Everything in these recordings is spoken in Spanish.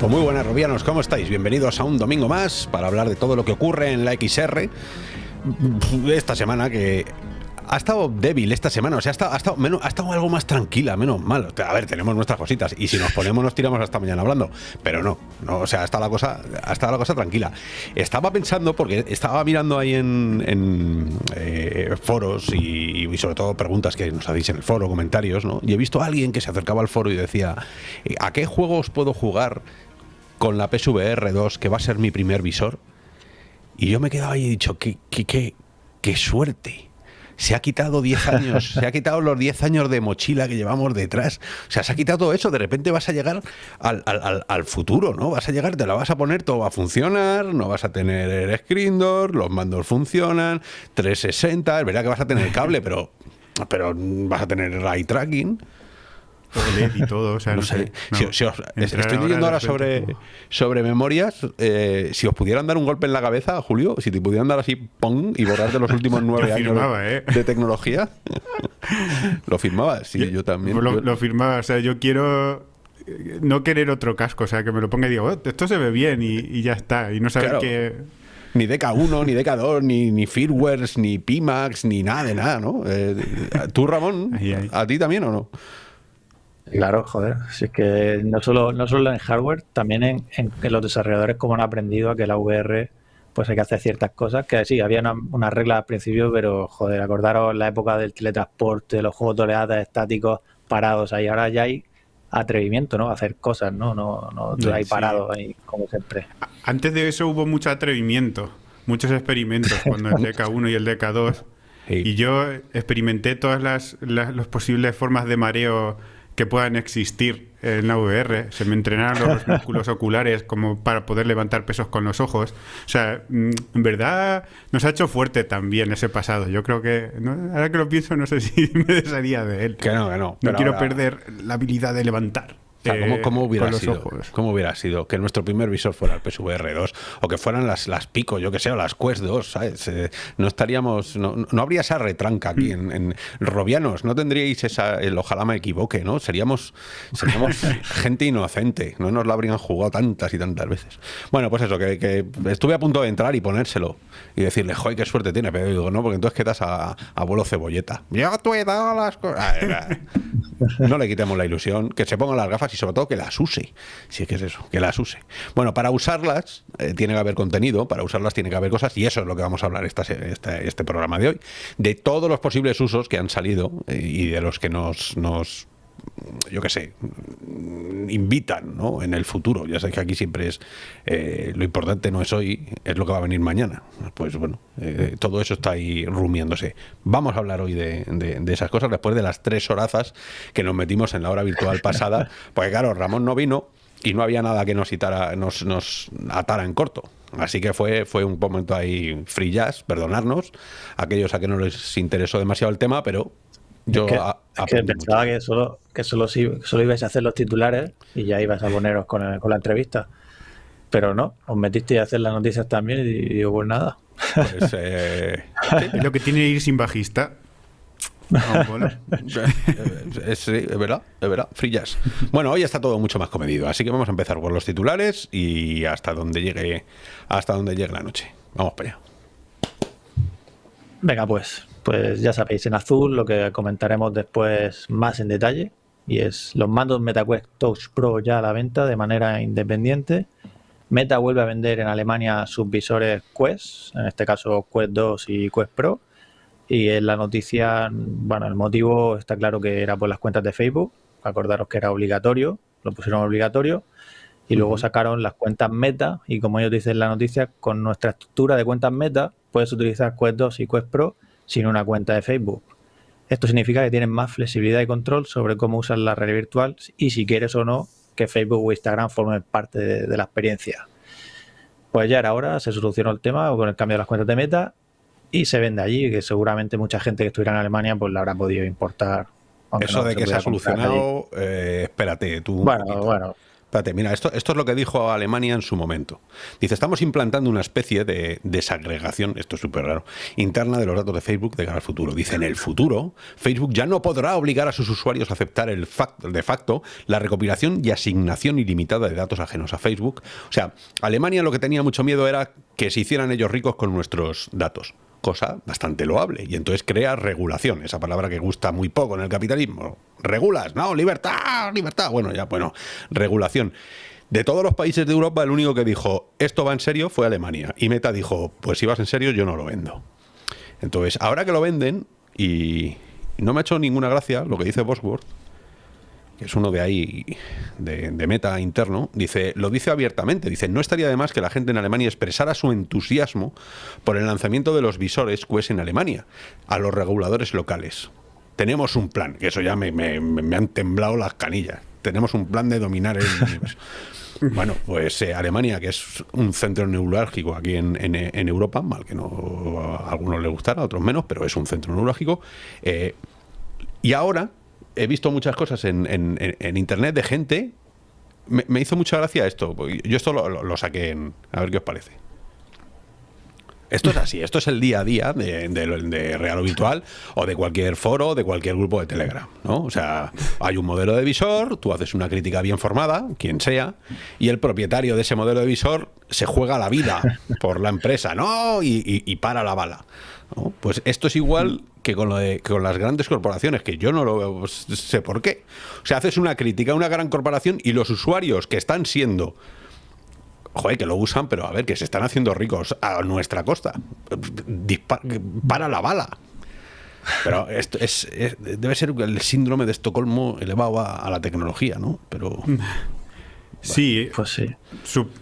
Pues muy buenas, Robianos, ¿cómo estáis? Bienvenidos a un domingo más para hablar de todo lo que ocurre en la XR. Esta semana que ha estado débil esta semana, o sea, ha estado, ha estado, menos, ha estado algo más tranquila, menos mal. A ver, tenemos nuestras cositas y si nos ponemos nos tiramos hasta mañana hablando, pero no, no o sea, ha estado la cosa, ha estado la cosa tranquila. Estaba pensando, porque estaba mirando ahí en, en eh, foros y, y, sobre todo preguntas que nos hacéis en el foro, comentarios, ¿no? Y he visto a alguien que se acercaba al foro y decía, ¿a qué juegos puedo jugar con la PSVR 2 que va a ser mi primer visor? Y yo me quedaba ahí y he dicho, qué, qué, qué, qué suerte se ha quitado 10 años, se ha quitado los 10 años de mochila que llevamos detrás. O sea, se ha quitado todo eso. De repente vas a llegar al, al, al, futuro, ¿no? Vas a llegar, te la vas a poner, todo va a funcionar, no vas a tener el screen door, los mandos funcionan, 360, es verdad que vas a tener el cable, pero, pero vas a tener eye tracking y todo, o sea, no, no sé. No, si, si os, estoy leyendo ahora sobre, sobre memorias. Eh, si os pudieran dar un golpe en la cabeza, Julio, si te pudieran dar así, ¡pum! y borrar de los últimos nueve años ¿eh? de tecnología, lo firmaba, sí, yo, yo también. Lo, yo, lo, firmaba, o sea, yo quiero no querer otro casco, o sea, que me lo ponga y digo, oh, esto se ve bien y, y, ya está, y no saber claro. que ni DK1, ni DK2, ni, ni firmwares, ni Pimax, ni nada de nada, ¿no? Eh, ¿Tú, Ramón, ahí, ahí. a ti también o no? Claro, joder. Si es que no solo, no solo en hardware, también en, en, en, los desarrolladores como han aprendido a que la VR pues hay que hacer ciertas cosas que sí, había una, una regla al principio, pero joder, acordaros la época del teletransporte, los juegos de oleadas estáticos parados ahí, ahora ya hay atrevimiento, ¿no? Hacer cosas, ¿no? No, no, no hay sí. parado ahí como siempre. Antes de eso hubo mucho atrevimiento, muchos experimentos, cuando el DK1 y el DK2. Sí. Y yo experimenté todas las, las, las posibles formas de mareo que puedan existir en la VR. Se me entrenaron los músculos oculares como para poder levantar pesos con los ojos. O sea, mm, en verdad nos ha hecho fuerte también ese pasado. Yo creo que, ¿no? ahora que lo pienso, no sé si me desharía de él. Que no, que no. No quiero ahora... perder la habilidad de levantar. O sea, ¿cómo, cómo, hubiera sido, ¿Cómo hubiera sido que nuestro primer visor fuera el PSVR 2 o que fueran las, las Pico, yo que sé, o las Quest 2? ¿sabes? Eh, no estaríamos, no, no, habría esa retranca aquí en, en, Robianos, no tendríais esa, el ojalá me equivoque, ¿no? Seríamos, seríamos gente inocente, no nos lo habrían jugado tantas y tantas veces. Bueno, pues eso, que, que estuve a punto de entrar y ponérselo y decirle, joder, qué suerte tiene, pero digo, no, porque entonces quedas a, a abuelo cebolleta. Yo te he dado las cosas. No le quitemos la ilusión, que se pongan las gafas y sobre todo que las use. Si es que es eso, que las use. Bueno, para usarlas eh, tiene que haber contenido, para usarlas tiene que haber cosas y eso es lo que vamos a hablar esta, este programa de hoy. De todos los posibles usos que han salido eh, y de los que nos, nos yo qué sé, invitan ¿no? en el futuro. Ya sabéis que aquí siempre es eh, lo importante no es hoy, es lo que va a venir mañana. Pues bueno, eh, todo eso está ahí rumiándose. Vamos a hablar hoy de, de, de, esas cosas después de las tres horazas que nos metimos en la hora virtual pasada. Porque claro, Ramón no vino y no había nada que nos, itara, nos, nos atara en corto. Así que fue, fue un momento ahí free jazz, perdonarnos, aquellos a que no les interesó demasiado el tema, pero yo es que, a, es que pensaba mucho. que solo, que solo, solo ibais a hacer los titulares y ya ibas a poneros con, el, con la entrevista. Pero no, os metisteis a hacer las noticias también y digo, pues nada. Pues, eh, lo que tiene ir sin bajista. No, bueno, es, es, es, verdad, es verdad, free jazz. Bueno, hoy está todo mucho más comedido, así que vamos a empezar por los titulares y hasta donde llegue, hasta donde llegue la noche. Vamos para allá. Venga, pues, pues ya sabéis, en azul lo que comentaremos después más en detalle y es los mandos MetaQuest Touch Pro ya a la venta de manera independiente. Meta vuelve a vender en Alemania sus visores Quest, en este caso Quest 2 y Quest Pro. Y en la noticia, bueno, el motivo está claro que era por las cuentas de Facebook. Acordaros que era obligatorio, lo pusieron obligatorio. Y luego sacaron las cuentas Meta. Y como ellos dicen en la noticia, con nuestra estructura de cuentas Meta, puedes utilizar Quest 2 y Quest Pro sin una cuenta de Facebook. Esto significa que tienen más flexibilidad y control sobre cómo usar la realidad virtual y si quieres o no que Facebook o Instagram formen parte de, de la experiencia. Pues ya era hora, se solucionó el tema con el cambio de las cuentas de Meta y se vende allí, que seguramente mucha gente que estuviera en Alemania pues la habrá podido importar. Eso de que se ha solucionado, eh, espérate, tú. Bueno, bueno. Espérate, mira, esto, esto es lo que dijo Alemania en su momento. Dice, estamos implantando una especie de desagregación, esto es súper raro, interna de los datos de Facebook de cara al futuro. Dice, en el futuro, Facebook ya no podrá obligar a sus usuarios a aceptar el de facto la recopilación y asignación ilimitada de datos ajenos a Facebook. O sea, Alemania lo que tenía mucho miedo era que se hicieran ellos ricos con nuestros datos cosa bastante loable. Y entonces crea regulación, esa palabra que gusta muy poco en el capitalismo. Regulas, no, libertad, libertad. Bueno, ya, bueno, regulación. De todos los países de Europa, el único que dijo esto va en serio fue Alemania. Y Meta dijo, pues si vas en serio, yo no lo vendo. Entonces, ahora que lo venden, y no me ha hecho ninguna gracia lo que dice Bosworth, que es uno de ahí, de, meta interno, dice, lo dice abiertamente, dice, no estaría de más que la gente en Alemania expresara su entusiasmo por el lanzamiento de los visores QS en Alemania, a los reguladores locales. Tenemos un plan, que eso ya me, han temblado las canillas, tenemos un plan de dominar el universo. Bueno, pues eh, Alemania, que es un centro neurálgico aquí en, Europa, mal que no a algunos les gustara, a otros menos, pero es un centro neurálgico. Eh, y ahora he visto muchas cosas en, internet de gente. Me, hizo mucha gracia esto. Yo esto lo, saqué en. A ver qué os parece. Esto es así, esto es el día a día de, Real o Virtual o de cualquier foro, de cualquier grupo de Telegram, ¿no? O sea, hay un modelo de visor, tú haces una crítica bien formada, quien sea, y el propietario de ese modelo de visor se juega la vida por la empresa, ¿no? y para la bala. Pues esto es igual que con, lo de, con las grandes corporaciones, que yo no lo sé por qué. O sea, haces una crítica a una gran corporación y los usuarios que están siendo joder, que lo usan, pero a ver, que se están haciendo ricos a nuestra costa. para la bala. Pero esto es, debe ser el síndrome de Estocolmo elevado a, la tecnología, ¿no? Pero. Sí, pues sí.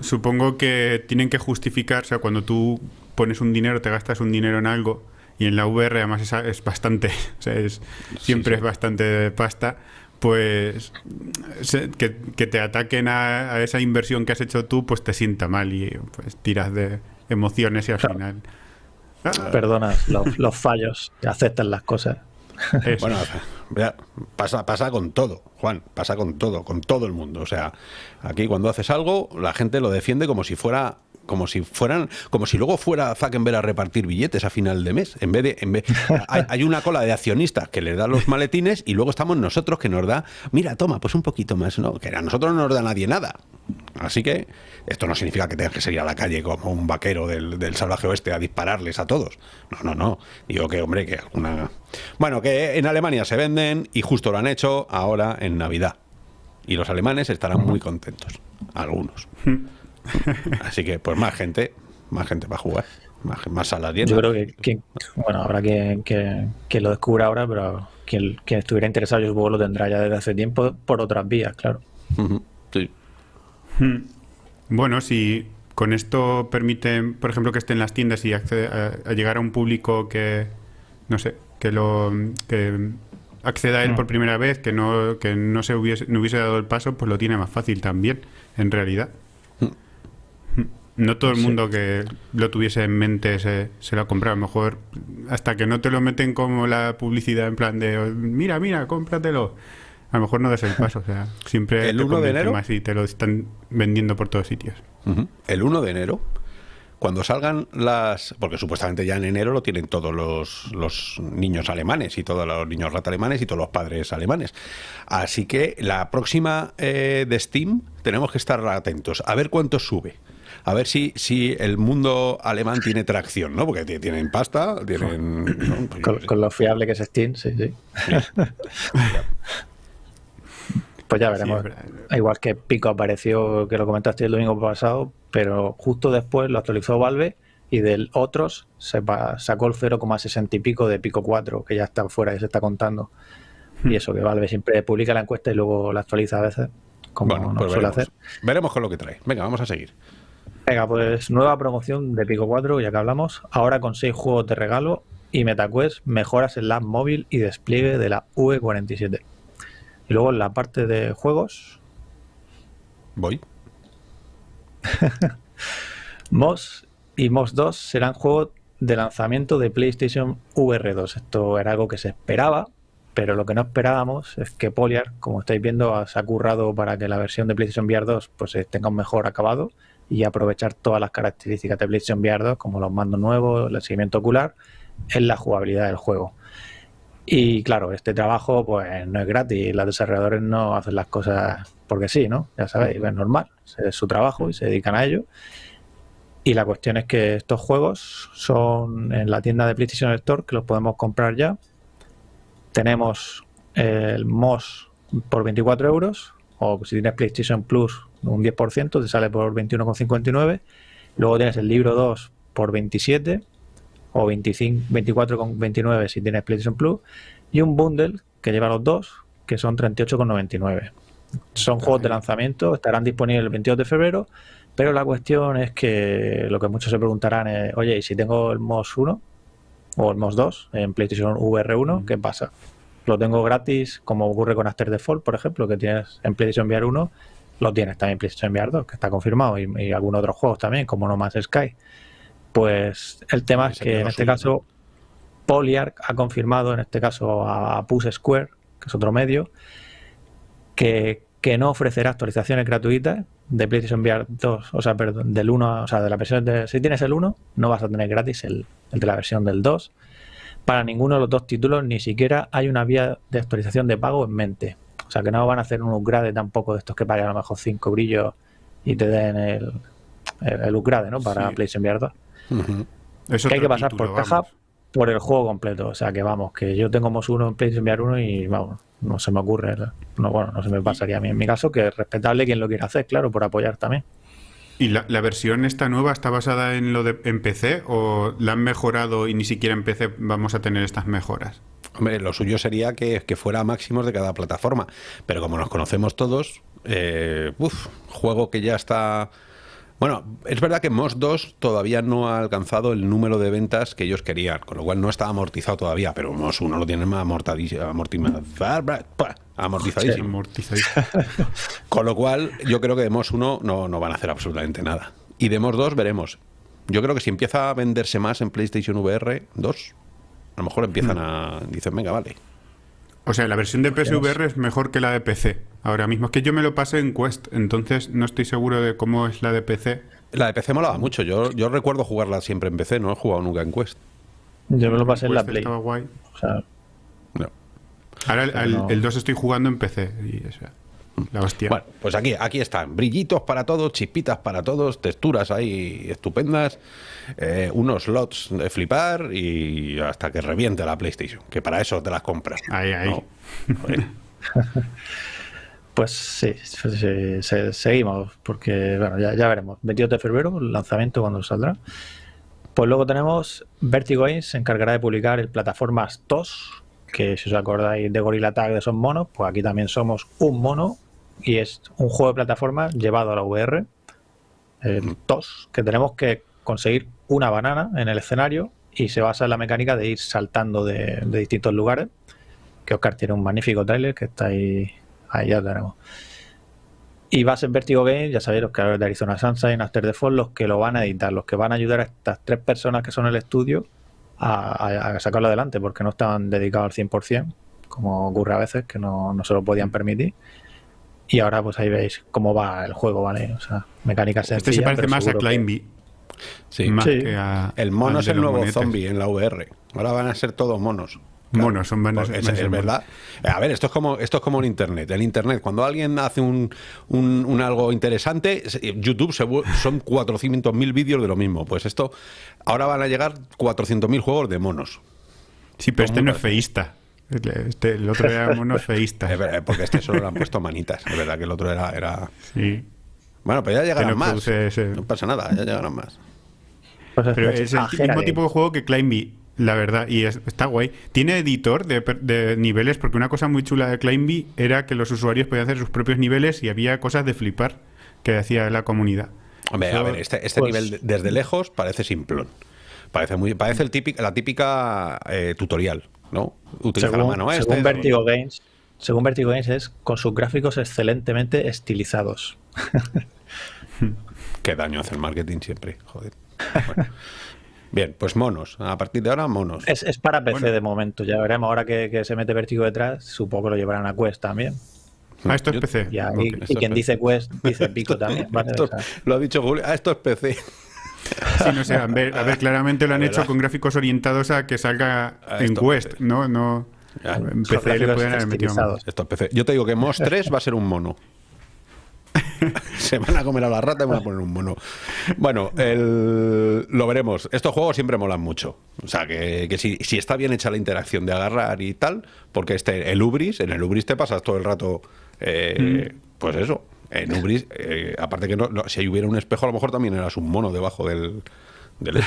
supongo que tienen que justificar, o sea, cuando tú pones un dinero, te gastas un dinero en algo, y en la VR además es, es bastante, o sea, es, siempre es bastante pasta, pues que, te ataquen a, esa inversión que has hecho tú, pues te sienta mal y pues tiras de emociones y al final... Ah. Perdonas los, fallos, y aceptas las cosas. Bueno, pasa, pasa con todo, Juan, pasa con todo, con todo el mundo. O sea, aquí cuando haces algo, la gente lo defiende como si fuera como si fueran, como si luego fuera Zuckerberg a repartir billetes a final de mes. En vez de, en vez, hay, una cola de accionistas que les da los maletines y luego estamos nosotros que nos da, mira, toma, pues un poquito más, ¿no? Que a nosotros no nos da nadie nada. Así que esto no significa que tengas que salir a la calle como un vaquero del, del salvaje oeste a dispararles a todos. No, no, no. Digo que, hombre, que alguna. Bueno, que en Alemania se venden y justo lo han hecho ahora en Navidad. Y los alemanes estarán muy contentos. Algunos. Así que, pues más gente, más gente va a jugar, más, más salas Yo creo que, bueno, habrá que, que, lo descubra ahora, pero quien, quien, estuviera interesado, yo supongo lo tendrá ya desde hace tiempo por otras vías, claro. Sí. Hmm. Bueno, si con esto permite, por ejemplo, que esté en las tiendas y accede a, llegar a un público que, no sé, que lo que acceda a él hmm. por primera vez, que no, que no se hubiese, no hubiese dado el paso, pues lo tiene más fácil también, en realidad. No todo el mundo que lo tuviese en mente se, se lo ha comprado. A lo mejor hasta que no te lo meten como la publicidad en plan de mira, mira, cómpratelo. A lo mejor no des el paso. O sea, siempre el 1 de enero más y te lo están vendiendo por todos sitios. El 1 de enero, cuando salgan las. Porque supuestamente ya en enero lo tienen todos los, los niños alemanes y todos los niños rata alemanes y todos los padres alemanes. Así que la próxima eh, de Steam tenemos que estar atentos a ver cuánto sube a ver si, si el mundo alemán tiene tracción, ¿no? Porque tienen pasta, tienen... Con, lo fiable que es Steam, sí, sí. pues ya veremos. Igual que Pico apareció, que lo comentaste el domingo pasado, pero justo después lo actualizó Valve y del otros se sacó el 0,60 y pico de Pico 4, que ya está fuera y se está contando. Y hmm. eso, que Valve siempre publica la encuesta y luego la actualiza a veces, como no pues suele hacer. Veremos con lo que trae. Venga, vamos a seguir. Venga, pues nueva promoción de Pico 4, ya que hablamos, ahora con 6 juegos de regalo y MetaQuest mejoras en la móvil y despliegue de la V47. Y luego en la parte de juegos... Voy. Moss y Moss 2 serán juegos de lanzamiento de PlayStation VR 2. Esto era algo que se esperaba, pero lo que no esperábamos es que Poliar, como estáis viendo, se ha currado para que la versión de PlayStation VR 2 pues, eh, tenga un mejor acabado y aprovechar todas las características de PlayStation VR 2, como los mandos nuevos, el seguimiento ocular, en la jugabilidad del juego. Y claro, este trabajo pues no es gratis, los desarrolladores no hacen las cosas porque sí, ¿no? Ya sabéis, es normal, es su trabajo y se dedican a ello. Y la cuestión es que estos juegos son en la tienda de PlayStation Store, que los podemos comprar ya. Tenemos el MOS por 24 euros, o si tienes PlayStation Plus, un 10%, te sale por 21,59. Luego tienes el libro 2 por 27 o 24,29 si tienes PlayStation Plus, y un bundle que lleva los dos, que son 38,99. Son juegos de lanzamiento, estarán disponibles el 22 de febrero, pero la cuestión es que lo que muchos se preguntarán es, oye, ¿y si tengo el MOS 1 o el MOS 2 en PlayStation VR 1, qué pasa? Lo tengo gratis, como ocurre con After Default, por ejemplo, que tienes en PlayStation VR 1, lo tienes también PlayStation VR 2, que está confirmado, y, y algunos otros juegos también, como No Man's Sky. Pues el tema es que en este caso Polyarch ha confirmado, en este caso a Push Square, que es otro medio, que, no ofrecerá actualizaciones gratuitas de PlayStation VR 2, o sea, perdón, del 1, o sea, de la versión de... Si tienes el 1, no vas a tener gratis el, de la versión del 2. Para ninguno de los dos títulos ni siquiera hay una vía de actualización de pago en mente. O sea, que no van a hacer un upgrade tampoco de estos que paguen a lo mejor 5 brillos y te den el, el, upgrade, ¿no? Para PlayStation VR 2 que hay que pasar por caja por el juego completo. O sea que vamos, que yo tengo MOS 1 en PlayStation VR 1 y vamos, no se me ocurre. No, bueno, no se me pasaría a mí en mi caso, que es respetable quien lo quiera hacer, claro, por apoyar también. ¿Y la, versión esta nueva está basada en lo de en PC o la han mejorado y ni siquiera en PC vamos a tener estas mejoras? Hombre, lo suyo sería que, que fuera máximos de cada plataforma, pero como nos conocemos todos, eh, juego que ya está bueno, es verdad que MOS 2 todavía no ha alcanzado el número de ventas que ellos querían, con lo cual no está amortizado todavía, pero MOS 1 lo tiene más amortizadísimo. amortizadísimo. con lo cual, yo creo que de MOS 1 no, no van a hacer absolutamente nada. Y de MOS 2 veremos. Yo creo que si empieza a venderse más en PlayStation VR 2, a lo mejor empiezan hmm. a... Dicen, venga, vale, o sea, la versión de PSVR es mejor que la de PC. Ahora mismo es que yo me lo pasé en Quest, entonces no estoy seguro de cómo es la de PC. La de PC molaba mucho. Yo, yo recuerdo jugarla siempre en PC, no he jugado nunca en Quest. Yo me lo pasé en, la Play. Estaba guay. O sea, no. Ahora el, 2 estoy jugando en PC y eso. La hostia. Bueno, pues aquí, aquí están. Brillitos para todos, chispitas para todos, texturas ahí estupendas, eh, unos slots de flipar y hasta que reviente la PlayStation, que para eso te las compras. Ahí, ahí. pues sí, seguimos, porque bueno, ya, veremos. 22 de febrero, el lanzamiento cuando saldrá. Pues luego tenemos Vertigo Games, se encargará de publicar el plataformas TOS, que si os acordáis de Gorilla Tag de esos monos, pues aquí también somos un mono y es un juego de plataforma llevado a la VR, el TOS, que tenemos que conseguir una banana en el escenario y se basa en la mecánica de ir saltando de, distintos lugares. Que Oscar tiene un magnífico trailer que está ahí, ahí ya lo tenemos. Y va a ser Vertigo Games, ya sabéis, los creadores de Arizona Sunshine, After the Fall, los que lo van a editar, los que van a ayudar a estas tres personas que son el estudio a, sacarlo adelante, porque no estaban dedicados al 100%, como ocurre a veces, que no, no se lo podían permitir. Y ahora pues ahí veis cómo va el juego, ¿vale? O sea, mecánicas Este se parece más a Climby. Sí. Más Que a, el mono es el nuevo zombie en la VR. Ahora van a ser todos monos. monos, son buenos. Es, verdad. A ver, esto es como esto es como en internet. En internet, cuando alguien hace un, un, algo interesante, YouTube se, son 400.000 vídeos de lo mismo. Pues esto, ahora van a llegar 400.000 juegos de monos. Sí, pero este no es feísta. Este, el otro era monofeísta. Es porque este solo le han puesto manitas. Es verdad que el otro era. era... Sí. Bueno, pero ya llegarán más. No pasa nada, ya llegarán más. Pues pero es el mismo tipo de juego que Climby, la verdad, y está guay. Tiene editor de, niveles, porque una cosa muy chula de Climby era que los usuarios podían hacer sus propios niveles y había cosas de flipar que hacía la comunidad. Hombre, a ver, este, este pues nivel desde lejos parece simplón. Parece muy parece el típico, la típica eh, tutorial. ¿No? Utiliza la mano este, según Vertigo Games, según Vertigo Games es con sus gráficos excelentemente estilizados. Qué daño hace el marketing siempre, joder. Bien, pues monos. A partir de ahora, monos. Es, para PC de momento. Ya veremos ahora que, se mete Vertigo detrás. Supongo que lo llevarán a Quest también. Ah, esto es PC. y, quien dice Quest dice Pico también. lo ha dicho Julio. Ah, esto es PC. Sí, no sé, a ver, a ver claramente lo han hecho con gráficos orientados a que salga en Quest, ¿no? no en PC le pueden haber metido Esto PC. Yo te digo que MOS 3 va a ser un mono. se van a comer a la rata y van a poner un mono. Bueno, lo veremos. Estos juegos siempre molan mucho. O sea, que, si, está bien hecha la interacción de agarrar y tal, porque este, el Ubris, en el Ubris te pasas todo el rato, eh, mm. pues eso. En Ubris, eh, aparte que no, si hubiera un espejo, a lo mejor también eras un mono debajo del, del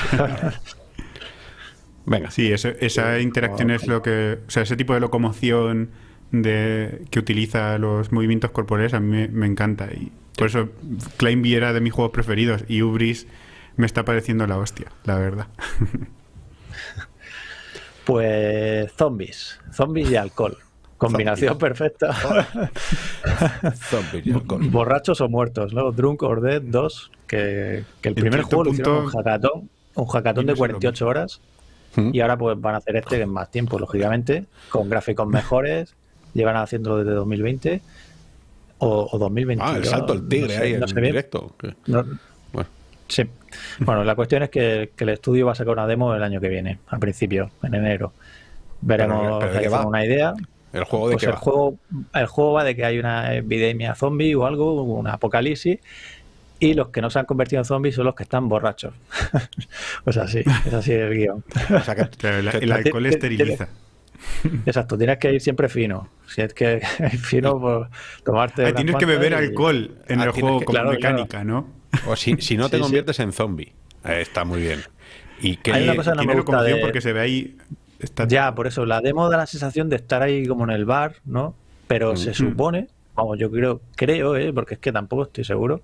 Venga. Sí, esa interacción es lo que. O sea, ese tipo de locomoción de, que utiliza los movimientos corporales a mí me, encanta. Y por eso Climby era de mis juegos preferidos y Ubris me está pareciendo la hostia, la verdad. Pues zombies, zombies y alcohol. Combinación perfecta. Borrachos o muertos, ¿no? Drunk or Dead 2, que, el primer juego lo hicieron un hackatón, un hackatón de 48 horas. ¿Mm? Y ahora pues van a hacer este en más tiempo, lógicamente, con gráficos mejores, llevan haciendo desde 2020 o, o 2021. Ah, el salto el tigre ahí en directo. bueno. Sí. Bueno, la cuestión es que, el estudio va a sacar una demo el año que viene, a principio, en enero. Veremos pero, una idea. ¿El juego de pues el Juego, el juego va de que hay una epidemia zombie o algo, una apocalipsis, y los que no se han convertido en zombies son los que están borrachos. o sea, sí, es así el guion. o sea, que, el alcohol esteriliza. Exacto, tienes que ir siempre fino. Si es que fino, por tomarte. Ah, tienes que beber alcohol en ah, el juego con mecánica, ¿no? O si, si no te conviertes en zombie. Eh, está muy bien. Y que Hay una cosa no me gusta de... porque se ve ahí. Ya, por eso, la demo da la sensación de estar ahí como en el bar, ¿no? Pero se supone, vamos, yo creo, creo, ¿eh? porque es que tampoco estoy seguro,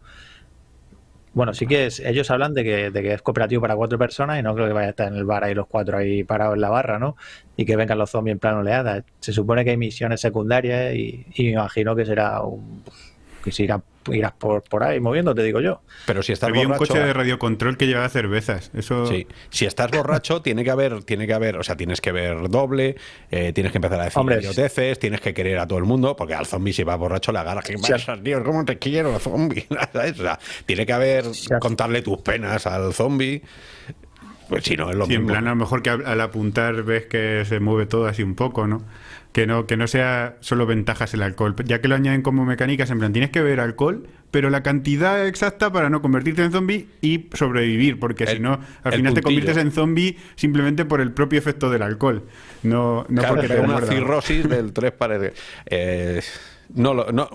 bueno, sí que es, ellos hablan de que, de que es cooperativo para cuatro personas y no creo que vaya a estar en el bar ahí los cuatro ahí parados en la barra, ¿no? Y que vengan los zombies en plan oleada. Se supone que hay misiones secundarias y, y me imagino que será un, que se irá irás por, por ahí moviéndote, digo yo. Pero si estás Había un coche de radiocontrol que llevaba cervezas. Eso... Sí. Si estás borracho, tiene que haber, tiene que haber, o sea, tienes que ver doble, eh, tienes que empezar a decir idioteces, tienes que querer a todo el mundo, porque al zombie si va borracho le agarra, ¿qué pasa, tío? ¿Cómo te quiero, zombie? o sea, tiene que haber, contarle tus penas al zombie. Pues si no, es lo sí, en plan, a lo mejor que al apuntar ves que se mueve todo así un poco, ¿no? Que no, que no sea solo ventajas el alcohol, ya que lo añaden como mecánicas, en plan, tienes que beber alcohol, pero la cantidad exacta para no convertirte en zombie y sobrevivir, porque si no, al final te conviertes en zombie simplemente por el propio efecto del alcohol, no, no porque te una cirrosis del tres paredes. Eh, no, no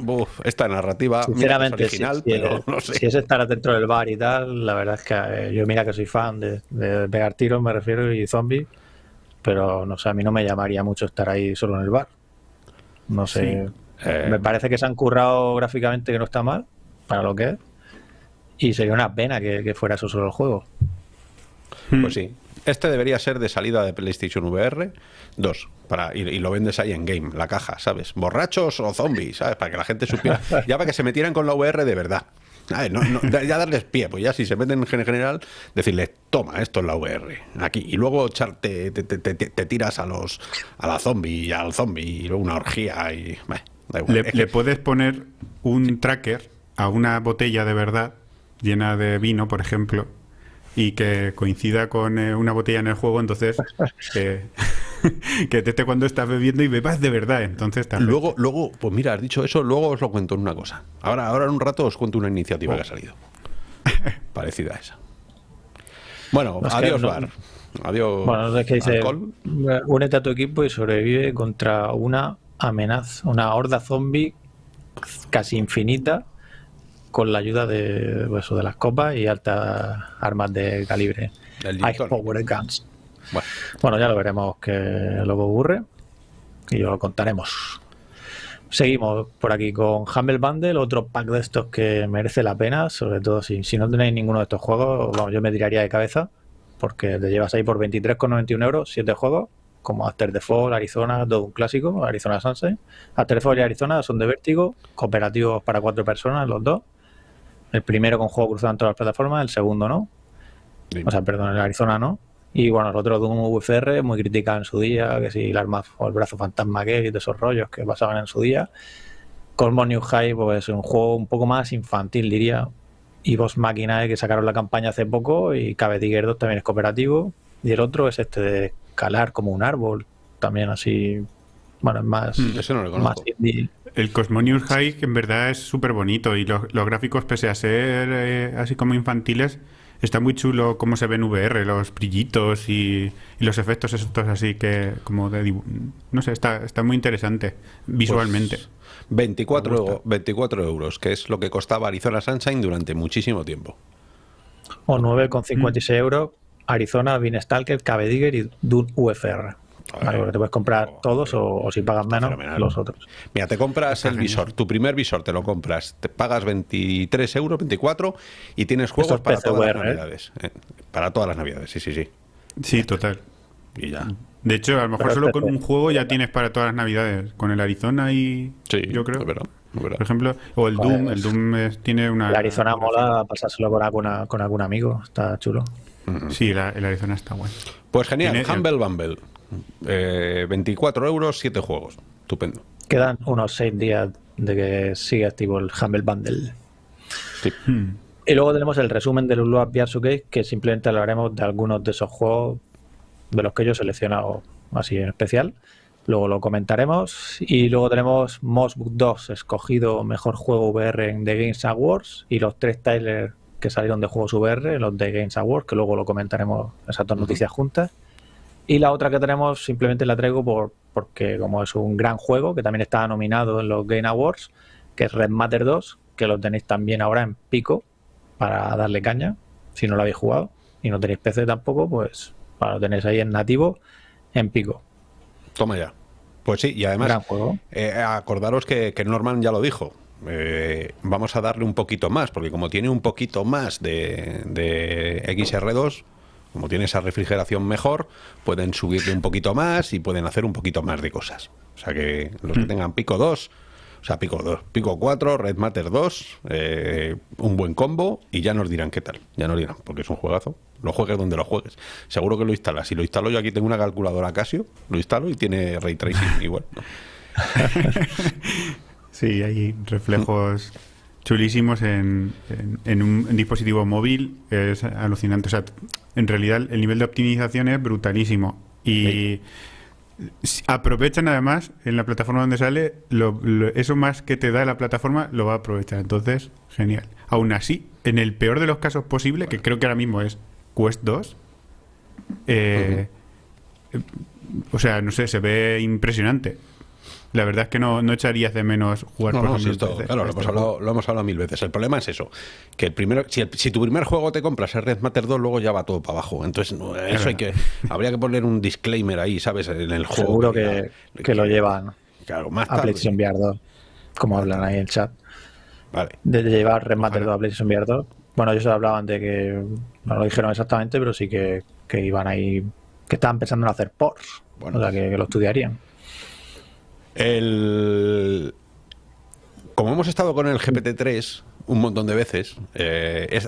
esta narrativa Sinceramente, original, pero no sé. si es estar dentro del bar y tal, la verdad es que eh, yo mira que soy fan de, de pegar tiros, me refiero, y zombies pero no sé, a mí no me llamaría mucho estar ahí solo en el bar. No sé. Eh, me parece que se han currado gráficamente que no está mal, para lo que es. Y sería una pena que, fuera eso solo el juego. Pues sí. Este debería ser de salida de PlayStation VR 2. Para, y, lo vendes ahí en game, la caja, ¿sabes? Borrachos o zombies, ¿sabes? Para que la gente supiera. Ya para que se metieran con la VR de verdad. Ya darles pie, pues ya si se meten en general, decirles, toma, esto es la VR, aquí. Y luego echarte, te, tiras a los a la zombie y al zombie y luego una orgía y. Le, puedes poner un tracker a una botella de verdad llena de vino, por ejemplo, y que coincida con eh, una botella en el juego, entonces que, que te cuando estás bebiendo y bebas de verdad. Entonces Luego, luego, pues mira, has dicho eso, luego os lo cuento en una cosa. Ahora, ahora en un rato os cuento una iniciativa que ha salido. Parecida a esa. Bueno, adiós, Bar. Adiós. Bueno, es que dice: únete a tu equipo y sobrevive contra una amenaza, una horda zombie casi infinita con la ayuda de, pues, de las copas y altas armas de calibre. Ice Power Guns. Bueno. ya lo veremos que luego ocurre y lo contaremos. Seguimos por aquí con Humble Bundle, otro pack de estos que merece la pena, sobre todo si, si no tenéis ninguno de estos juegos, yo me tiraría de cabeza, porque te llevas ahí por 23,91 euros, 7 juegos, como After the Fall, Arizona, todo un clásico, Arizona Sunset. After the Fall y Arizona son de vértigo, cooperativos para cuatro personas, los dos. El primero con juego cruzado en todas las plataformas, el segundo no. O sea, perdón, el Arizona no. Y bueno, el otro Doom UFR, muy criticado en su día, que si el arma o el brazo fantasma que y de esos rollos que pasaban en su día. Cosmos New High, pues es un juego un poco más infantil, diría. Y Boss Machina, que sacaron la campaña hace poco, y Cabe Tiger 2 también es cooperativo. Y el otro es este de escalar como un árbol, también así. Bueno, es más. Mm, eso no lo conozco. El Cosmonius High, que en verdad es súper bonito y los, gráficos, pese a ser eh, así como infantiles, está muy chulo cómo se ve en VR, los brillitos y, los efectos estos así que como de... No sé, está, está muy interesante visualmente. 24, pues 24 euros, que es lo que costaba Arizona Sunshine durante muchísimo tiempo. O 9,56 euros Arizona, Beanstalker, Cabe y Dune UFR te puedes comprar oh, todos o, si pagas menos, los otros. Mira, te compras el visor, tu primer visor te lo compras, te pagas 23 euros, 24 y tienes juegos para todas las ¿eh? navidades. Eh, para todas las navidades, sí, sí, sí. Sí, total. Y ya. De hecho, a lo mejor solo con un juego ya tienes para todas las navidades. Con el Arizona y. Sí, yo creo. Por ejemplo, o el Doom. El Doom tiene una. El Arizona mola pasárselo con, alguna, con algún amigo. Está chulo. Sí, el Arizona está bueno. Pues genial. Humble Bumble. 24 eh, euros, 7 juegos. Estupendo. Quedan unos 6 días de que siga activo el Humble Bundle. Hmm. Y luego tenemos el resumen del Ulua Showcase, que simplemente hablaremos de algunos de esos juegos de los que yo he seleccionado así en especial. Luego lo comentaremos. Y luego tenemos Mossbook 2, escogido mejor juego VR en The Games Awards. Y los tres trailers que salieron de juegos VR, los The Games Awards, que luego lo comentaremos esas dos noticias juntas. Y la otra que tenemos simplemente la traigo por, porque como es un gran juego que también está nominado en los Game Awards, que es Red Matter 2, que lo tenéis también ahora en pico para darle caña, si no lo habéis jugado y no tenéis PC tampoco, pues lo tenéis ahí en nativo en pico. Toma ya. Pues sí, y además, eh, acordaros que, Norman ya lo dijo. Eh, vamos a darle un poquito más, porque como tiene un poquito más de, de XR2, como tiene esa refrigeración mejor, pueden subirle un poquito más y pueden hacer un poquito más de cosas. O sea que los que mm. tengan pico 2, o sea, pico 2, pico 4, Red Matter 2, eh, un buen combo y ya nos dirán qué tal. Ya nos dirán, porque es un juegazo. Lo juegues donde lo juegues. Seguro que lo instalas. Si lo instalo yo aquí tengo una calculadora Casio, lo instalo y tiene ray tracing igual. sí, hay reflejos chulísimos en, un dispositivo móvil. Es alucinante. O sea, en realidad el nivel de optimización es brutalísimo. Y aprovechan además en la plataforma donde sale, eso más que te da la plataforma lo va a aprovechar. Entonces, genial. Aún así, en el peor de los casos posible, que creo que ahora mismo es Quest 2, eh, o sea, no sé, se ve impresionante. La verdad es que no, no echarías de menos jugar por ejemplo, Claro, lo hemos, hablado, lo hemos, hablado, mil veces. El problema es eso, que el primero, si, si, tu primer juego te compras el Red Matter 2, luego ya va todo para abajo. Entonces, eso hay que, habría que poner un disclaimer ahí, ¿sabes? En el juego. Seguro que, que, lo llevan claro, más a PlayStation VR 2, como hablan ahí en el chat. Vale. De llevar Red Matter 2 a PlayStation VR 2. Bueno, ellos hablaban de que, no lo dijeron exactamente, pero sí que, que iban ahí, que estaban pensando en hacer ports. Bueno, o sea, que lo estudiarían. El... Como hemos estado con el GPT-3 un montón de veces, eh,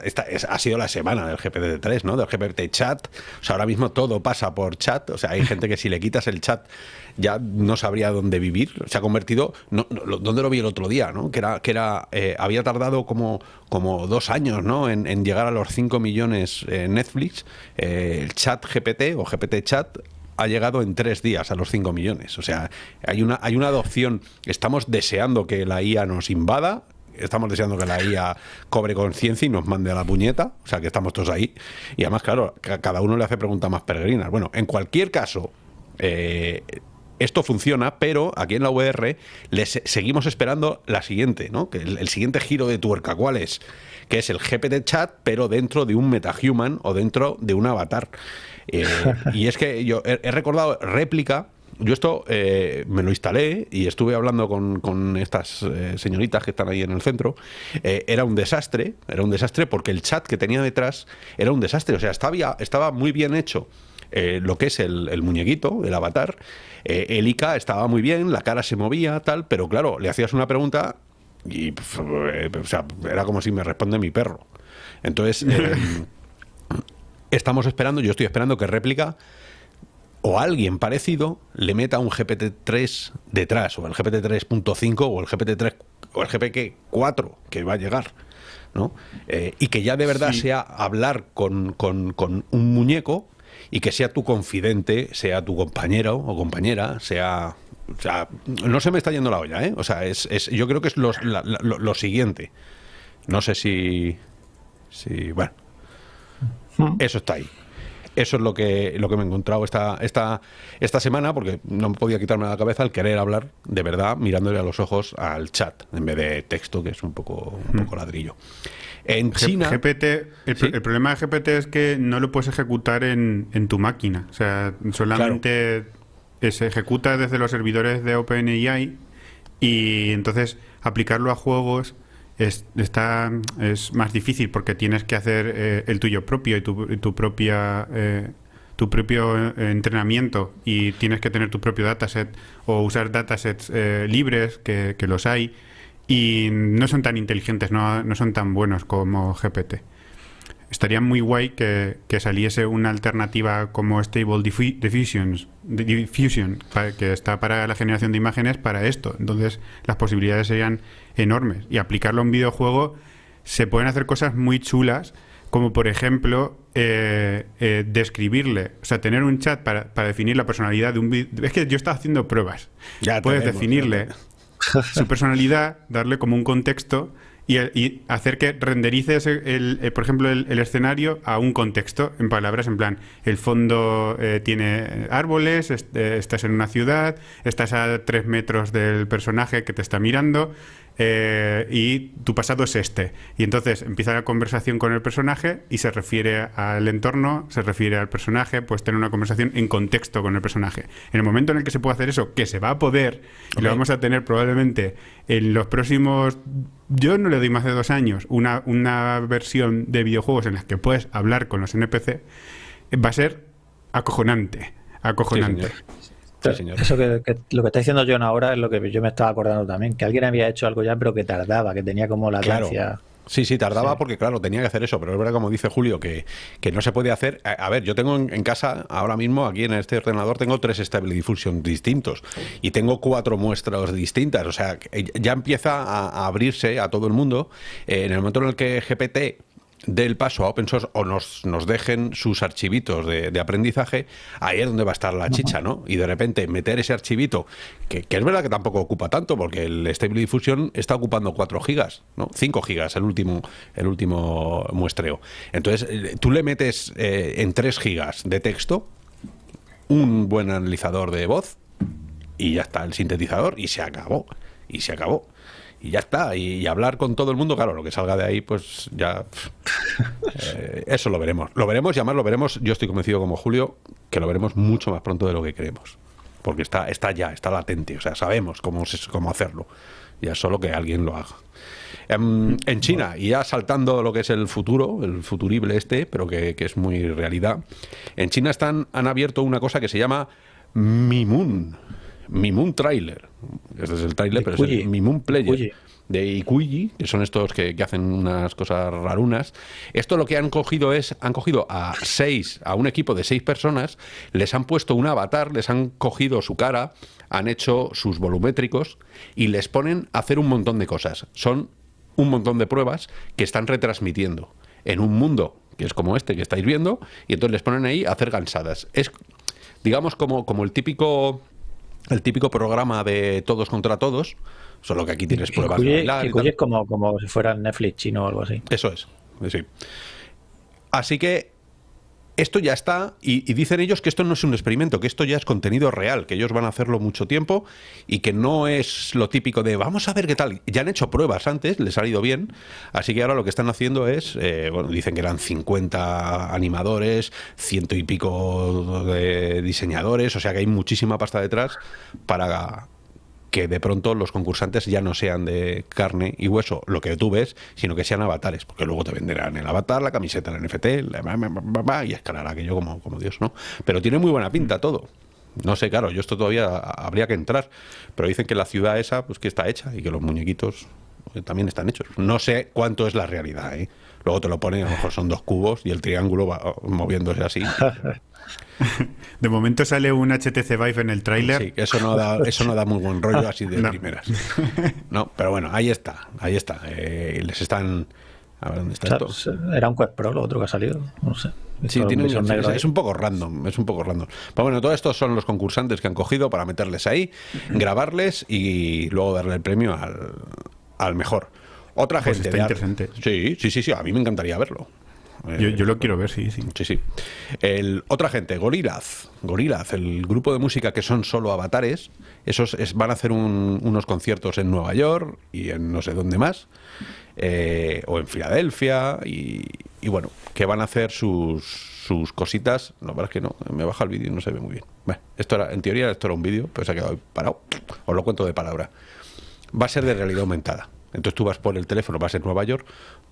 ha sido la semana del GPT-3, ¿no? Del GPT chat. O sea, ahora mismo todo pasa por chat. O sea, hay gente que si le quitas el chat ya no sabría dónde vivir. Se ha convertido, no, ¿dónde lo vi el otro día? ¿no? Que era, que era eh, había tardado como, como dos años ¿no? en, llegar a los 5 millones en Netflix. Eh, el chat GPT o GPT chat ha llegado en tres días a los 5 millones. O sea, hay una, hay una adopción. Estamos deseando que la IA nos invada. Estamos deseando que la IA cobre conciencia y nos mande a la puñeta. O sea, que estamos todos ahí. Y además, claro, cada uno le hace preguntas más peregrinas. Bueno, en cualquier caso, eh, esto funciona, pero aquí en la VR les seguimos esperando la siguiente, ¿no? Que el, el, siguiente giro de tuerca, ¿cuál es? Que es el GPT chat, pero dentro de un metahuman o dentro de un avatar. Eh, y es que yo he, recordado réplica. Yo esto eh, me lo instalé y estuve hablando con, estas eh, señoritas que están ahí en el centro. era un desastre, era un desastre porque el chat que tenía detrás era un desastre. O sea, estaba, estaba muy bien hecho lo que es el, muñequito, el avatar. el IK estaba muy bien, la cara se movía, tal, pero claro, le hacías una pregunta y o sea, era como si me responde mi perro. Entonces, estamos esperando, yo estoy esperando que réplica o alguien parecido le meta un GPT-3 detrás, o el GPT-3.5 o el GPT-3 o el GPT-4 que va a llegar. ¿no? Eh, y que ya de verdad sea hablar con, con, un muñeco y que sea tu confidente, sea tu compañero o compañera, sea... O sea, no se me está yendo la olla, ¿eh? O sea, es, es yo creo que es lo, lo, siguiente. No sé si... si bueno, hmm. eso está ahí. Eso es lo que, lo que me he encontrado esta, esta, esta semana, porque no me podía quitarme la cabeza el querer hablar de verdad mirándole a los ojos al chat, en vez de texto, que es un poco, un hmm. poco ladrillo. En China. GPT, el, problema de GPT es que no lo puedes ejecutar en, en tu máquina. O sea, solamente se ejecuta desde los servidores de OpenAI y entonces aplicarlo a juegos es, está, es más difícil porque tienes que hacer eh, el tuyo propio y tu, propia eh, tu propio eh, entrenamiento y tienes que tener tu propio dataset o usar datasets libres que, que, los hay. Y no son tan inteligentes, no, no son tan buenos como GPT estaría muy guay que, saliese una alternativa como Stable Diffusion, que está para la generación de imágenes para esto. Entonces las posibilidades serían enormes. Y aplicarlo a un videojuego se pueden hacer cosas muy chulas, como por ejemplo eh, eh, describirle, o sea, tener un chat para, definir la personalidad de un video. Es que yo estaba haciendo pruebas. Ya Puedes definirle su personalidad, darle como un contexto y, hacer que renderices, el, eh, por ejemplo, el, escenario a un contexto, en palabras en plan, el fondo eh, tiene árboles, eh, estás en una ciudad, estás a tres metros del personaje que te está mirando, eh, y tu pasado es este. Y entonces empieza la conversación con el personaje y se refiere al entorno, se refiere al personaje, pues tener una conversación en contexto con el personaje. En el momento en el que se puede hacer eso, que se va a poder, y lo vamos a tener probablemente en los próximos, yo no le doy más de dos años, una, una versión de videojuegos en las que puedes hablar con los NPC, va a ser acojonante. Acojonante. Eso que, lo que está diciendo John ahora es lo que yo me estaba acordando también, que alguien había hecho algo ya, pero que tardaba, que tenía como la gracia. Sí, sí, tardaba porque, claro, tenía que hacer eso, pero es verdad, como dice Julio, que, no se puede hacer. A, ver, yo tengo en, casa, ahora mismo, aquí en este ordenador, tengo tres Stable Diffusion distintos y tengo cuatro muestras distintas. O sea, ya empieza a, abrirse a todo el mundo. Eh, en el momento en el que GPT del paso a open source o nos, nos dejen sus archivitos de, aprendizaje, ahí es donde va a estar la chicha, ¿no? Y de repente meter ese archivito, que, es verdad que tampoco ocupa tanto, porque el Stable Diffusion está ocupando 4 gigas, ¿no? 5 gigas el último, el último muestreo. Entonces, eh, tú le metes eh, en 3 gigas de texto un buen analizador de voz y ya está el sintetizador y se acabó. Y se acabó y ya está. Y, hablar con todo el mundo, claro, lo que salga de ahí, pues ya. Eh, eso lo veremos. Lo veremos y además lo veremos. Yo estoy convencido, como Julio, que lo veremos mucho más pronto de lo que creemos. Porque está, está ya, está latente. O sea, sabemos cómo, cómo hacerlo. Ya solo que alguien lo haga. En, en, China, y ya saltando lo que es el futuro, el futurible este, pero que, que es muy realidad, en China están, han abierto una cosa que se llama Mimun. Mimun Trailer. Este es el trailer, pero es el Mimun Player. De Ikuyi, que son estos que, hacen unas cosas rarunas. Esto lo que han cogido es, han cogido a seis, a un equipo de seis personas, les han puesto un avatar, les han cogido su cara, han hecho sus volumétricos y les ponen a hacer un montón de cosas. Son un montón de pruebas que están retransmitiendo en un mundo que es como este que estáis viendo, y entonces les ponen ahí a hacer gansadas. Es, digamos, como, como el típico el típico programa de todos contra todos, solo que aquí tienes pruebas de es como, como si fuera Netflix chino o algo así. Eso es, sí. Así que esto ya está, y, dicen ellos que esto no es un experimento, que esto ya es contenido real, que ellos van a hacerlo mucho tiempo y que no es lo típico de vamos a ver qué tal. Ya han hecho pruebas antes, les ha ido bien, así que ahora lo que están haciendo es, eh, bueno, dicen que eran 50 animadores, ciento y pico de diseñadores, o sea que hay muchísima pasta detrás para que de pronto los concursantes ya no sean de carne y hueso, lo que tú ves, sino que sean avatares, porque luego te venderán el avatar, la camiseta, el NFT, y escalará aquello como, como Dios, ¿no? Pero tiene muy buena pinta todo. No sé, claro, yo esto todavía habría que entrar, pero dicen que la ciudad esa, pues que está hecha y que los muñequitos eh, también están hechos. No sé cuánto es la realidad, ¿eh? Luego te lo pone, a lo mejor son dos cubos y el triángulo va moviéndose así. De momento sale un HTC Vive en el tráiler. Sí, eso no da, eso no da muy buen rollo así de primeras. No, pero bueno, ahí está, ahí está. Eh, les están era un Quest Pro lo otro que ha salido, no sé. Sí, es, un poco random, es un poco random. Pero bueno, todos estos son los concursantes que han cogido para meterles ahí, grabarles y luego darle el premio al, mejor. Otra pues gente. interesante. Sí, sí, sí, sí, a mí me encantaría verlo. Yo, yo, lo quiero ver, sí, sí. Sí, sí. El, otra gente, Gorillaz. Gorillaz, el grupo de música que son solo avatares. Esos van a hacer unos conciertos en Nueva York y en no sé dónde más. Eh, o en Filadelfia, y, bueno, que van a hacer sus, sus cositas. No, verdad es que no, me baja el vídeo y no se ve muy bien. esto era, en teoría esto era un vídeo, pero se ha quedado parado. Os lo cuento de palabra. Va a ser de realidad aumentada. Entonces tú vas por el teléfono, vas en Nueva York,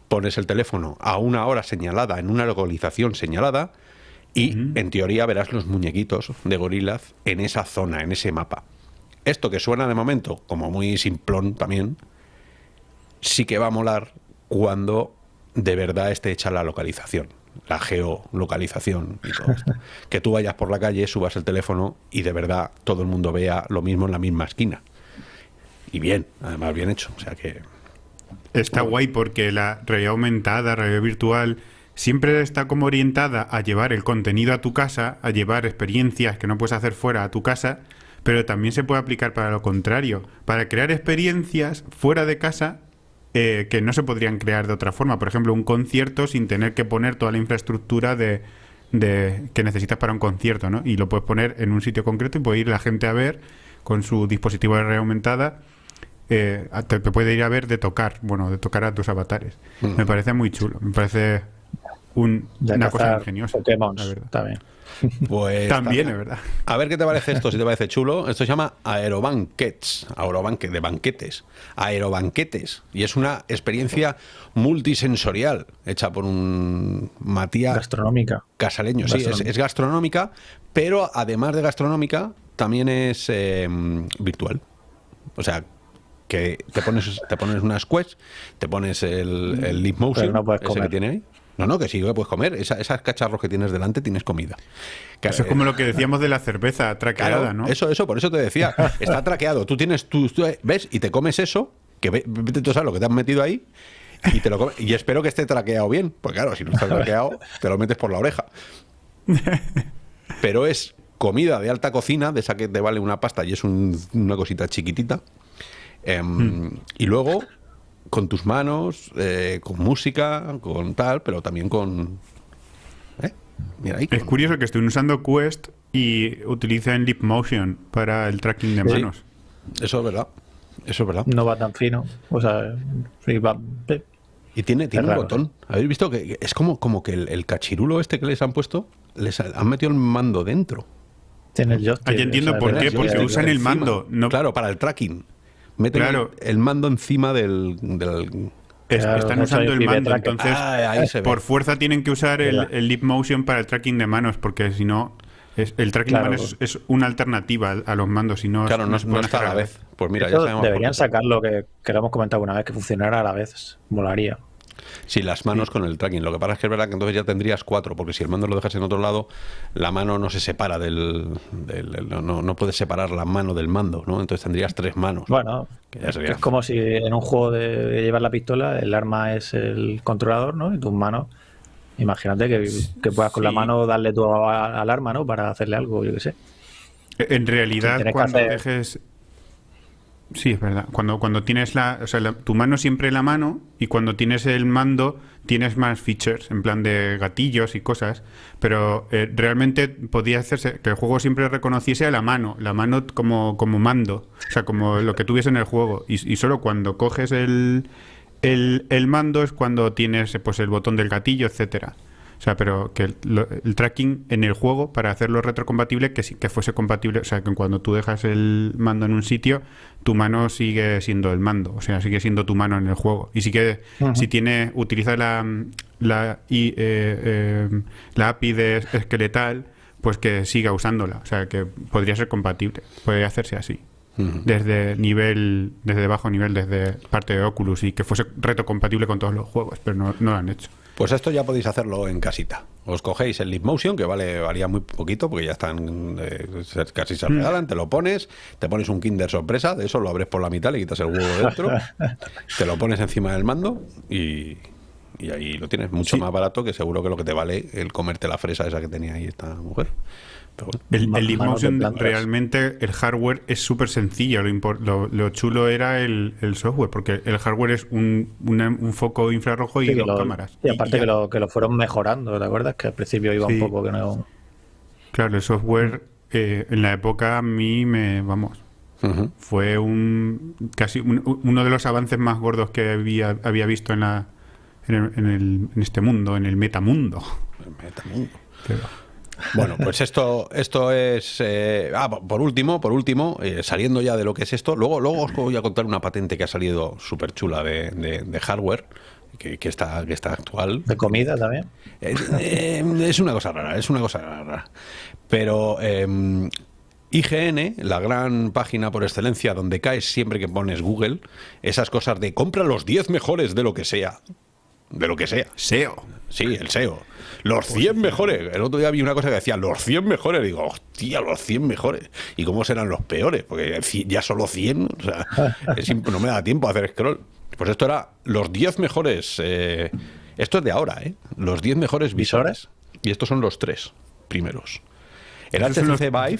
pones el teléfono a una hora señalada, en una localización señalada, y en teoría verás los muñequitos de gorilas en esa zona, en ese mapa. Esto que suena de momento como muy simplón también, sí que va a molar cuando de verdad esté hecha la localización, la geolocalización y todo esto. que tú vayas por la calle, subas el teléfono y de verdad todo el mundo vea lo mismo en la misma esquina. Y bien, además bien hecho. O sea que. Está guay porque la realidad aumentada, realidad virtual, siempre está como orientada a llevar el contenido a tu casa, a llevar experiencias que no puedes hacer fuera a tu casa, pero también se puede aplicar para lo contrario, para crear experiencias fuera de casa eh, que no se podrían crear de otra forma. Por ejemplo, un concierto sin tener que poner toda la infraestructura de, que necesitas para un concierto, ¿no? Y lo puedes poner en un sitio concreto y puede ir la gente a ver con su dispositivo de realidad aumentada. Eh, te, puede ir a ver de tocar, bueno, de tocar a tus avatares. Mm. Me parece muy chulo, me parece una cosa ingeniosa. también. Pues también es verdad. A ver qué te parece esto, si te parece chulo. Esto se llama Aerobanquets, Aerobanque, de banquetes, Aerobanquetes. Y es una experiencia multisensorial hecha por un Matías. Gastronómica. Casaleño, sí, es, gastronómica, pero además de gastronómica, también es em, virtual. O sea, que te pones, te pones unas quests, te pones el, el Leap Motion, ese que tiene ahí. No, no, que sí que puedes comer. esas cacharros que tienes delante tienes comida. eso es como lo que decíamos de la cerveza traqueada, ¿no? Eso, eso, por eso te decía. Está traqueado. Tú tienes, tú, ves y te comes eso, que vete tú sabes lo que te has metido ahí, y te lo comes. Y espero que esté traqueado bien, porque claro, si no está traqueado, te lo metes por la oreja. Pero es comida de alta cocina, de esa que te vale una pasta y es una cosita chiquitita. Em, hmm. Y luego con tus manos, eh, con música, con tal, pero también con... ¿eh? Mira ahí, Es curioso que estén usando Quest y utilicen Leap Motion para el tracking de manos. Eso es verdad. Eso es verdad. No va tan fino. O sea, va... Y tiene, tiene un botón. ¿Habéis visto que es como, como que el, cachirulo este que les han puesto, les han metido el mando dentro? Tiene el joystick. Ahí entiendo por qué, porque usan el mando. No... Claro, para el tracking meten el, mando encima del... están usando el mando, entonces ah, por fuerza tienen que usar el, el Leap Motion para el tracking de manos, porque si no, el tracking de manos es, una alternativa a, los mandos. no, claro, no, está a la vez. Pues mira, ya Deberían sacar lo que, que lo hemos comentado una vez, que funcionara a la vez. Molaría. Sí, las manos con el tracking. Lo que pasa es que es verdad que entonces ya tendrías cuatro, porque si el mando lo dejas en otro lado, la mano no se separa del. no, no, puedes separar la mano del mando, ¿no? Entonces tendrías tres manos. Bueno, es como si en un juego de llevar la pistola, el arma es el controlador, ¿no? Y tus manos. Imagínate que, puedas con la mano darle tu al arma, ¿no? Para hacerle algo, yo qué sé. En realidad, cuando dejes Sí, es verdad. Cuando, cuando tienes la, o sea, tu mano siempre la mano y cuando tienes el mando tienes más features en plan de gatillos y cosas, pero eh, realmente podía hacerse que el juego siempre reconociese a la mano, la mano como, como mando, o sea, como lo que tuviese en el juego. Y, y solo cuando coges el, el, el, mando es cuando tienes pues el botón del gatillo, etcétera. O sea, pero que el, tracking en el juego, para hacerlo retrocompatible, que, que fuese compatible, o sea, que cuando tú dejas el mando en un sitio, tu mano sigue siendo el mando, o sea, sigue siendo tu mano en el juego. Y sí que, si tiene, utiliza la, la, eh, eh, la API de esqueletal, pues que siga usándola. O sea, que podría ser compatible, podría hacerse así. Desde nivel, desde bajo nivel, desde parte de Oculus y que fuese retrocompatible con todos los juegos, pero no, no lo han hecho. Pues esto ya podéis hacerlo en casita. Os cogéis el Leap Motion, que vale, valía muy poquito, porque ya están eh, casi se regalan, te lo pones, te pones un Kinder sorpresa, de eso lo abres por la mitad, le quitas el huevo dentro, te lo pones encima del mando y, ahí lo tienes mucho más barato que seguro que lo que te vale el comerte la fresa esa que tenía ahí esta mujer. El, el Motion realmente el hardware es súper sencillo. Lo, chulo era el, software, porque el hardware es un, foco infrarrojo y dos cámaras. Y aparte que, lo, que lo fueron mejorando, ¿te acuerdas? Que al principio iba un poco que no. Claro, el software eh, en la época a mí me. Vamos. Fue un casi uno de los avances más gordos que había, había visto en, la, en, el, en, este mundo, en el metamundo. El metamundo. Bueno, pues esto, esto es. Eh, ah, por último, por último, eh, saliendo ya de lo que es esto, luego, luego os voy a contar una patente que ha salido súper chula de, hardware. Que, está, que está actual. ¿De comida también? Eh, es una cosa rara, es una cosa rara. Pero em, IGN, la gran página por excelencia donde caes siempre que pones Google, esas cosas de compra los 10 mejores de lo que sea. De lo que sea. SEO. Sí, el SEO. Los 100 mejores. El otro día vi una cosa que decía, los 100 mejores. Digo, hostia, los 100 mejores. ¿Y cómo serán los peores? Porque ya solo 100, o sea, no me da tiempo a hacer scroll. Pues esto era los 10 mejores. Eh, esto es de ahora, ¿eh? Los 10 mejores visores. Y estos son los tres primeros. El HTC Vive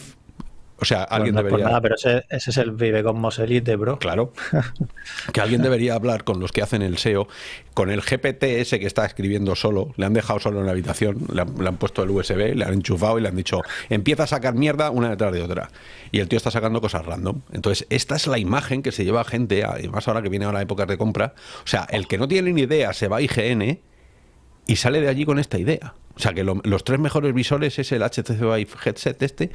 o sea, alguien debería. nada, pero ese, es el Vive Cosmos Elite, bro. Claro. que alguien debería hablar con los que hacen el SEO, con el GPT ese que está escribiendo solo, le han dejado solo en la habitación, le han, puesto el USB, le han enchufado y le han dicho, empieza a sacar mierda una detrás de otra. Y el tío está sacando cosas random. Entonces, esta es la imagen que se lleva a gente, además ahora que viene ahora épocas de compra. O sea, el que no tiene ni idea se va a IGN y sale de allí con esta idea. O sea, que los tres mejores visores es el HTC Vive headset este.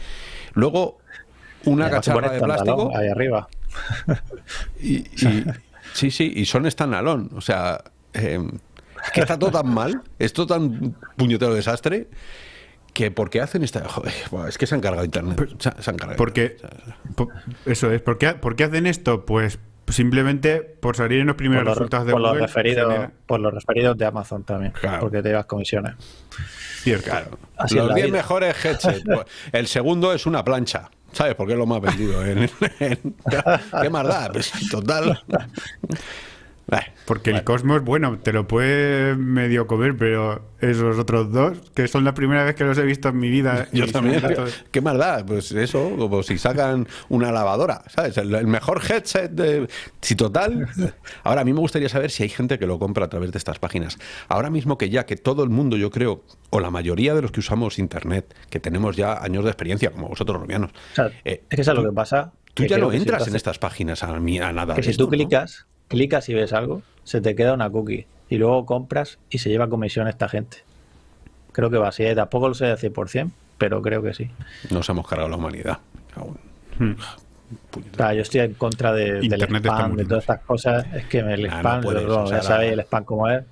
Luego, una cacharra de plástico. Ahí arriba. Y, sí, sí, y son standalone. O sea, em, es que está todo tan mal, es todo tan puñetero desastre que ¿por qué hacen esta...? es que se han cargado internet. Se, han cargado porque, eso es, ¿por qué, ¿por qué hacen esto? Pues Simplemente por salir en los primeros resultados de por Google. Los referidos, Por los referidos de Amazon también. Porque te llevas comisiones. Claro. los 10 mejores headsets. Pues, el segundo es una plancha. ¿Sabes por qué es lo más vendido? ¿Qué más da? Pues, total. Porque el Cosmos, bueno, te lo puede medio comer, pero esos otros dos, que son la primera vez que los he visto en mi vida. Yo también. ¿Qué más da? Pues eso, como si sacan una lavadora, ¿sabes? El, mejor headset de... Si total... Ahora, a mí me gustaría saber si hay gente que lo compra a través de estas páginas. Ahora mismo que ya que todo el mundo, yo creo, o la mayoría de los que usamos Internet, que tenemos ya años de experiencia, como vosotros, robianos... Eh, es que es lo que pasa... Tú ya no entras en estas páginas a, a nada. Que si tú clicas clicas y ves algo, se te queda una cookie y luego compras y se lleva comisión esta gente. Creo que va así, ¿eh? tampoco lo sé al 100%, pero creo que sí. Nos hemos cargado la humanidad aún. Hmm. yo estoy en contra de, del spam, de todas estas cosas. Es que el ah, spam, ya sabéis el spam como es,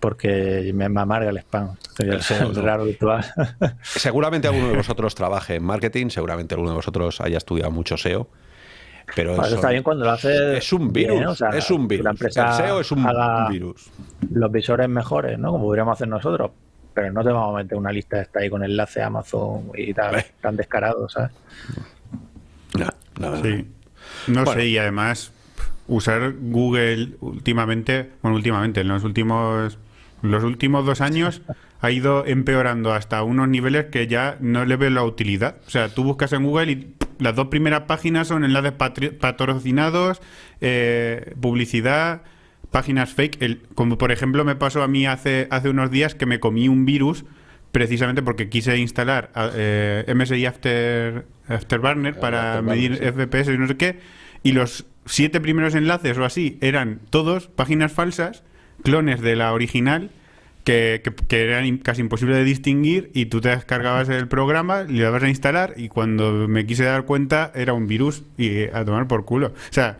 porque me, amarga el spam. el raro virtual. Seguramente alguno de vosotros trabaje en marketing, seguramente alguno de vosotros haya estudiado mucho SEO pero eso, está bien cuando lo hace. Es un virus. es un virus. La empresa el SEO es un virus. Los visores mejores, ¿no? Como podríamos hacer nosotros. Pero no te vamos a meter una lista esta ahí con enlace a Amazon y tal, tan descarado, ¿sabes? No, no, sí. No sé, y además, usar Google últimamente, bueno, últimamente, en los últimos, los últimos dos años ha ido empeorando hasta unos niveles que ya no le veo la utilidad. O sea, tú buscas en Google y las dos primeras páginas son enlaces patrocinados, eh, publicidad, páginas fake. como por ejemplo me pasó a mí hace, hace unos días que me comí un virus precisamente porque quise instalar eh, MSI After, Afterburner para medir FPS y no sé qué. Y los siete primeros enlaces o así eran todos páginas falsas, clones de la original que, que, eran casi imposible de distinguir y tú te descargabas el programa, le dabas a instalar y cuando me quise dar cuenta era un virus y a tomar por culo. O sea,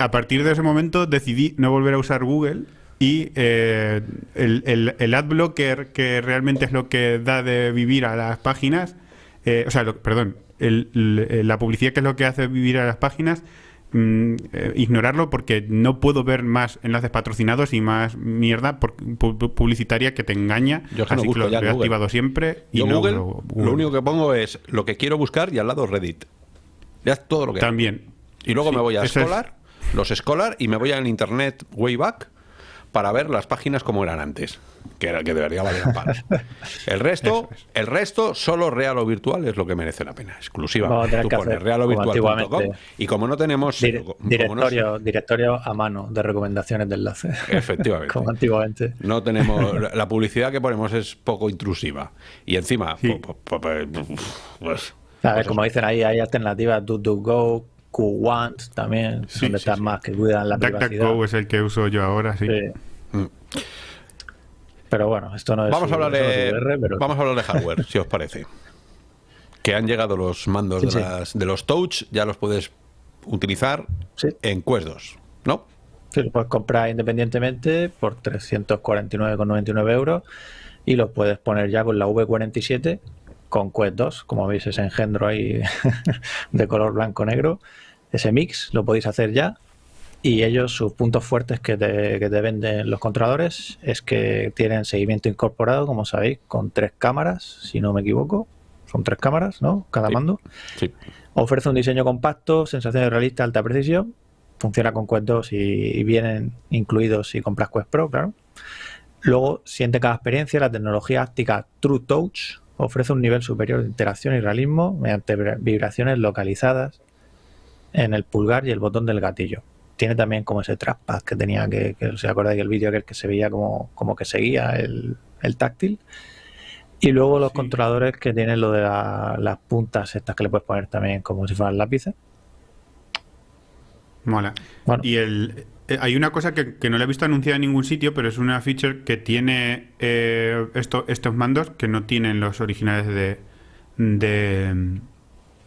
a partir de ese momento decidí no volver a usar Google y eh, el, el, el adblocker, que realmente es lo que da de vivir a las páginas, eh, o sea, perdón, la publicidad que es lo que hace vivir a las páginas, mm, eh, ignorarlo porque no puedo ver más enlaces patrocinados y más mierda publicitaria que te engaña. Yo así que lo he activado siempre. Y no Google, lo único que pongo es lo que quiero buscar y al lado Reddit. Ya todo lo que También. Y luego me voy a Scholar, los Scholar y me voy al Internet Wayback para ver las páginas como eran antes, que era que debería valer palos. El resto, el resto, solo real o virtual es lo que merece la pena, exclusiva. Tú pones virtual.com y como no tenemos directorio, directorio a mano de recomendaciones de enlace. Efectivamente. como antiguamente. No tenemos la publicidad que ponemos es poco intrusiva y encima pues, pues, pues, como dicen ahí, hay alternativas do go Q1 también, son de más que cuidan la privacidad. DuckDuckGo es el que uso yo ahora, sí. Mm. Pero bueno, esto no es. Vamos, a, hablar de, vamos a hablar de hardware, si os parece. Que han llegado los mandos de, las, de, los Touch, ya los puedes utilizar en Quest 2, ¿no? Sí, los puedes comprar independientemente por 349,99 euros y los puedes poner ya con la V47 con Quest 2, como veis ese engendro ahí de color blanco-negro, ese mix lo podéis hacer ya y ellos sus puntos fuertes que te, que te, venden los controladores es que tienen seguimiento incorporado, como sabéis, con tres cámaras, si no me equivoco, son tres cámaras, ¿no? Cada mando. Ofrece un diseño compacto, sensaciones realistas, alta precisión, funciona con Quest 2 y, vienen incluidos si compras Quest Pro, claro. Luego siente cada experiencia la tecnología áptica True Touch, ofrece un nivel superior de interacción y realismo mediante vibraciones localizadas en el pulgar y el botón del gatillo. Tiene también como ese trackpad que tenía que, que se acuerda el vídeo que se veía como, como que seguía el, táctil. Y luego los controladores que tienen lo de las puntas estas que le puedes poner también como si fueran lápices. Mola. Y el, eh, hay una cosa que, no la he visto anunciada en ningún sitio, pero es una feature que tiene eh, estos mandos que no tienen los originales de, de,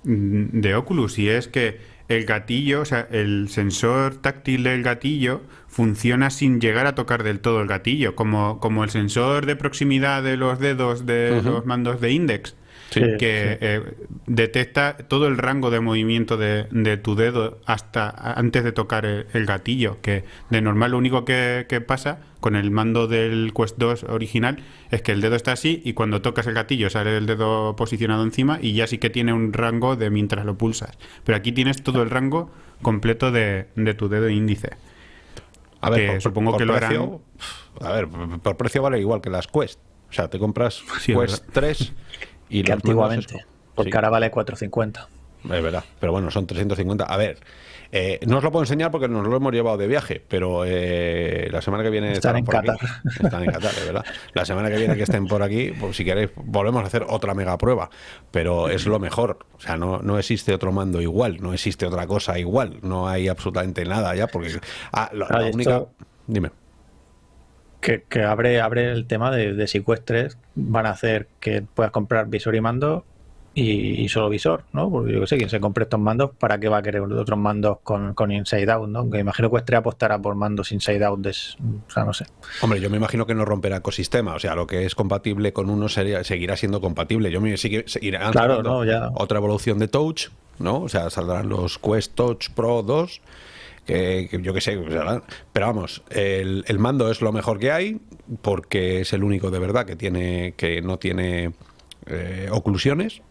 de Oculus. Y es que el gatillo, o sea, el sensor táctil del gatillo funciona sin llegar a tocar del todo el gatillo, como, como el sensor de proximidad de los dedos de los mandos de Index que eh, detecta todo el rango de movimiento de, tu dedo hasta antes de tocar el, gatillo, que de normal lo único que, pasa con el mando del Quest 2 original es que el dedo está así y cuando tocas el gatillo sale el dedo posicionado encima y ya sí que tiene un rango de mientras lo pulsas. Pero aquí tienes todo el rango completo de, tu dedo índice. A ver, supongo que lo harán... A ver, por precio vale igual que las Quest. O sea, te compras Quest 3 y que antiguamente, porque ahora vale 450. Es verdad, pero bueno, son 350. A ver, eh, no os lo puedo enseñar porque nos lo hemos llevado de viaje, pero eh, la semana que viene están en Qatar. Están en Qatar, es verdad. La semana que viene que estén por aquí, pues, si queréis, volvemos a hacer otra mega prueba, pero es lo mejor. O sea, no, no existe otro mando igual, no existe otra cosa igual, no hay absolutamente nada ya, porque ah, la, única. Dime que, abre, abre el tema de, de si van a hacer que puedas comprar visor y mando y, solo visor, ¿no? Porque yo que sé, quien se compre estos mandos, ¿para qué va a querer otros mandos con, con Inside Out, ¿no? Que imagino que Estrella apostará por mandos Inside Out, o sea, no sé. Hombre, yo me imagino que no romperá ecosistema, o sea, lo que es compatible con uno sería, seguirá siendo compatible. Yo me sigue, seguirán claro, no, ya. otra evolución de Touch, ¿no? O sea, saldrán los Quest Touch Pro 2 que, yo qué sé, pero vamos, el, el, mando es lo mejor que hay porque es el único de verdad que tiene que no tiene eh, oclusiones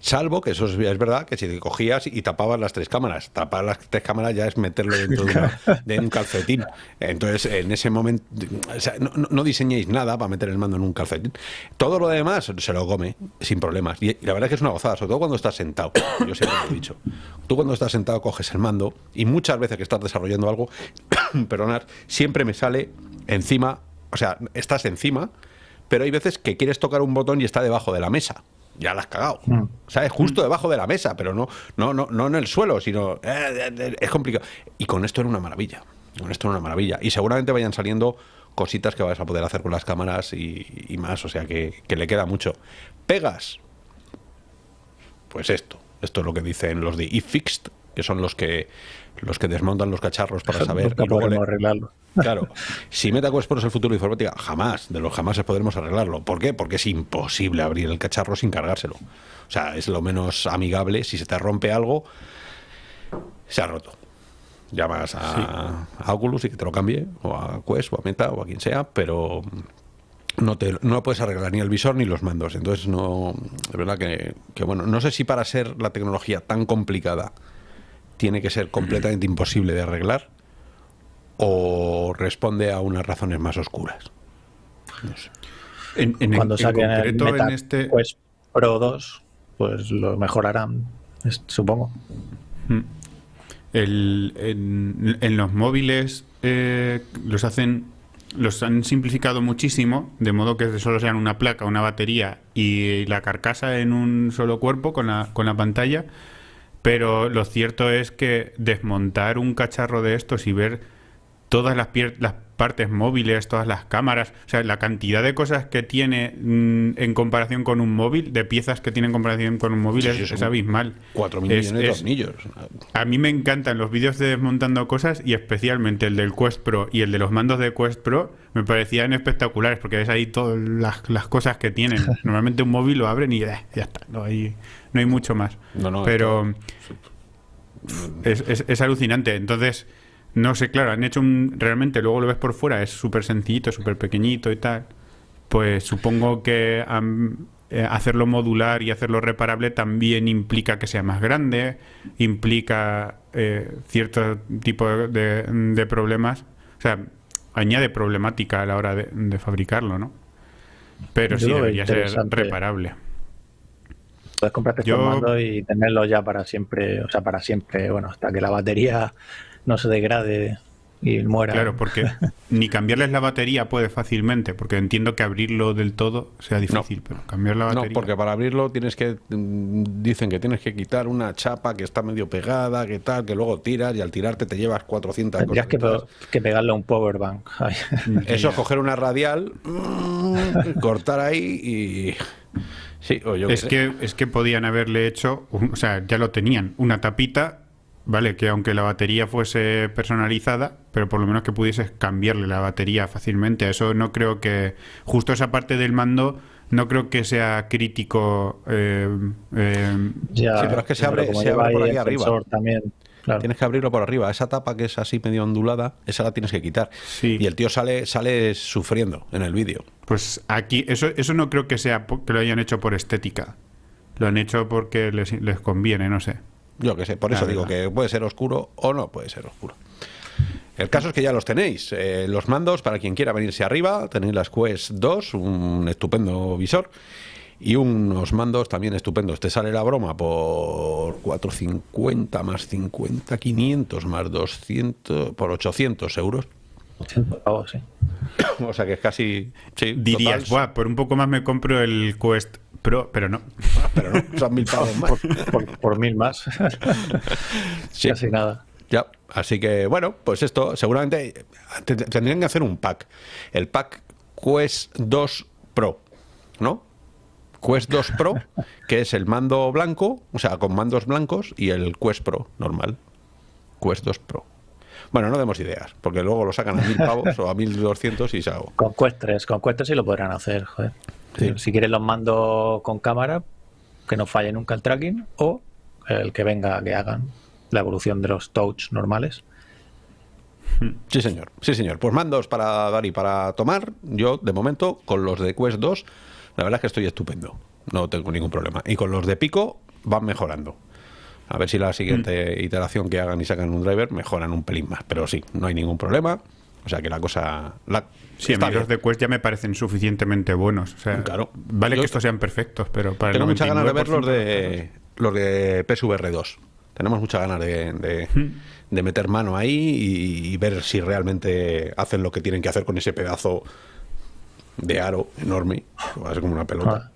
Salvo que eso es, verdad, que si te cogías y tapabas las tres cámaras, tapar las tres cámaras ya es meterlo dentro de, un calcetín. Entonces, en ese momento, no, diseñéis nada para meter el mando en un calcetín. Todo lo demás se lo come sin problemas. Y, la verdad es que es una gozada, sobre todo cuando estás sentado. Yo siempre lo he dicho. Tú cuando estás sentado coges el mando y muchas veces que estás desarrollando algo, perdonad, siempre me sale encima, o sea, estás encima, pero hay veces que quieres tocar un botón y está debajo de la mesa ya la has cagado. Mm. ¿Sabes? Justo debajo de la mesa, pero no, no, no, no en el suelo, sino. Eh, eh, eh, es complicado. Y con esto era una maravilla. Con esto era una maravilla. Y seguramente vayan saliendo cositas que vas a poder hacer con las cámaras y, más. O sea que, le queda mucho. Pegas. Pues esto. Esto es lo que dicen los de iFixed, que son los que los que desmontan los cacharros para saber. y luego arreglarlo. Claro, si MetaQuest Pro es el futuro de informática, jamás, de los jamás podremos arreglarlo. ¿Por qué? Porque es imposible abrir el cacharro sin cargárselo. O sea, es lo menos amigable. Si se te rompe algo, se ha roto. llamas a, Oculus y que te lo cambie, o a Quest, o a Meta, o a quien sea, pero no, te, no puedes arreglar ni el visor ni los mandos. Entonces, no. De verdad que, que, bueno, no sé si para ser la tecnología tan complicada tiene que ser completamente imposible de arreglar o responde a unas razones más oscuras. No sé. En, Cuando saquen el Meta, este... pues Pro 2, pues lo mejorarán, supongo. Hmm. en, los móviles eh, los hacen los han simplificado muchísimo, de modo que solo sean una placa, una batería y la carcasa en un solo cuerpo con la, con la pantalla. Pero lo cierto es que desmontar un cacharro de estos y ver todas las, las partes móviles, todas las cámaras, o sea, la cantidad de cosas que tiene mm, en comparación con un móvil, de piezas que tiene en comparación con un móvil, es, abismal. 4 millones de tornillos. A mí me encantan los vídeos de desmontando cosas y especialmente el del Quest Pro y el de los mandos de Quest Pro me parecían espectaculares porque ves ahí todas las, cosas que tienen. Normalmente un móvil lo abren y ya está, no hay, no hay mucho más. Pero es, es alucinante. Entonces no sé, claro, han hecho un. Realmente, luego lo ves por fuera, es súper sencillito, súper pequeñito y tal. Pues supongo que eh, hacerlo modular y hacerlo reparable también implica que sea más grande, implica eh, cierto tipo de, problemas. O sea, añade problemática a la hora de, fabricarlo, ¿no? Pero sí debería ser reparable. Puedes comprarte Yo... y tenerlo ya para siempre, o sea, para siempre, bueno, hasta que la batería no se degrade y muera. Claro, porque ni cambiarles la batería puede fácilmente, porque entiendo que abrirlo del todo sea difícil, pero cambiar la batería. No, porque para abrirlo tienes que. Mm, dicen que tienes que quitar una chapa que está medio pegada, que tal, que luego tiras y al tirarte te llevas 400 Tendrías que, que pegarle a un power bank. Eso, coger una radial, mm, cortar ahí y. Sí, o yo es, que, es que podían haberle hecho, o sea, ya lo tenían, una tapita ¿vale? Que aunque la batería fuese personalizada, pero por lo menos que pudieses cambiarle la batería fácilmente. Eso no creo que, justo esa parte del mando, no creo que sea crítico. Eh, eh, sí, pero es que se abre, se abre por ahí arriba. También. Tienes que abrirlo por arriba. Esa tapa que es así medio ondulada, esa la tienes que quitar. Y el tío sale, sale sufriendo en el vídeo. Pues aquí, eso, eso no creo que sea que lo hayan hecho por estética. Lo han hecho porque les, les conviene, no sé. Yo que sé, por eso digo que puede ser oscuro o no puede ser oscuro. El caso es que ya los tenéis. Eh, los mandos, para quien quiera venirse arriba, tenéis las Quest 2, un estupendo visor. Y unos mandos también estupendos. Te sale la broma por 450 más 50, 500 más 200, por 800 euros. sí. o sea que es casi. Sí, Dirías, por un poco más me compro el Quest Pro, pero no. pero no, son mil pavos más. por, mil más. sí. Casi nada. Ya, así que bueno, pues esto seguramente tendrían que hacer un pack. El pack Quest 2 Pro, ¿no? Quest 2 Pro, que es el mando blanco, o sea, con mandos blancos, y el Quest Pro normal. Quest 2 Pro. Bueno, no demos ideas, porque luego lo sacan a mil pavos o a mil doscientos y se hago. Con Quest 3, con Quest 3 sí lo podrán hacer, joder. Si quieres los mando con cámara, que no falle nunca el tracking, o el que venga que hagan la evolución de los touch normales. Sí, señor. Sí, señor. Pues mandos para dar y para tomar. Yo, de momento, con los de Quest 2, la verdad es que estoy estupendo. No tengo ningún problema. Y con los de Pico van mejorando. A ver si la siguiente mm. iteración que hagan y sacan un driver mejoran un pelín más. Pero sí, no hay ningún problema. O sea que la cosa. La, sí, a mí los de Quest ya me parecen suficientemente buenos. O sea, claro. Vale que estos sean perfectos, pero para Tengo muchas ganas de ver los de, los de PSVR 2. Tenemos muchas ganas de, de, meter mano ahí y, ver si realmente hacen lo que tienen que hacer con ese pedazo de aro enorme, va a ser como una pelota.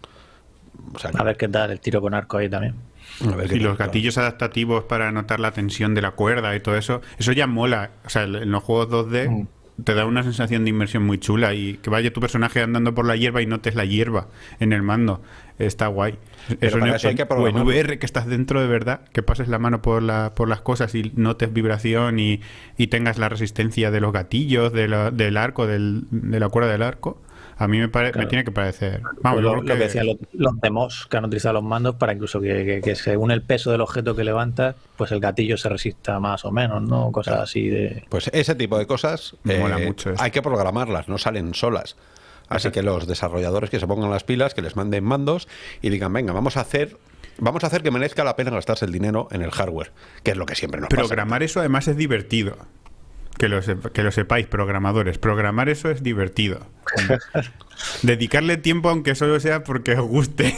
Ah. a ver qué tal el tiro con arco ahí también y los gatillos adaptativos para notar la tensión de la cuerda y todo eso, eso ya mola. O sea, en los juegos 2D mm. Te da una sensación de inmersión muy chula y que vaya tu personaje andando por la hierba y notes la hierba en el mando. Está guay. eso, en, hay que en VR que estás dentro de verdad, que pases la mano por, la, por las cosas y notes vibración y, tengas la resistencia de los gatillos, del arco, del, de la cuerda del arco. A mí me, me tiene que parecer. Vamos, lo, que, decían los, demos que han utilizado los mandos para incluso que, según el peso del objeto que levantas, pues el gatillo se resista más o menos, ¿no? Cosas así de. Pues ese tipo de cosas eh, mucho hay que programarlas, no salen solas. Así que los desarrolladores que se pongan las pilas, que les manden mandos y digan, venga, vamos a hacer vamos a hacer que merezca la pena gastarse el dinero en el hardware, que es lo que siempre nos pasa. Programar eso además es divertido. Que lo, que lo sepáis, programadores. Programar eso es divertido. Dedicarle tiempo, aunque solo sea porque os guste.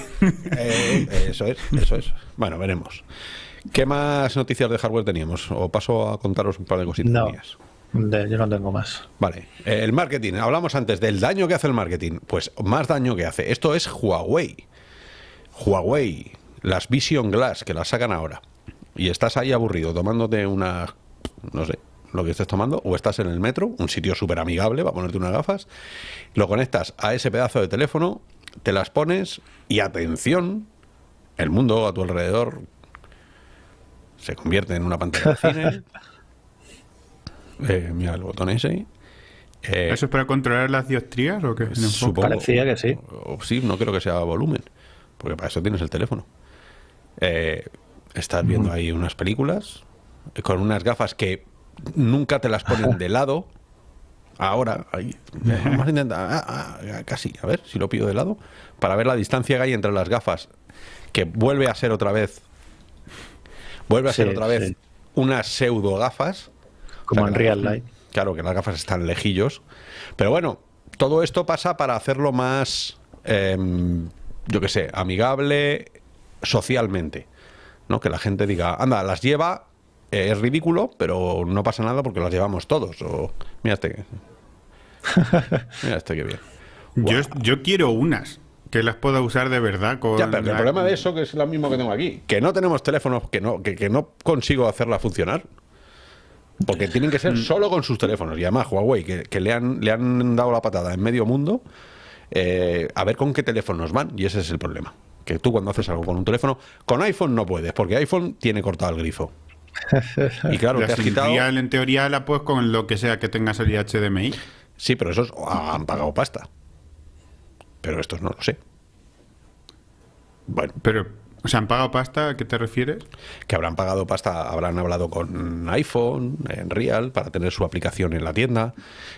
Eh, eso es, eso es. Bueno, veremos. ¿Qué más noticias de hardware teníamos? O paso a contaros un par de cositas no, yo no tengo más. Vale. el marketing. Hablamos antes del daño que hace el marketing. Pues más daño que hace. Esto es Huawei. Huawei. Las Vision Glass, que las sacan ahora. Y estás ahí aburrido tomándote una... No sé, lo que estés tomando, o estás en el metro, un sitio súper amigable para ponerte unas gafas, lo conectas a ese pedazo de teléfono, te las pones y atención, el mundo a tu alrededor se convierte en una pantalla de cine. Eh, mira el botón ese. Eh, ¿Eso es para controlar las diostrías o qué? Supongo, Parecía que sí. sí, no creo que sea volumen, porque para eso tienes el teléfono. Eh, estás viendo ahí unas películas con unas gafas que nunca te las ponen de lado. Ahora, ahí, vamos a intentar, ah, ah, casi, a ver si lo pido de lado, para ver la distancia que hay entre las gafas, que vuelve a ser otra vez, vuelve a ser otra vez unas pseudo gafas. Como en Real Life. Claro, que las gafas están lejillos. Pero bueno, todo esto pasa para hacerlo más, em, yo que sé, amigable socialmente. ¿no? Que la gente diga, anda, las lleva eh, es ridículo, pero no pasa nada porque las llevamos todos. O, mira este. mira este que bien. Yo, yo quiero unas que las pueda usar de verdad con ya, pero el problema de eso que es lo mismo que tengo aquí que no tenemos teléfonos que no que, no consigo hacerla funcionar porque tienen que ser mm. solo con sus teléfonos y además Huawei que, le han le han dado la patada en medio mundo eh, a ver con qué teléfonos van y ese es el problema que tú cuando haces algo con un teléfono con iPhone no puedes porque iPhone tiene cortado el grifo y claro, te has quitado... En teoría la puedes con lo que sea que tenga salida HDMI. Sí, pero esos han pagado pasta. Pero estos no lo sé. Bueno. Pero, ¿se sea, han pagado pasta? ¿A qué te refieres? Que habrán pagado pasta, habrán hablado con iPhone, en Real, para tener su aplicación en la tienda.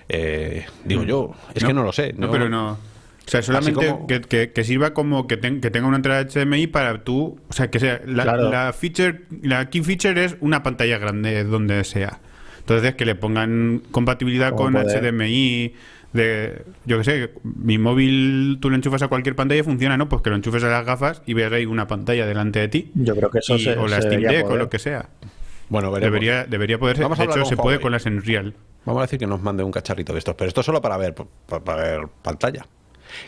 Eh, digo mm. yo, es que no lo sé. no pero no. O sea, solamente que, sirva como que, tenga una entrada HDMI para tú. O sea, que sea. La, feature, la key feature es una pantalla grande donde sea. Entonces, que le pongan compatibilidad con HDMI. De, yo qué sé, mi móvil tú lo enchufas a cualquier pantalla y funciona, ¿no? Pues que lo enchufes a las gafas y veas ahí una pantalla delante de ti. Yo creo que eso se, O la Steam Deck o lo que sea. Bueno, Debería, debería poder ser. de hecho, se puede con las Unreal. Vamos a decir que nos mande un cacharrito de estos, pero esto solo para ver, para ver pantalla.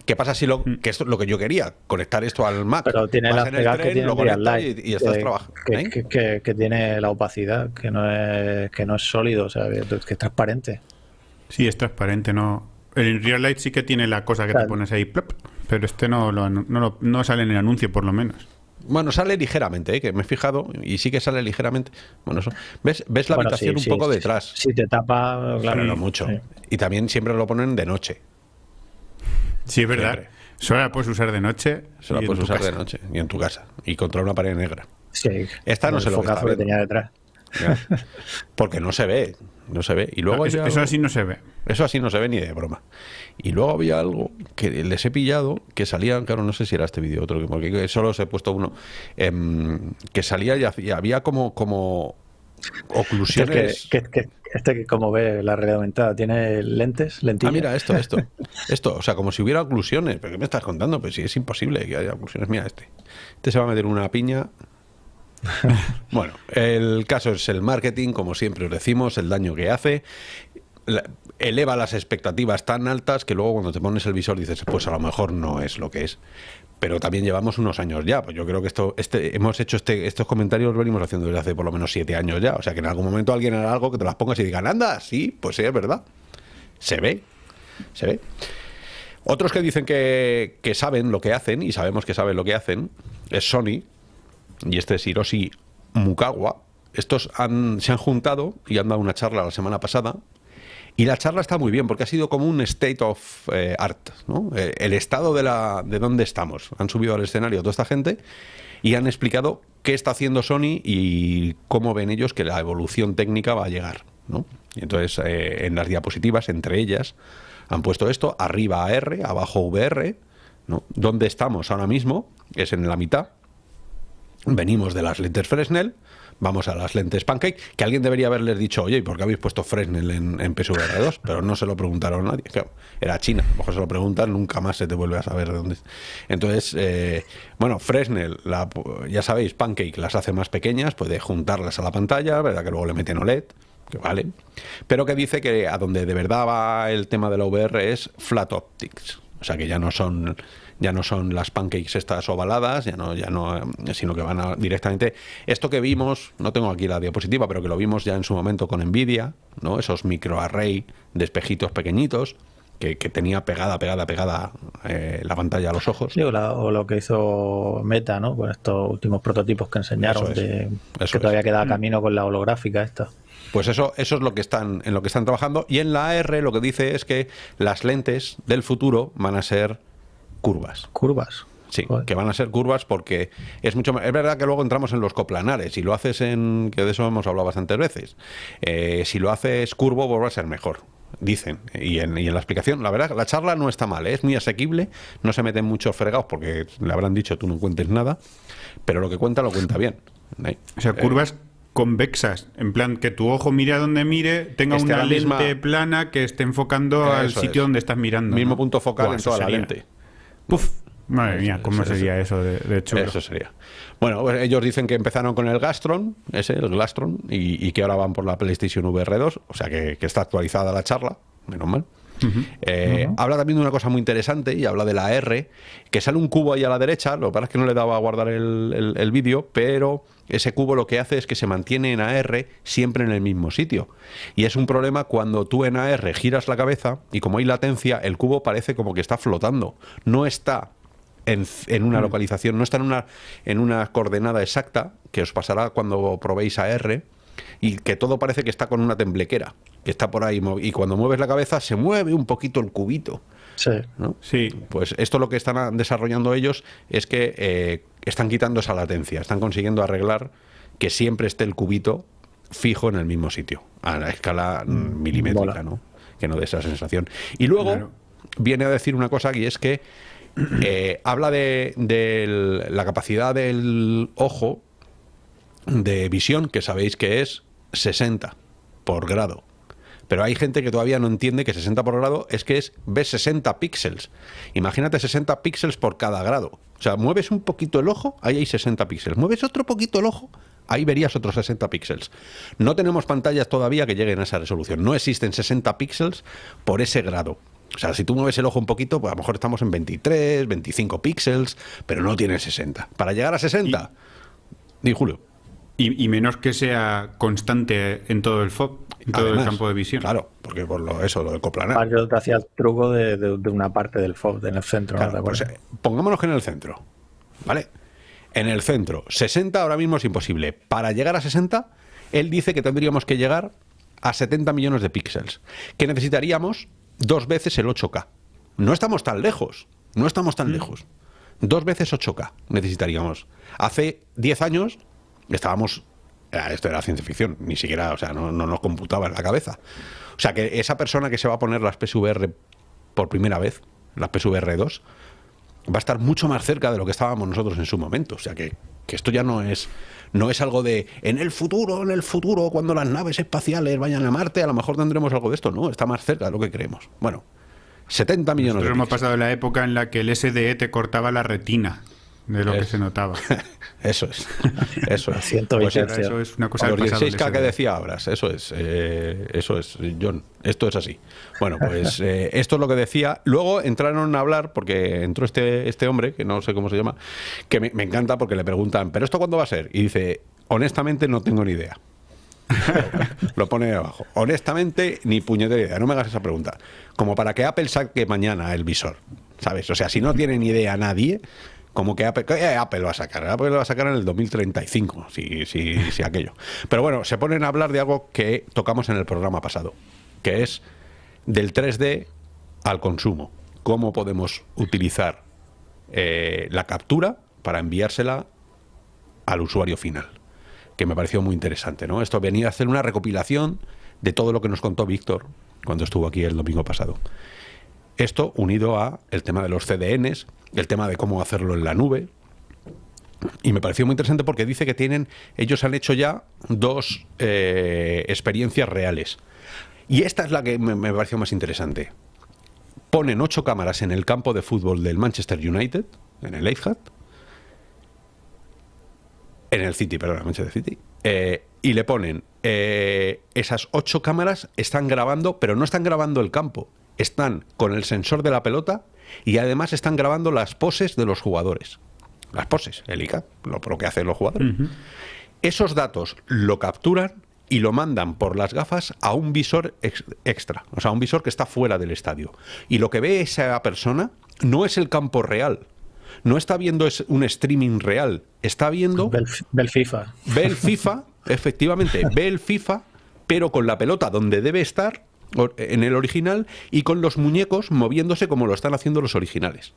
¿Qué pasa si lo mm. que es lo que yo quería? Conectar esto al Mac. Pero tiene la que tiene y, estás trabajando. ¿eh? Que, tiene la opacidad, que no es, que no es sólido, o sea, que es transparente. Sí, es transparente, no. El Real Light sí que tiene la cosa que te pones ahí, pero este no, no, no sale en el anuncio, por lo menos. Bueno, sale ligeramente, ¿eh? que me he fijado, y sí que sale ligeramente. Bueno, eso. ¿Ves, ves la habitación un poco detrás? Sí, te tapa, claro. no mucho. Y también siempre lo ponen de noche. Sí, es verdad. Solo la puedes usar de noche. Solo la puedes usar de noche y en tu casa. Y contra una pared negra. Sí. Esta no se lo que, tenía detrás. Porque no se ve, no se ve. Y luego eso, así no se ve. Eso así no se ve ni de broma. Y luego había algo que les he pillado, que salía, claro, no sé si era este vídeo otro, porque solo os he puesto uno, em, que salía y había como, como oclusiones. Que, que, este que como ve la realidad aumentada tiene lentes, lentillas. Ah, mira, esto, esto. Esto, o sea, como si hubiera oclusiones. ¿Pero qué me estás contando? Pues sí, es imposible que haya oclusiones. Mira este. Este se va a meter una piña. bueno, el caso es el marketing, como siempre os decimos, el daño que hace. eleva las expectativas tan altas que luego cuando te pones el visor dices, pues a lo mejor no es lo que es pero también llevamos unos años ya. Pues yo creo que esto, este, hemos hecho este, estos comentarios, los venimos haciendo desde hace por lo menos siete años ya. O sea que en algún momento alguien hará algo que te las pongas y digan, anda, sí, pues sí, es verdad. Se ve, se ve. Otros que dicen que, que saben lo que hacen, y sabemos que saben lo que hacen, es Sony, y este es Hiroshi Mukawa. Estos han, se han juntado y han dado una charla la semana pasada Y la charla está muy bien porque ha sido como un state of eh, art, ¿no? Eh, el estado de, la, de dónde estamos. Han subido al escenario toda esta gente y han explicado qué está haciendo Sony y cómo ven ellos que la evolución técnica va a llegar. ¿no? Y entonces, eh, en las diapositivas, entre ellas, han puesto esto, arriba AR, abajo VR, ¿no? ¿Dónde estamos ahora mismo? Es en la mitad. Venimos de las lentes Fresnel, vamos a las lentes Pancake, que alguien debería haberles dicho, oye, ¿y por qué habéis puesto Fresnel en, PSVR 2? Pero no se lo preguntaron nadie. era China, a lo mejor se lo preguntan, nunca más se te vuelve a saber de dónde. Entonces, eh, bueno, Fresnel, ya sabéis, Pancake las hace más pequeñas, puede juntarlas a la pantalla, ¿verdad? Que luego le meten OLED que vale, pero que dice que a donde de verdad va el tema de la VR es flat optics, o sea que ya no son ya no son las pancakes estas ovaladas, ya no, ya no, sino que van directamente. Esto que vimos, no tengo aquí la diapositiva, pero que lo vimos ya en su momento con Nvidia, ¿no? Esos microarray de espejitos pequeñitos. Que, tenía pegada, pegada, pegada eh, la pantalla a los ojos. Sí, o, lo que hizo Meta, ¿no? Con estos últimos prototipos que enseñaron, de, que todavía queda mm. camino con la holográfica esta. Pues eso, eso es lo que están, en lo que están trabajando. Y en la AR lo que dice es que las lentes del futuro van a ser curvas. Curvas. Sí, que van a ser curvas porque es mucho Es verdad que luego entramos en los coplanares. Si lo haces en. que de eso hemos hablado bastantes veces. Eh, si lo haces curvo, pues va a ser mejor. Dicen. Y en, la explicación, la verdad, la charla no está mal, ¿eh? es muy asequible. No se meten muchos fregados porque le habrán dicho tú no cuentes nada. Pero lo que cuenta, lo cuenta bien. ¿eh? O sea, curvas convexas, en plan que tu ojo mire a donde mire, tenga una lente plana que esté enfocando al sitio donde estás mirando. Mismo punto focal en toda la lente. Puf, madre mía, ¿cómo sería eso de, hecho? Eso sería. Bueno, pues ellos dicen que empezaron con el Gastron, ese, el Glastron, y, que ahora van por la PlayStation VR 2, o sea que, que está actualizada la charla, menos mal. Eh, habla también de una cosa muy interesante y habla de la R, que sale un cubo ahí a la derecha, lo que pasa es que no le daba a guardar el, vídeo, pero ese cubo lo que hace es que se mantiene en AR siempre en el mismo sitio. Y es un problema cuando tú en AR giras la cabeza y como hay latencia, el cubo parece como que está flotando. No está en, una mm. localización, no está en una, en una coordenada exacta, que os pasará cuando probéis AR, y que todo parece que está con una temblequera que está por ahí y cuando mueves la cabeza se mueve un poquito el cubito. Sí. sí. Pues esto lo que están desarrollando ellos es que eh, están quitando esa latencia, están consiguiendo arreglar que siempre esté el cubito fijo en el mismo sitio, a la escala mm, milimétrica, ¿no? Que no dé esa sensación. Y luego viene a decir una cosa y es que eh, habla de, de la capacidad del ojo de visión, que sabéis que es 60 por grado. Pero hay gente que todavía no entiende que 60 por grado es que es ves 60 píxeles. Imagínate 60 píxeles por cada grado. O sea, mueves un poquito el ojo, ahí hay 60 píxeles. Mueves otro poquito el ojo, ahí verías otros 60 píxeles. No tenemos pantallas todavía que lleguen a esa resolución. No existen 60 píxeles por ese grado. O sea, si tú mueves el ojo un poquito, pues a lo mejor estamos en 23, 25 píxeles, pero no tiene 60. Para llegar a 60, di Julio. Y, menos que sea constante en todo el FOB, en todo el campo de visión. Claro, porque por lo, eso, lo del coplanar. Yo te hacía el truco de, una parte del FOB, en el centro. Pues, eh, pongámonos que en el centro, ¿vale? En el centro, 60 ahora mismo es imposible. Para llegar a 60, él dice que tendríamos que llegar a 70 millones de píxeles, que necesitaríamos dos veces el 8K. No estamos tan lejos, no estamos tan mm. lejos. Dos veces 8K necesitaríamos. Hace 10 años estábamos esto era ciencia ficción, ni siquiera, o sea, no, nos computaba en la cabeza. O sea, que esa persona que se va a poner las PSVR por primera vez, las PSVR 2, va a estar mucho más cerca de lo que estábamos nosotros en su momento. O sea, que, que esto ya no es, no es algo de en el futuro, en el futuro, cuando las naves espaciales vayan a Marte, a lo mejor tendremos algo de esto. No, está más cerca de lo que creemos. Bueno, 70 millones Pero hemos pasado la época en la que el SDE te cortaba la retina de lo que se notaba. eso es. Eso es. Pues eso es una cosa Los 16K que decía Abras, eso es. Eh, eso es, John. Esto es así. Bueno, pues eh, esto es lo que decía. Luego entraron a hablar, porque entró este, este hombre, que no sé cómo se llama, que me, me encanta porque le preguntan, ¿pero esto cuándo va a ser? Y dice, honestamente no tengo ni idea. lo pone abajo. Honestamente, ni puñetera idea. No me hagas esa pregunta. Como para que Apple saque mañana el visor. ¿Sabes? O sea, si no tiene ni idea nadie, como que Apple, eh, Apple va a sacar, Apple va a sacar en el 2035, si, si, si aquello. Pero bueno, se ponen a hablar de algo que tocamos en el programa pasado, que es del 3D al consumo. ¿Cómo podemos utilizar eh, la captura para enviársela al usuario final? Que me pareció muy interesante, ¿no? Esto venía a hacer una recopilación de todo lo que nos contó Víctor cuando estuvo aquí el domingo pasado. Esto unido a el tema de los CDNs, el tema de cómo hacerlo en la nube. Y me pareció muy interesante porque dice que tienen, ellos han hecho ya dos eh, experiencias reales. Y esta es la que me, pareció más interesante. Ponen ocho cámaras en el campo de fútbol del Manchester United, en el Etihad, en el City, perdón, Manchester City, eh, y le ponen eh, esas ocho cámaras están grabando, pero no están grabando el campo, están con el sensor de la pelota y además están grabando las poses de los jugadores. Las poses, el ICA, lo, lo que hacen los jugadores. Esos datos lo capturan y lo mandan por las gafas a un visor extra, o sea, un visor que está fuera del estadio. Y lo que ve esa persona no es el campo real, no está viendo un streaming real, está viendo... Ve el, FIFA. Ve el FIFA, efectivamente, ve el FIFA, pero con la pelota donde debe estar, en el original, y con los muñecos moviéndose como lo están haciendo los originales.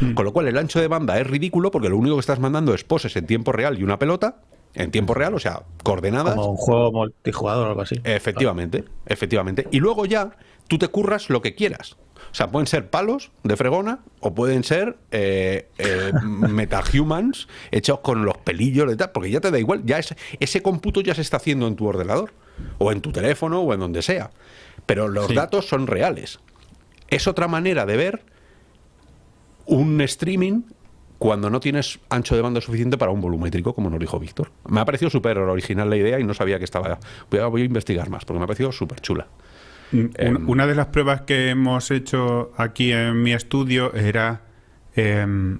Hmm. Con lo cual el ancho de banda es ridículo porque lo único que estás mandando es poses en tiempo real y una pelota, en tiempo real, o sea, coordenadas. Como un juego multijugador o algo así. Efectivamente, efectivamente. Y luego ya tú te curras lo que quieras. O sea, pueden ser palos de fregona o pueden ser eh, eh metahumans hechos con los pelillos de tal, porque ya te da igual, ya ese cómputo ya se está haciendo en tu ordenador o en tu teléfono o en donde sea. Pero los datos son reales. Es otra manera de ver un streaming cuando no tienes ancho de banda suficiente para un volumétrico, como nos dijo Víctor. Me ha parecido súper original la idea y no sabía que estaba... Voy a, voy a investigar más, porque me ha parecido súper chula. Mm, em, una de las pruebas que hemos hecho aquí en mi estudio era em,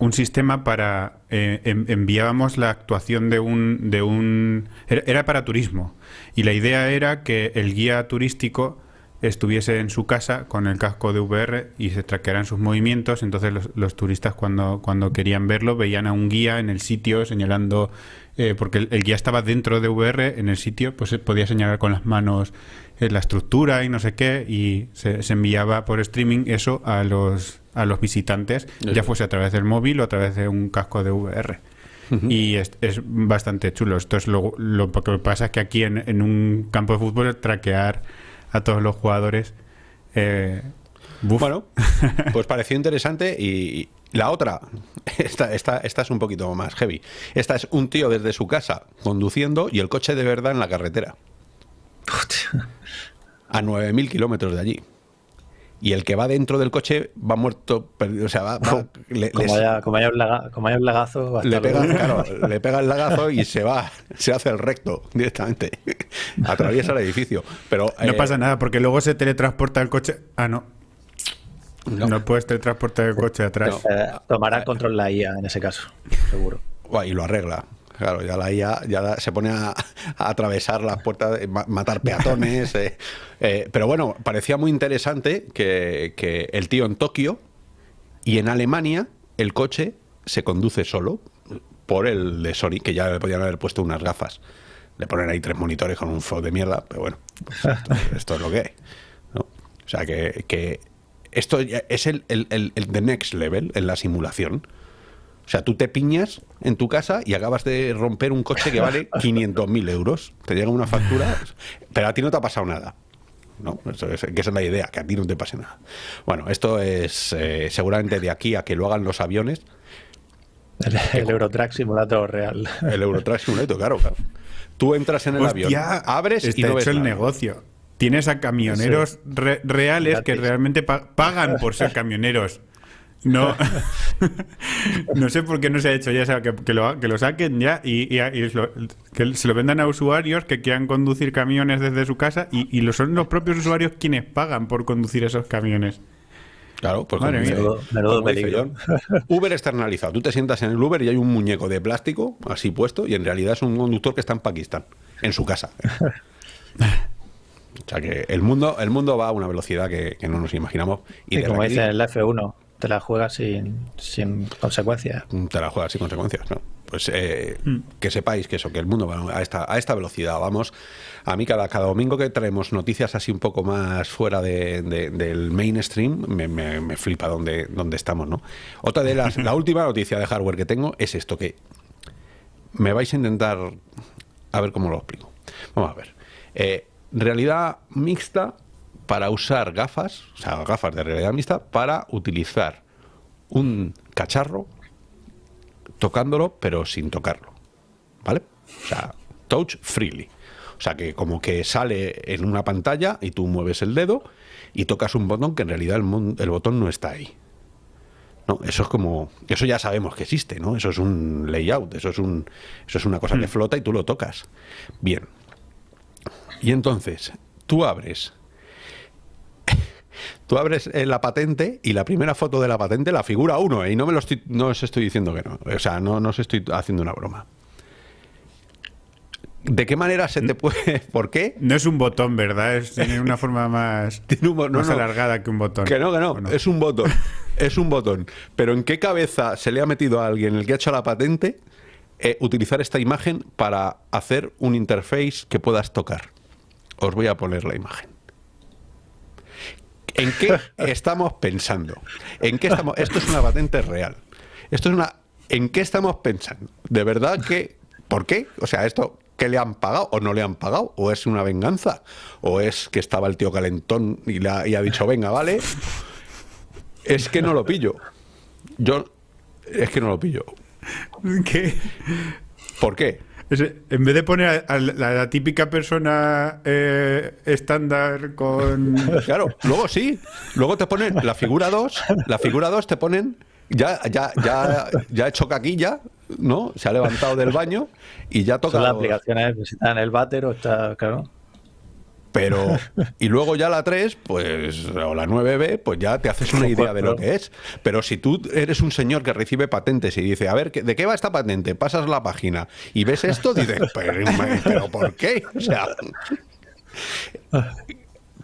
un sistema para eh, enviábamos la actuación de un de un era, para turismo y la idea era que el guía turístico estuviese en su casa con el casco de VR y se traquearan sus movimientos. Entonces los, turistas cuando, cuando querían verlo veían a un guía en el sitio señalando, eh, porque el, guía estaba dentro de VR en el sitio, pues podía señalar con las manos eh, la estructura y no sé qué, y se, enviaba por streaming eso a los, a los visitantes, ya fuese a través del móvil o a través de un casco de VR. Y es, es, bastante chulo. Esto es lo, lo, que pasa es que aquí en, en un campo de fútbol traquear a todos los jugadores. Eh, bueno, pues pareció interesante y la otra, esta, esta, esta es un poquito más heavy. Esta es un tío desde su casa conduciendo y el coche de verdad en la carretera. A 9.000 kilómetros de allí y el que va dentro del coche va muerto, o sea, va, como, haya, como, haya un lagazo, le pega, claro, le pega el lagazo y se va, se hace el recto directamente, atraviesa el edificio. Pero no pasa eh, nada porque luego se teletransporta el coche. Ah, no. No, puedes teletransportar el coche atrás. Eh, tomará control la IA en ese caso, seguro. Y lo arregla. Claro, ya la IA ya se pone a, atravesar las puertas, matar peatones. Eh, eh, pero bueno, parecía muy interesante que, el tío en Tokio y en Alemania el coche se conduce solo por el de Sony, que ya le podían haber puesto unas gafas. Le ponen ahí tres monitores con un flow de mierda, pero bueno, pues esto, es lo que hay. O sea que, esto es el, el, el, el, the next level en la simulación. O sea, tú te piñas en tu casa y acabas de romper un coche que vale 500.000 euros. Te llega una factura, pero a ti no te ha pasado nada. ¿no? Eso es, que esa es la idea, que a ti no te pase nada. Bueno, esto es eh, seguramente de aquí a que lo hagan los aviones. El, Eurotrack Simulator real. El Eurotrack Simulator, claro, claro. Tú entras en el avión, abres y no hecho el negocio. Tienes a camioneros reales que realmente pagan por ser camioneros. No, no sé por qué no se ha hecho ya, sea, que, que, lo, que lo, saquen ya y, que se lo vendan a usuarios que quieran conducir camiones desde su casa y, y lo son los propios usuarios quienes pagan por conducir esos camiones. Claro, pues Uber externalizado. Tú te sientas en el Uber y hay un muñeco de plástico así puesto y en realidad es un conductor que está en Pakistán, en su casa. O sea que el mundo, el mundo va a una velocidad que, no nos imaginamos. Y, como dice el F1, te la juegas sin, sin consecuencias. Te la juegas sin consecuencias, ¿no? pues eh, mm. que sepáis que eso, que el mundo va a esta, a esta velocidad. Vamos, a mí cada, cada domingo que traemos noticias así un poco más fuera de, del mainstream, me, me, flipa donde, donde estamos, ¿no? Otra de las, la última noticia de hardware que tengo es esto, que me vais a intentar a ver cómo lo explico. Vamos a ver. Eh, realidad mixta para usar gafas, o sea, gafas de realidad mixta, para utilizar un cacharro tocándolo, pero sin tocarlo. ¿Vale? O sea, touch freely. O sea, que como que sale en una pantalla y tú mueves el dedo y tocas un botón que en realidad el, el botón no está ahí. No, eso es como, eso ya sabemos que existe, ¿no? Eso es un layout, eso es un, eso es una cosa que hmm. flota y tú lo tocas. Bien. Y entonces, tú abres Tú abres eh, la patente y la primera foto de la patente la figura uno, ¿eh? y no me lo estoy, no os estoy diciendo que no. O sea, no, no os estoy haciendo una broma. ¿De qué manera se te puede.? ¿Por qué? No es un botón, ¿verdad? tiene una forma más, alargada que un botón. Que no, que no, Es un botón. es un botón. Pero ¿en qué cabeza se le ha metido a alguien, el que ha hecho la patente, eh, utilizar esta imagen para hacer un interface que puedas tocar? Os voy a poner la imagen. ¿En qué estamos pensando? ¿En qué estamos? Esto es una patente real. Esto es una. ¿En qué estamos pensando? ¿De verdad que.? ¿Por qué? O sea, esto. ¿Qué le han pagado o no le han pagado? ¿O es una venganza? ¿O es que estaba el tío calentón y, la, y ha dicho, venga, vale? Es que no lo pillo. Yo. Es que no lo pillo. ¿Qué? ¿Por qué? En vez de poner a, la, típica persona eh, estándar con... Claro, luego sí. Luego te ponen la figura 2, la figura 2 te ponen... Ya, ya, ya, ya ha hecho caquilla, ¿no? Se ha levantado del baño y ya toca... Son las aplicaciones, si está en el váter o está, claro. Pero, y luego ya la 3, pues, o la 9B, pues ya te haces una idea de lo que es. Pero si tú eres un señor que recibe patentes y dice, a ver, ¿de qué va esta patente? Pasas la página y ves esto, dices, pero, ¿por qué? O sea.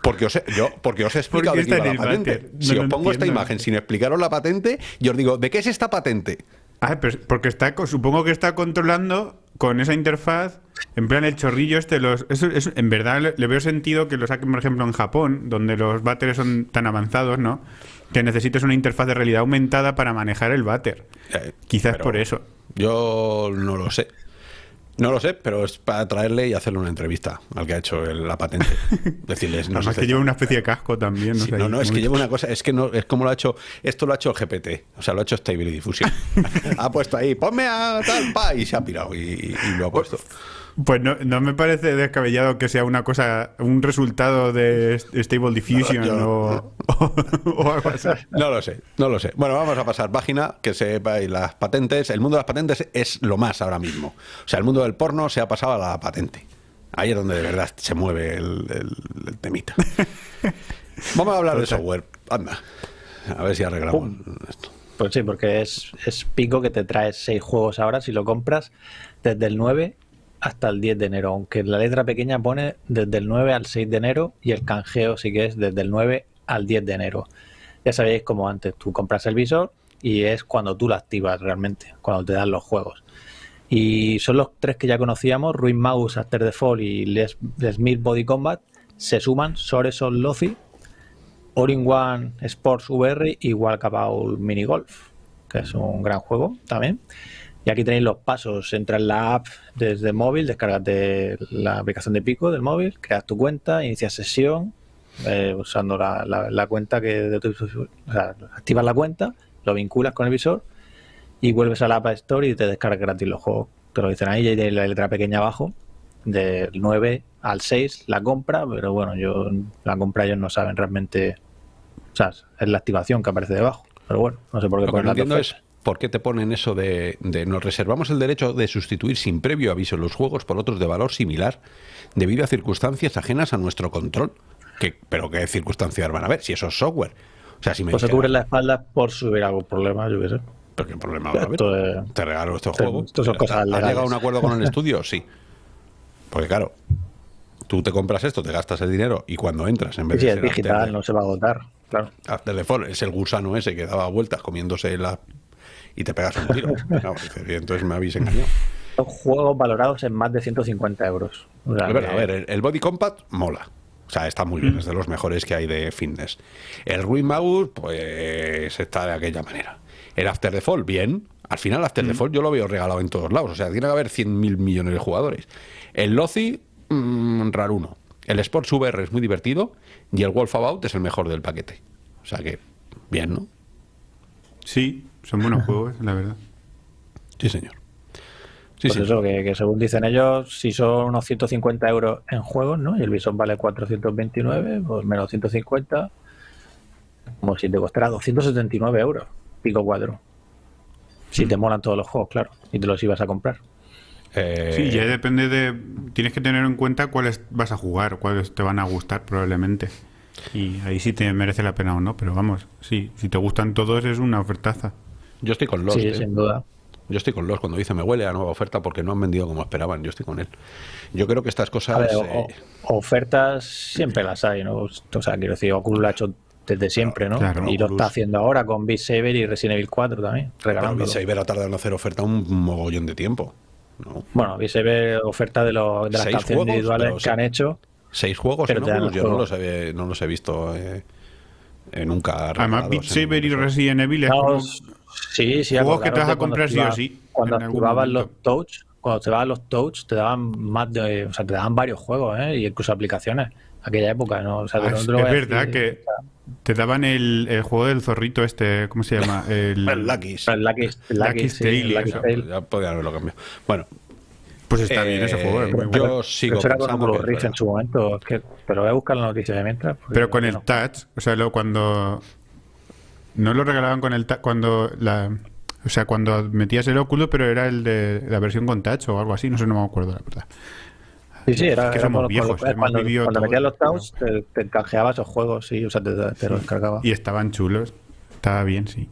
Porque os, he, yo, porque os he explicado de qué la patente. si os pongo esta imagen sin explicaros la patente, yo os digo, ¿de qué es esta patente? Ah, porque está, supongo que está controlando con esa interfaz, en plan el chorrillo este, los, eso, en verdad le, veo sentido que lo saquen, por ejemplo, en Japón, donde los váteres son tan avanzados, ¿no? Que necesites una interfaz de realidad aumentada para manejar el váter. Eh, Quizás por eso. Yo no lo sé. No lo sé, pero es para traerle y hacerle una entrevista al que ha hecho la patente. Decirles, no que lleva una especie de casco también. No, no, es que lleva una cosa, es que no, es como lo ha hecho, esto lo ha hecho el GPT, o sea, lo ha hecho Stable Diffusion. ha puesto ahí, ponme a tal, pa, y se ha pirado y lo ha puesto. Pues no, no, me parece descabellado que sea una cosa, un resultado de Stable Diffusion o, algo así. No lo sé, no lo sé. Bueno, vamos a pasar página, que sepa, y las patentes. El mundo de las patentes es lo más ahora mismo. O sea, el mundo del porno se ha pasado a la patente. Ahí es donde de verdad se mueve el, temita. Vamos a hablar de software. Anda, a ver si arreglamos esto. Pues sí, porque es, es pico que te traes seis juegos ahora si lo compras desde el 9 hasta el 10 de enero, aunque la letra pequeña pone desde el 9 al 6 de enero y el canjeo sí que es desde el 9 al 10 de enero. Ya sabéis como antes, tú compras el visor y es cuando tú lo activas realmente, cuando te dan los juegos. Y son los tres que ya conocíamos, Ruin Mouse, After the Fall y Les, Smith Body Combat, se suman Soreson Lozi, Orin One Sports VR y Walkabout Mini Golf, que es un gran juego también. Y aquí tenéis los pasos. Entra en la app desde el móvil, descárgate la aplicación de Pico del móvil, creas tu cuenta, inicias sesión eh, usando la, cuenta que de tu, o sea, activas la cuenta, lo vinculas con el visor y vuelves a la App Store y te descargas gratis los juegos. Te lo dicen ahí, y hay la letra pequeña abajo, del 9 al 6 la compra, pero bueno, yo la compra ellos no saben realmente, o sea, es la activación que aparece debajo. Pero bueno, no sé por qué ponen la es ¿por qué te ponen eso de, nos reservamos el derecho de sustituir sin previo aviso los juegos por otros de valor similar debido a circunstancias ajenas a nuestro control? ¿Qué, ¿Pero qué circunstancias van a haber si eso es software? O sea, si me pues se cubre la espalda por si hubiera algún problema, yo qué sé. ¿Pero qué problema va a haber? Te regalo estos juegos. ¿Has llegado a un acuerdo con el estudio? Sí. Porque claro, tú te compras esto, te gastas el dinero y cuando entras, en vez de. Sí, es digital, no se va a agotar. Claro. After the es el gusano ese que daba vueltas comiéndose la y te pegas un tiro. entonces me habéis engañado. Son juegos valorados en más de 150 euros. a ver, el, Body Compact mola. O sea, está muy bien, mm. es de los mejores que hay de fitness. El Ruin Mouse, pues está de aquella manera. El After the Fall, bien. Al final, After the mm. Fall yo lo veo regalado en todos lados. O sea, tiene que haber 100.000 millones de jugadores. El Lozi, mmm, raruno. El Sports VR es muy divertido y el Wolf About es el mejor del paquete. O sea que, bien, ¿no? Sí, son buenos juegos, la verdad. Sí, señor. Sí, pues eso, que, según dicen ellos, si son unos 150 euros en juegos, ¿no? Y el Bison vale 429, pues menos 150, como si te costara 279 euros, pico cuatro. Si te mm. molan todos los juegos, claro, y te los ibas a comprar. Eh, sí, ya depende de. Tienes que tener en cuenta cuáles vas a jugar, cuáles te van a gustar probablemente. Y ahí sí te merece la pena o no, pero vamos, sí, si te gustan todos es una ofertaza. Yo estoy con los. Sí, ¿eh? sin duda. Yo estoy con los cuando dice me huele a nueva oferta porque no han vendido como esperaban. Yo estoy con él. Yo creo que estas cosas. Eh, ofertas siempre las hay, ¿no? O sea, quiero decir, Oculus lo ha hecho desde siempre, ¿no? y lo está haciendo ahora con Beat Saber y Resident Evil 4 también. Pero Beat Saber ha tardado en hacer oferta un mogollón de tiempo. Bueno, Beat Saber oferta de, de las canciones individuales que han hecho. Seis juegos en Oculus, yo no los, he, no los he visto eh, eh, nunca. Además, Beat Saber y Resident Evil es como Sí, sí, juegos que te vas a comprar sí o sí. Cuando activaban los touch, cuando te daban los touch, te daban más de, o sea, te daban varios juegos, ¿eh? Y incluso aplicaciones. Aquella época, ¿no? O sea, ah, es, verdad que te daban el, el, juego del zorrito este, ¿cómo se llama? El, el Lucky's. El Lucky's, Ya podía haberlo cambiado. Bueno, pues está bien ese juego. Es muy yo sigo Eso era con Rift en su momento. que, pero voy a buscar la noticia de mientras. Pero con el touch, o sea, luego cuando no lo regalaban con el cuando la o sea, cuando metías el óculo, pero era el de la versión con touch o algo así, no sé, no me acuerdo la verdad. Sí, sí, era, que somos viejos. Cuando, metías los touch, te, te, canjeabas esos juegos, sí, o sea, te, te los descargaba. Y estaban chulos, estaba bien, sí.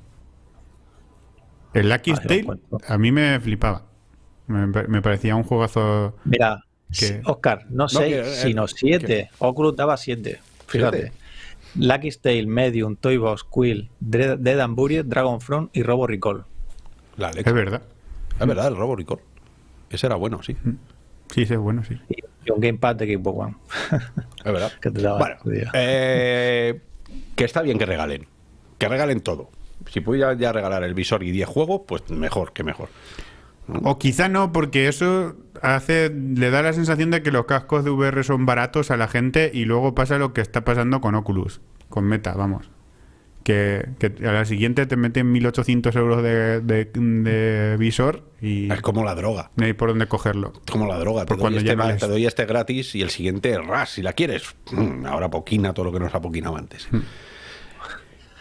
El Lucky ah, a mí me flipaba. Me, parecía un juegazo. Mira, Oscar, no 6, sino 7. Oculus daba 7. Fíjate. Lucky Tale, Medium, Toybox, Quill, Dead and Buried, Dragonfront y Robo Recall. La es verdad. Es verdad, el Robo Recall. Ese era bueno, sí. Mm. Sí, ese es bueno, sí. Y un Gamepad de Xbox One. Es verdad. que bueno, eh, que está bien que regalen. Que regalen todo. Si pudiera ya regalar el visor y 10 juegos, pues mejor que mejor. O quizá no, porque eso hace, le da la sensación de que los cascos de VR son baratos a la gente y luego pasa lo que está pasando con Oculus, con Meta, vamos. Que, a la siguiente te meten 1800 euros de, visor y. Es como la droga. No hay por dónde cogerlo. Es como la droga. Te, doy, este, te doy este gratis y el siguiente ras, si la quieres. Mm, ahora poquina todo lo que nos ha poquinado antes. Mm.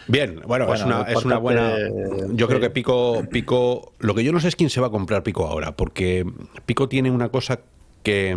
Bien, bueno, es, una, es una buena. Yo creo que Pico, Pico. Lo que yo no sé es quién se va a comprar Pico ahora, porque Pico tiene una cosa que.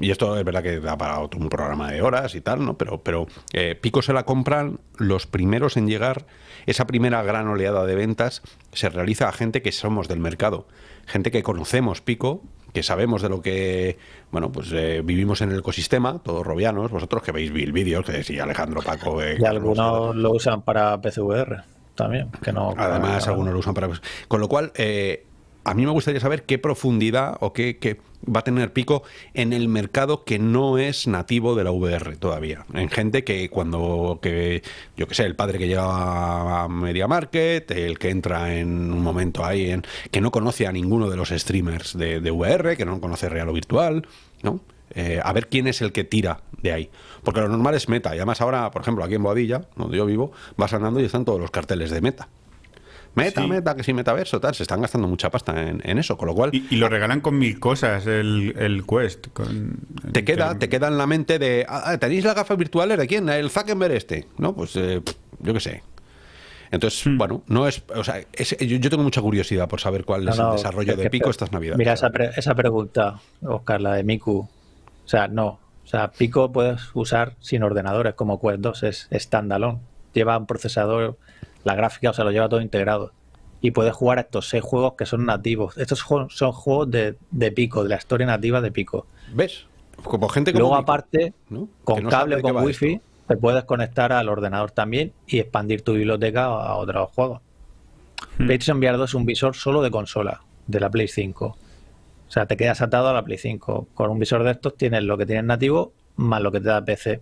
Y esto es verdad que da para otro un programa de horas y tal, ¿no? Pero, pero eh, Pico se la compran los primeros en llegar. Esa primera gran oleada de ventas se realiza a gente que somos del mercado, gente que conocemos Pico, que sabemos de lo que, bueno, pues eh, vivimos en el ecosistema, todos robianos, vosotros que veis el vídeo, que decía Alejandro Paco. Eh, y algunos lo usan para PCVR también, que no. Además, algunos lo usan para. Con lo cual, eh, a mí me gustaría saber qué profundidad o qué, va a tener pico en el mercado que no es nativo de la VR todavía. En gente que cuando, que, yo que sé, el padre que llega a Media Market, el que entra en un momento ahí, en, que no conoce a ninguno de los streamers de, VR, que no conoce real o virtual, ¿no? Eh, a ver quién es el que tira de ahí. Porque lo normal es meta. Y además ahora, por ejemplo, aquí en Boadilla, donde yo vivo, vas andando y están todos los carteles de meta. Meta, meta, que sí, metaverso, tal. Se están gastando mucha pasta en, eso, con lo cual... Y, lo regalan con mil cosas, el, el Quest. Con, te, queda, te queda en la mente de... Ah, ah, ¿Tenéis las gafas virtuales de quién? El Zuckerberg este. ¿No? Pues eh, yo qué sé. Entonces, hmm. bueno, no es, o sea, yo, tengo mucha curiosidad por saber cuál es el desarrollo de Pico estas navidades. Mira esa, esa pregunta, Oscar, la de Miku. O sea, no. O sea, Pico puedes usar sin ordenadores como Quest 2, es standalone. Lleva un procesador la gráfica, o sea, lo lleva todo integrado. Y puedes jugar a estos seis juegos que son nativos. Estos son juegos de, Pico, de la historia nativa de Pico. ¿Ves? Como gente como Luego, aparte, con cable o con wifi, te puedes conectar al ordenador también y expandir tu biblioteca a otros juegos. Hmm. PlayStation VR 2 es un visor solo de consola, de la Play 5. O sea, te quedas atado a la Play 5. Con un visor de estos tienes lo que tienes nativo más lo que te da PC.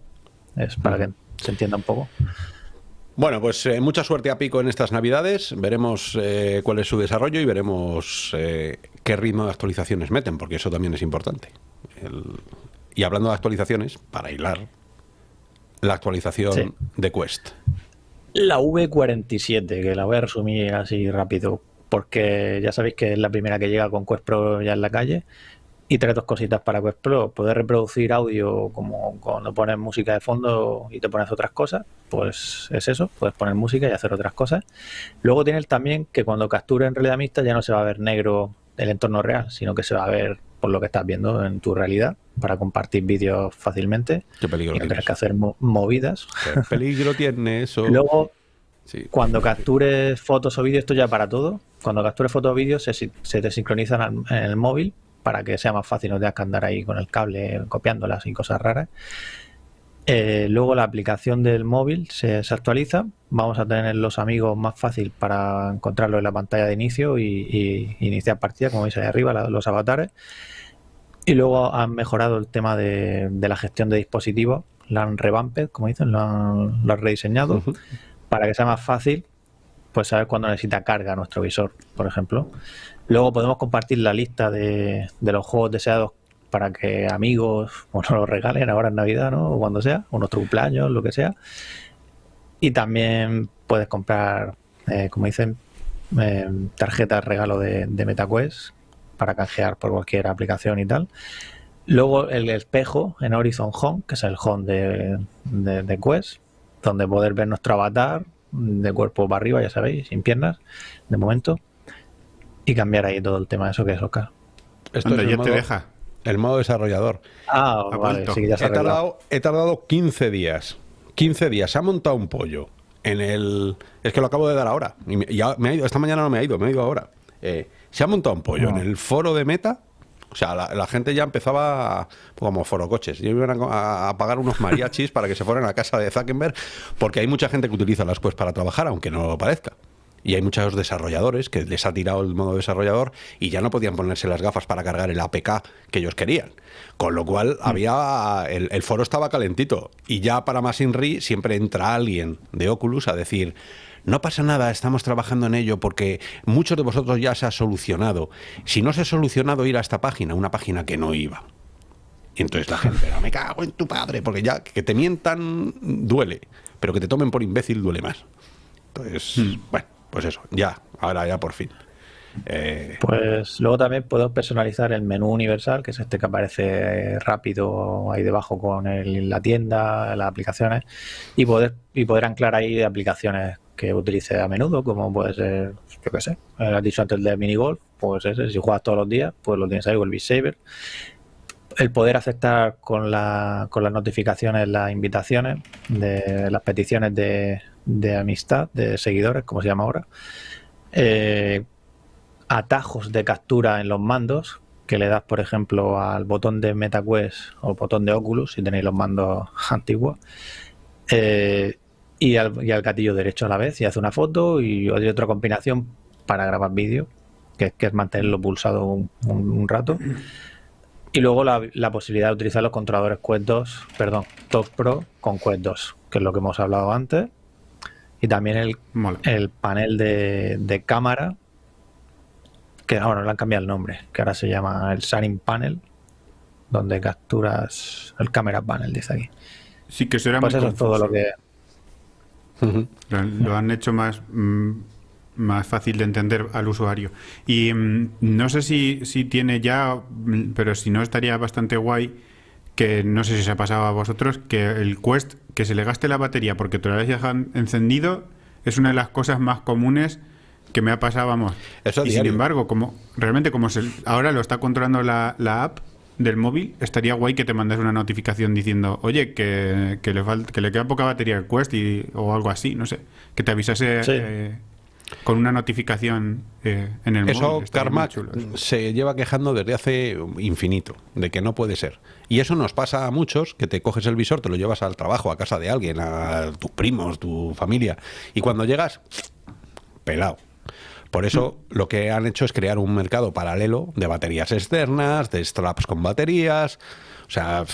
Es para hmm. que se entienda un poco. Bueno, pues eh, mucha suerte a Pico en estas navidades. Veremos eh, cuál es su desarrollo y veremos eh, qué ritmo de actualizaciones meten, porque eso también es importante. Y hablando de actualizaciones, para hilar, la actualización de Quest. La V47, que la voy a resumir así rápido, porque ya sabéis que es la primera que llega con Quest Pro ya en la calle. Y trae dos cositas para Quest Pro. Poder reproducir audio como cuando pones música de fondo y te pones otras cosas, pues es eso, puedes poner música y hacer otras cosas. Luego tiene también que cuando capture en realidad mixta ya no se va a ver negro el entorno real, sino que se va a ver por lo que estás viendo en tu realidad para compartir vídeos fácilmente. Qué peligro y no tienes que hacer movidas. Qué peligro tiene eso. Luego, cuando captures fotos o vídeos, esto ya para todo. Cuando captures fotos o vídeos, se, se te sincronizan en el móvil para que sea más fácil, no tengas que andar ahí con el cable copiándolas y cosas raras. Eh, luego la aplicación del móvil se, actualiza. Vamos a tener los amigos más fácil para encontrarlo en la pantalla de inicio y, iniciar partida, como veis ahí arriba, los avatares. Y luego han mejorado el tema de, la gestión de dispositivos. La han revamped, como dicen, lo han, rediseñado para que sea más fácil pues saber cuándo necesita carga nuestro visor, por ejemplo. Luego podemos compartir la lista de, los juegos deseados para que amigos o nos los regalen ahora en Navidad, ¿no? O cuando sea, o nuestro cumpleaños, lo que sea. Y también puedes comprar, eh, como dicen, eh, tarjetas regalo de, MetaQuest para canjear por cualquier aplicación y tal. Luego el espejo en Horizon Home, que es el home de, de Quest, donde poder ver nuestro avatar de cuerpo para arriba, ya sabéis, sin piernas, de momento y cambiar ahí todo el tema de eso que es Oscar. Esto ya te deja. El modo desarrollador. Ah, vale, sí, ya se he, tardado, he tardado 15 días. 15 días. Se ha montado un pollo en el... Es que lo acabo de dar ahora. Y ya me ha ido, esta mañana no me ha ido, me ha ido ahora. Eh, se ha montado un pollo en el foro de Meta. O sea, la, gente ya empezaba como foro coches. Y iban a, a, pagar unos mariachis para que se fueran a casa de Zuckerberg, porque hay mucha gente que utiliza las Quest para trabajar, aunque no lo parezca y hay muchos desarrolladores que les ha tirado el modo desarrollador y ya no podían ponerse las gafas para cargar el APK que ellos querían. Con lo cual mm. había el, foro estaba calentito y ya para más Inri siempre entra alguien de Oculus a decir no pasa nada, estamos trabajando en ello porque muchos de vosotros ya se ha solucionado. Si no se ha solucionado ir a esta página, una página que no iba. Y entonces la gente, me cago en tu padre, porque ya que te mientan duele, pero que te tomen por imbécil duele más. Entonces, mm. bueno, pues eso, ya, ahora ya por fin. Eh, pues luego también puedo personalizar el menú universal, que es este que aparece rápido ahí debajo con la tienda, las aplicaciones, y poder, y poder anclar ahí aplicaciones que utilice a menudo, como puede ser, yo qué sé, has dicho antes de minigolf, pues ese, si juegas todos los días, pues lo tienes ahí con el Beat Saber. El poder aceptar con, la, con las notificaciones las invitaciones de las peticiones de, de amistad, de seguidores, como se llama ahora, eh, atajos de captura en los mandos, que le das, por ejemplo, al botón de MetaQuest o botón de Oculus, si tenéis los mandos antiguos, eh, y, al, gatillo derecho a la vez, y hace una foto y otra combinación para grabar vídeo, que, es mantenerlo pulsado un, rato. Y luego la, la, posibilidad de utilizar los controladores Quest 2, perdón, Top Pro con Quest 2, que es lo que hemos hablado antes, y también el, el panel de, cámara, que ahora le han cambiado el nombre, que ahora se llama el Sharing Panel, donde capturas el Camera Panel, dice aquí. Sí, que será pues eso es todo lo que... Lo, han hecho más, mm, más fácil de entender al usuario. Y mm, no sé si, si tiene ya, mm, pero si no estaría bastante guay que no sé si se ha pasado a vosotros, que el Quest, que se le gaste la batería porque todavía se dejan encendido, es una de las cosas más comunes que me ha pasado, vamos. y sin embargo, como realmente como se, ahora lo está controlando la, app del móvil, estaría guay que te mandes una notificación diciendo, oye, que, le, que le queda poca batería al Quest y, o algo así, no sé, que te avisase eh, con una notificación eh, en el eso, móvil. Eso se lleva quejando desde hace infinito, de que no puede ser. Y eso nos pasa a muchos, que te coges el visor, te lo llevas al trabajo, a casa de alguien, a tus primos, tu familia, y cuando llegas, pelado. Por eso lo que han hecho es crear un mercado paralelo de baterías externas, de straps con baterías. O sea,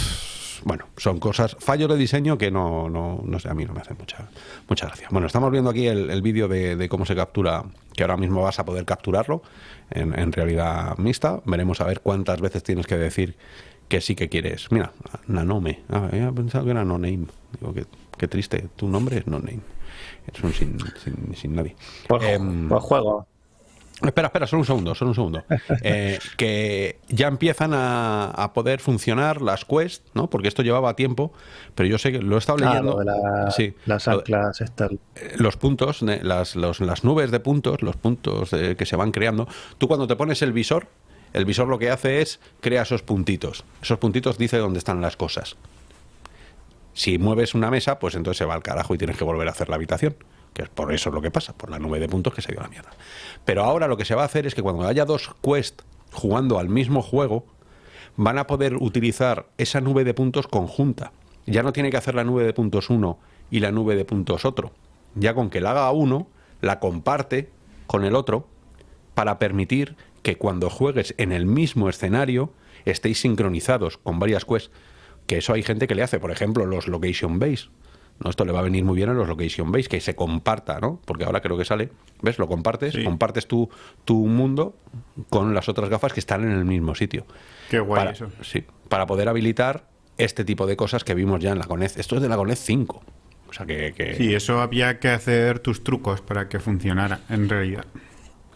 bueno, son cosas, fallos de diseño que no, no, no sé, a mí no me hacen mucha, mucha gracia. Bueno, estamos viendo aquí el, vídeo de, cómo se captura, que ahora mismo vas a poder capturarlo en, realidad mixta. Veremos a ver cuántas veces tienes que decir que sí que quieres. Mira, Nanome. Ah, había pensado que era No Name. Digo, qué, triste. Tu nombre es No Name. Es un sin, sin, nadie. Por, em, por juego. Espera, espera, solo un segundo, solo un segundo. Eh, que ya empiezan a, poder funcionar las quests, ¿no? Porque esto llevaba tiempo, pero yo sé que lo he estado leyendo. sí, las anclas, eh, Los puntos, las, las nubes de puntos, los puntos que se van creando. Tú cuando te pones el visor, el visor lo que hace es crea esos puntitos. Esos puntitos dice dónde están las cosas. Si mueves una mesa, pues entonces se va al carajo y tienes que volver a hacer la habitación que es por eso es lo que pasa, por la nube de puntos que se dio la mierda. Pero ahora lo que se va a hacer es que cuando haya dos quests jugando al mismo juego, van a poder utilizar esa nube de puntos conjunta. Ya no tiene que hacer la nube de puntos uno y la nube de puntos otro. Ya con que la haga uno, la comparte con el otro para permitir que cuando juegues en el mismo escenario estéis sincronizados con varias quests. Que eso hay gente que le hace, por ejemplo, los location base ¿no? Esto le va a venir muy bien a los location base, que se comparta, ¿no? Porque ahora creo que sale, ¿ves? Lo compartes, compartes tu, tu mundo con las otras gafas que están en el mismo sitio. Qué guay para, eso. Sí, para poder habilitar este tipo de cosas que vimos ya en la Conez. Esto es de la Conez 5. O sea que, Sí, eso había que hacer tus trucos para que funcionara, en realidad.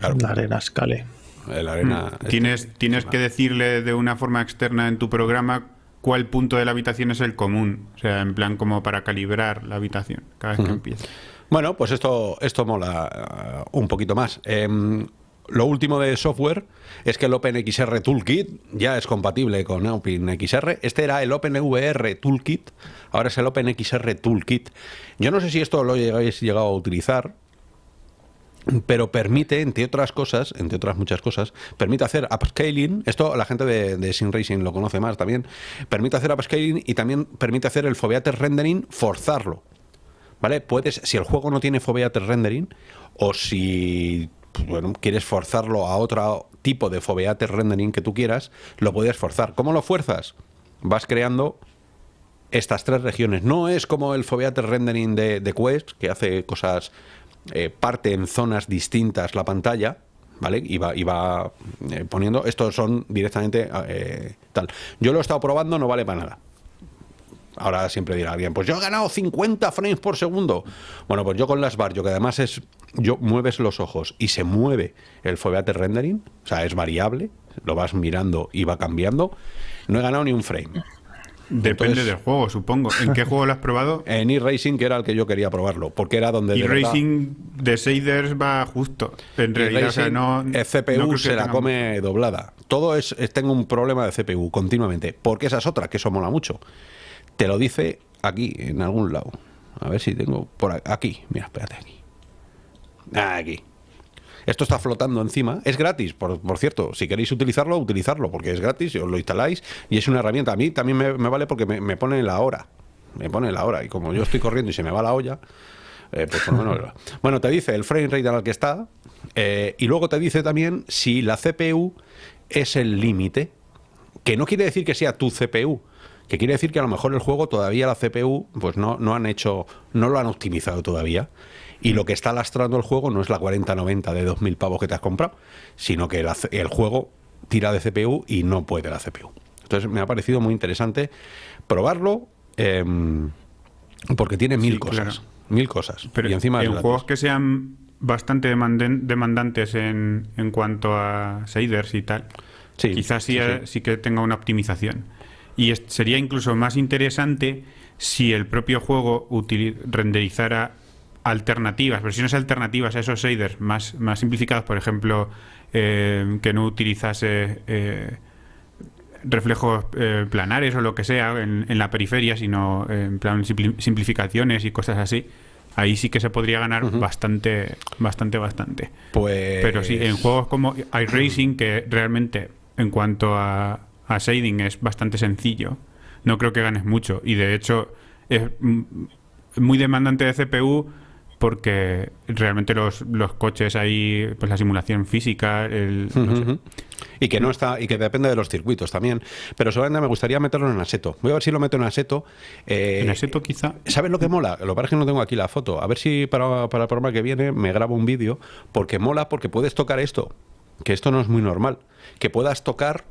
La arena escale. La arena... Mm. Tienes, tienes que decirle de una forma externa en tu programa cuál punto de la habitación es el común. O sea, en plan como para calibrar la habitación cada vez que empieza. Bueno, pues esto, esto mola uh, un poquito más. Em, lo último de software es que el OpenXR Toolkit ya es compatible con OpenXR. Este era el OpenVR Toolkit, ahora es el OpenXR Toolkit. Yo no sé si esto lo habéis llegado a utilizar, pero permite, entre otras cosas, entre otras muchas cosas, permite hacer upscaling, esto la gente de, Sim Racing lo conoce más también, permite hacer upscaling y también permite hacer el foveated rendering, forzarlo. ¿Vale? Puedes, si el juego no tiene foveated rendering, o si bueno, quieres forzarlo a otro tipo de foveated rendering que tú quieras, lo puedes forzar. ¿Cómo lo fuerzas? Vas creando estas tres regiones. No es como el foveated rendering de, de Quest, que hace cosas eh, parte en zonas distintas la pantalla, ¿vale? Y va, eh, poniendo, estos son directamente eh, tal. Yo lo he estado probando, no vale para nada. Ahora siempre dirá alguien, pues yo he ganado 50 frames por segundo. Bueno, pues yo con las bar, yo que además es, yo mueves los ojos y se mueve el foveate rendering, o sea, es variable, lo vas mirando y va cambiando, no he ganado ni un frame. Depende del juego, supongo. ¿En qué juego lo has probado? En e-Racing, que era el que yo quería probarlo, porque era donde... E-Racing de shaders va justo. En realidad, no... El CPU se la come doblada. Todo es, Tengo un problema de CPU continuamente, porque esa es otra, que eso mola mucho. Te lo dice aquí, en algún lado. A ver si tengo por aquí. Mira, espérate aquí. Aquí. Esto está flotando encima. Es gratis, por, cierto. Si queréis utilizarlo, utilizarlo, porque es gratis, os lo instaláis y es una herramienta. A mí también me, vale porque me, pone la hora. Me pone la hora. Y como yo estoy corriendo y se me va la olla, eh, pues por lo menos. bueno, te dice el frame rate al que está eh, y luego te dice también si la CPU es el límite. Que no quiere decir que sea tu CPU, que quiere decir que a lo mejor el juego todavía la CPU pues no, no han hecho, no lo han optimizado todavía y lo que está lastrando el juego no es la 4090 de 2000 pavos que te has comprado, sino que el, juego tira de CPU y no puede la CPU. Entonces me ha parecido muy interesante probarlo em, porque tiene mil cosas. Mil cosas. Pero y encima en juegos que sean bastante demandantes en, en cuanto a shaders y tal, quizás sí, sí, que tenga una optimización. Y sería incluso más interesante si el propio juego renderizara alternativas, versiones alternativas a esos shaders más, más simplificados, por ejemplo, eh, que no utilizase eh, reflejos eh, planares o lo que sea en, la periferia, sino en plan simplificaciones y cosas así. Ahí sí que se podría ganar bastante, bastante, bastante. Pues... Pero sí, en juegos como iRacing, que realmente en cuanto a, a shading es bastante sencillo, no creo que ganes mucho. Y de hecho es muy demandante de CPU porque realmente los, los coches ahí, pues la simulación física, el, y que no está y que depende de los circuitos también. Pero solamente me gustaría meterlo en Aseto. Voy a ver si lo meto en Aseto. Eh, en Aseto quizá. ¿Sabes lo que mola? Lo que pasa es que no tengo aquí la foto. A ver si para, para el programa que viene me grabo un vídeo porque mola porque puedes tocar esto, que esto no es muy normal, que puedas tocar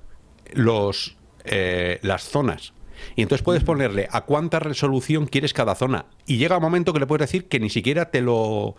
los eh, las zonas. Y entonces puedes ponerle a cuánta resolución quieres cada zona. Y llega un momento que le puedes decir que ni siquiera te lo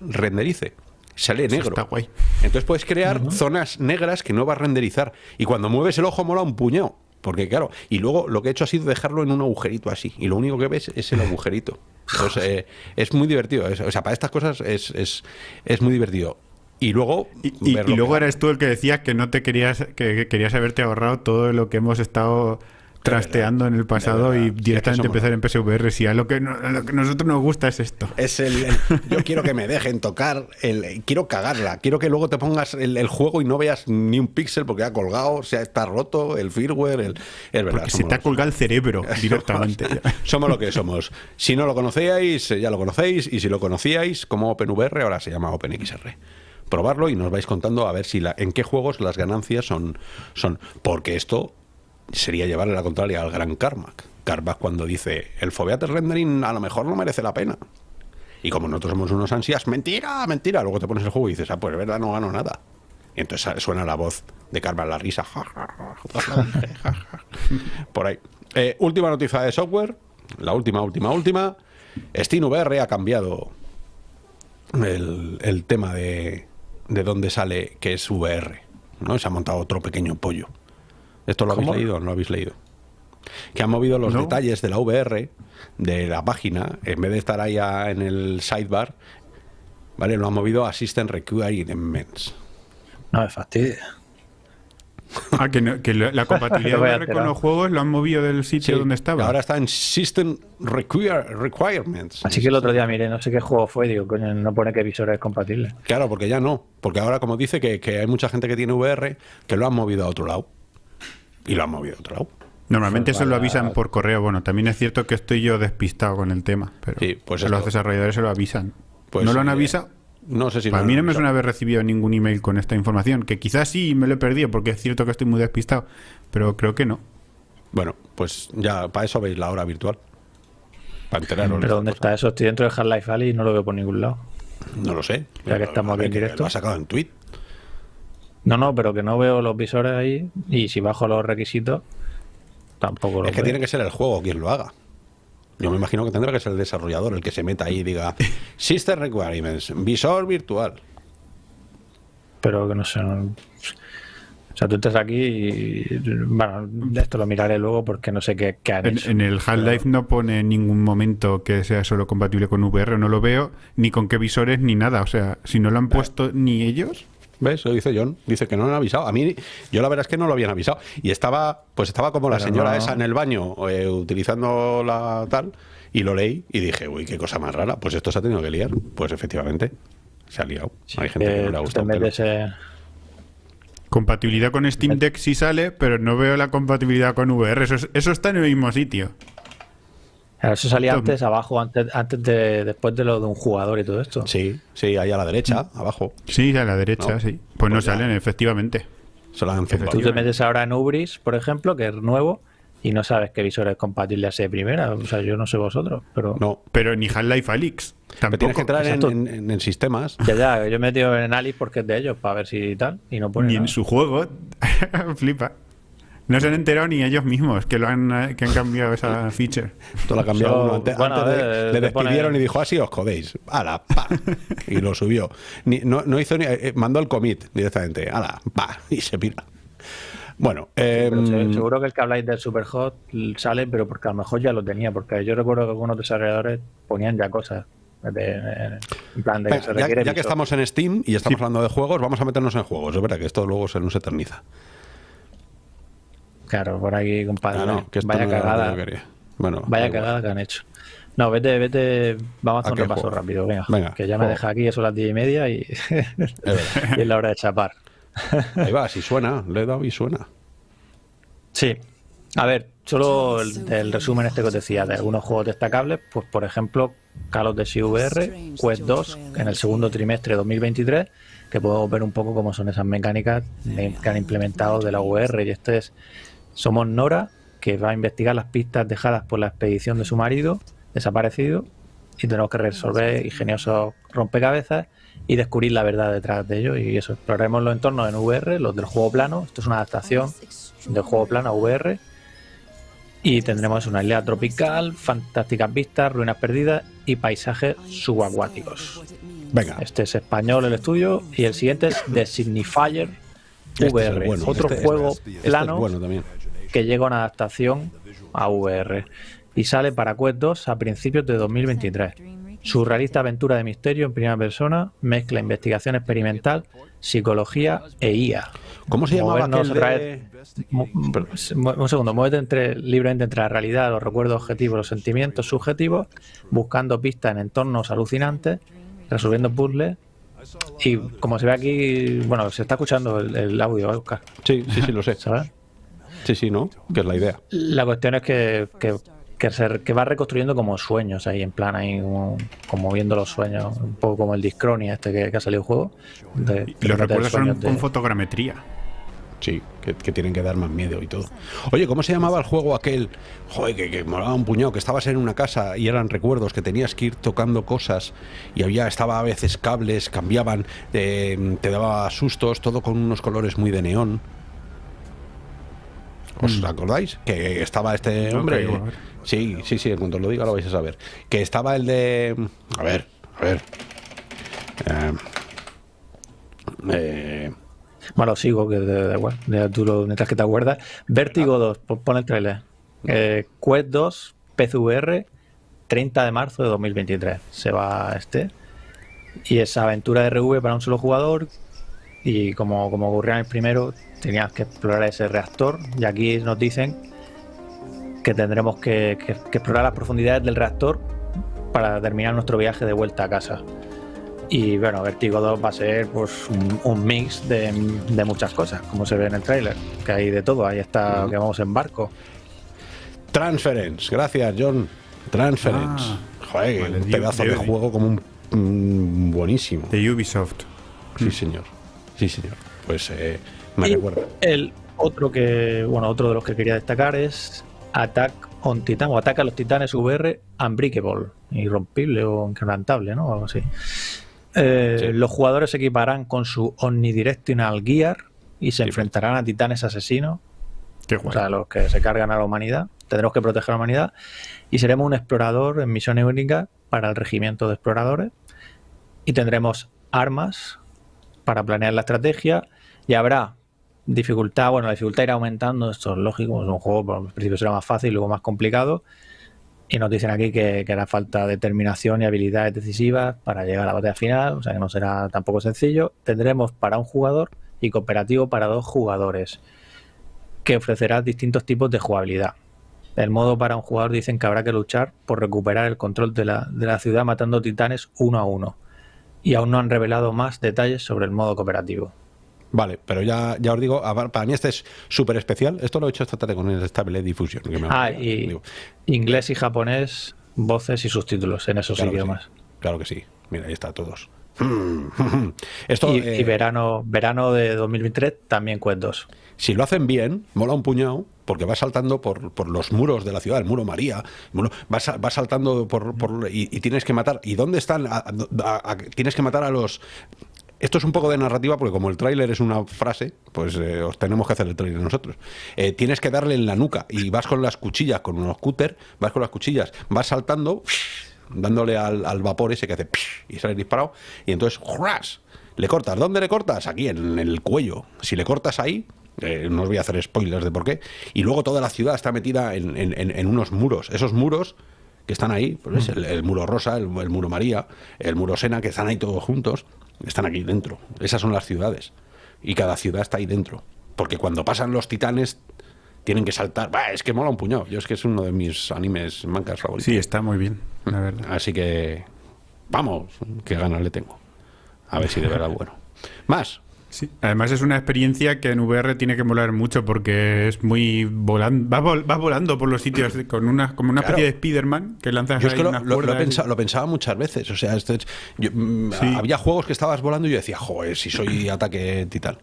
renderice. Sale negro. Está guay. Entonces puedes crear zonas negras que no va a renderizar. Y cuando mueves el ojo mola un puñado. Porque claro, y luego lo que he hecho ha sido dejarlo en un agujerito así. Y lo único que ves es el agujerito. Entonces eh, es muy divertido. o sea, para estas cosas es, es, es muy divertido. Y luego. Y, luego eres tú el que decías que no te querías, que querías haberte ahorrado todo lo que hemos estado trasteando en el pasado y directamente empezar en PSVR. Si a lo que, a lo que nosotros nos gusta es esto. Es el, yo quiero que me dejen tocar, el, quiero cagarla, quiero que luego te pongas el, juego y no veas ni un píxel porque ha colgado, o sea, está roto el firmware, el, es verdad. se te ha colgado el cerebro directamente. somos lo que somos. Si no lo conocíais, ya lo conocéis, y si lo conocíais como OpenVR, ahora se llama OpenXR probarlo y nos vais contando a ver si la, en qué juegos las ganancias son, son porque esto sería llevarle la contraria al gran Carmack. Carmack cuando dice, el Foveated Rendering a lo mejor no merece la pena. Y como nosotros somos unos ansias, mentira, mentira. Luego te pones el juego y dices, ah, pues verdad, no gano nada. Y entonces suena la voz de Carmack, la risa. Por ahí. Eh, última noticia de software. La última, última, última. VR ha cambiado el, el tema de, de dónde sale que es VR. ¿no? Se ha montado otro pequeño pollo. ¿Esto lo habéis leído o no lo habéis leído? Que han movido los detalles de la VR, de la página, en vez de estar ahí en el sidebar, ¿vale? Lo han movido a System Requirements. No me fastidia. Ah, que, la compatibilidad con los juegos lo han movido del sitio donde estaba. Ahora está en System Requirements. Así que el otro día miré, no sé qué juego fue, digo, coño, no pone que visor es compatible. Claro, porque ya no. Porque ahora, como dice, que, que hay mucha gente que tiene VR que lo han movido a otro lado y lo han movido a otro lado. Normalmente eso lo avisan por correo. Bueno, también es cierto que estoy yo despistado con el tema, pero pues los desarrolladores se lo avisan. Pues ¿No lo han avisado? No sé si Para mí no me suena haber recibido ningún email con esta información, que quizás sí me lo he perdido porque es cierto que estoy muy despistado, pero creo que no. Bueno, pues ya para eso veis la hora virtual. Para enteraros. ¿Pero dónde está eso? Estoy dentro de Half-Life Valley y no lo veo por ningún lado. No lo sé. Ya que estamos aquí en directo. Lo ha sacado en tweet. No, no, pero que no veo los visores ahí y si bajo los requisitos tampoco lo Es que tiene que ser el juego quien lo haga. Yo me imagino que tendrá que ser el desarrollador el que se meta ahí y diga System Requirements, visor virtual. Pero que no sé. O sea, tú estás aquí y. Bueno, esto lo miraré luego porque no sé qué, han en, hecho. En el Half-Life no pone en ningún momento que sea solo compatible con VR, no lo veo, ni con qué visores ni nada. O sea, si no lo han puesto ni ellos. ¿Ves? Lo dice John. Dice que no lo han avisado. A mí, yo la verdad es que no lo habían avisado. Y estaba, pues estaba como la señora esa en el baño, eh, utilizando la tal, y lo leí y dije, uy, qué cosa más rara. Pues esto se ha tenido que liar. Pues efectivamente, se ha liado. Hay gente que no le ha gustado. Compatibilidad con Steam Deck sí sale, pero no veo la compatibilidad con VR. Eso, eso está en el mismo sitio eso salía antes, abajo, antes, antes de, después de lo de un jugador y todo esto. Sí, sí, ahí a la derecha, abajo. Sí, a la derecha, sí. Pues, no pues salen, efectivamente. Tú te metes ahora en Ubris, por ejemplo, que es nuevo, y no sabes qué visor es compatible a ese primera. O sea, yo no sé vosotros, pero... No, pero ni Half-Life Alyx. Tampoco. Tienes que entrar en, sistemas. Ya, ya, yo he metido en Alice porque es de ellos, para ver si tal, y no pone Ni en su juego. Flipa. No se han enterado ni ellos mismos que lo han, eh, que han cambiado esa feature. Esto lo ha cambiado uno. Antes, le despidieron y dijo, así os jodéis. ¡Hala! ¡Pa! Y lo subió. no, hizo ni. Eh, mandó el commit directamente. ¡Hala! ¡Pa! Y se pira. Bueno, em, seguro que el que habláis del Superhot sale, pero porque a lo mejor ya lo tenía, porque yo recuerdo que algunos desarrolladores ponían ya cosas. en plan de que ya, ya que estamos en Steam y estamos hablando de juegos, vamos a meternos en juegos. Es verdad que esto luego se nos eterniza. Claro, por aquí, compadre. Ah, vaya cagada. Bueno, vaya cagada que han hecho. No, vete, vete, vamos a hacer un repaso rápido, venga, que ya me deja aquí, eso a las diez y media y, es la hora de chapar. Ahí va, si suena, le he dado y suena. Sí. A ver, solo el, resumen este que os decía de algunos juegos destacables, pues por ejemplo, Call of Duty VR, Quest 2 en el segundo trimestre de 2023, que podemos ver un poco cómo son esas mecánicas que han implementado de la VR. Y este es, somos Nora, que va a investigar las pistas dejadas por la expedición de su marido, desaparecido, y tenemos que resolver ingeniosos rompecabezas y descubrir la verdad detrás de ello. Y eso, exploraremos los entornos en VR, los del juego plano. Esto es una adaptación del juego plano a VR y tendremos una isla tropical, fantásticas vistas, ruinas perdidas y paisajes subacuáticos. Venga. Este es español el estudio y el siguiente es The Signifier VR, este otro este juego este plano que llega a una adaptación a VR y sale para Quest 2 a principios de 2023. Surrealista aventura de misterio en primera persona, mezcla investigación experimental, psicología e IA. ¿Cómo se llamaba aquel Un segundo, muévete entre, libremente entre la realidad, los recuerdos objetivos, los sentimientos subjetivos, buscando pistas en entornos alucinantes, resolviendo puzzles y como se ve aquí, bueno, se está escuchando el, audio, ¿eh, Oscar. Sí, sí, sí, lo sé. ¿Sabes? Sí, sí, ¿no? Que es la idea. La cuestión es que, que que, va reconstruyendo como sueños ahí, en plan, ahí como, viendo los sueños, un poco como el Discronia este que, ha salido el juego. y los recuerdos son con fotogrametría. Sí, que, tienen que dar más miedo y todo. Oye, ¿cómo se llamaba el juego aquel? Joder, que, que molaba un puñado, que estabas en una casa y eran recuerdos, que tenías que ir tocando cosas y había, estaba a veces cables, cambiaban, te daba sustos, todo con unos colores muy de neón. ¿Os mm. acordáis? Que estaba este hombre. Sí, sí, sí, en cuanto lo diga lo vais a saber. Que estaba el de. A ver, a ver. Eh, eh, bueno, sigo, que de, de, tú lo, mientras que te acuerdas. Vértigo 2, pon el trailer. Eh, Quest 2, PCVR, 30 de marzo de 2023. Se va este. Y esa aventura de RV para un solo jugador. Y como, como ocurría en el primero, tenías que explorar ese reactor. Y aquí nos dicen que tendremos que, explorar las profundidades del reactor para terminar nuestro viaje de vuelta a casa. Y bueno, Vertigo 2 va a ser pues un, mix de, muchas cosas, como se ve en el tráiler, que hay de todo, ahí está que vamos en barco. Transference, gracias John. Transference. Ah, Joder, un pedazo de, juego como un buenísimo. De Ubisoft. Sí, señor. Sí, señor. Pues eh, me recuerda. El otro que, bueno, otro de los que quería destacar es Attack on Titan o Ataca a los Titanes VR Unbreakable, irrompible o inquebrantable, ¿no? algo así. Eh, los jugadores se equiparán con su Omnidirectional Gear y se enfrentarán a titanes asesinos, o sea, los que se cargan a la humanidad. Tendremos que proteger a la humanidad y seremos un explorador en misiones únicas para el regimiento de exploradores y tendremos armas para planear la estrategia y habrá Dificultad, bueno, la dificultad irá aumentando, esto es lógico, es un juego, al principio será más fácil, luego más complicado. Y nos dicen aquí que, que, hará falta determinación y habilidades decisivas para llegar a la batalla final, o sea que no será tampoco sencillo. Tendremos para un jugador y cooperativo para dos jugadores, que ofrecerá distintos tipos de jugabilidad. El modo para un jugador dicen que habrá que luchar por recuperar el control de la, de la ciudad matando titanes uno a uno. Y aún no han revelado más detalles sobre el modo cooperativo. Vale, pero ya, ya os digo, para mí este es súper especial. Esto lo he hecho esta tarde con el Stable Diffusion. ah, y inglés y japonés, voces y subtítulos en esos idiomas. claro que sí. Mira, ahí está, todos. Esto, y, eh, verano, verano de 2023 también cuentos. Si lo hacen bien, mola un puñado, porque va saltando por, por, los muros de la ciudad, el muro María, va, va saltando por, y, tienes que matar. ¿Y dónde están? tienes que matar a los esto es un poco de narrativa porque como el tráiler es una frase, pues eh, os tenemos que hacer el tráiler nosotros. Eh, tienes que darle en la nuca y vas con las cuchillas, con unos cúter, vas con las cuchillas, vas saltando, dándole al, vapor ese que hace y sale disparado y entonces ¡ras! le cortas. ¿Dónde le cortas? Aquí, en, el cuello. Si le cortas ahí, eh, no os voy a hacer spoilers de por qué. Y luego toda la ciudad está metida en, unos muros. Esos muros que están ahí, pues el, muro rosa, el, el, muro María, el muro Sena, que están ahí todos juntos. Están aquí dentro. Esas son las ciudades. Y cada ciudad está ahí dentro. Porque cuando pasan los titanes tienen que saltar. es que mola un puñado. Yo es que es uno de mis animes mancas favoritos. Sí, está muy bien, la verdad. Así que vamos, qué ganas le tengo. A ver si de verdad bueno. Más. Sí, además es una experiencia que en VR tiene que molar mucho porque es muy volando, vas, volando por los sitios con una como una especie de Spider-Man que lanzas yo es que lo, lo, pensaba, muchas veces, o sea, esto mm, había juegos que estabas volando y yo decía, joder, si soy ataque titán.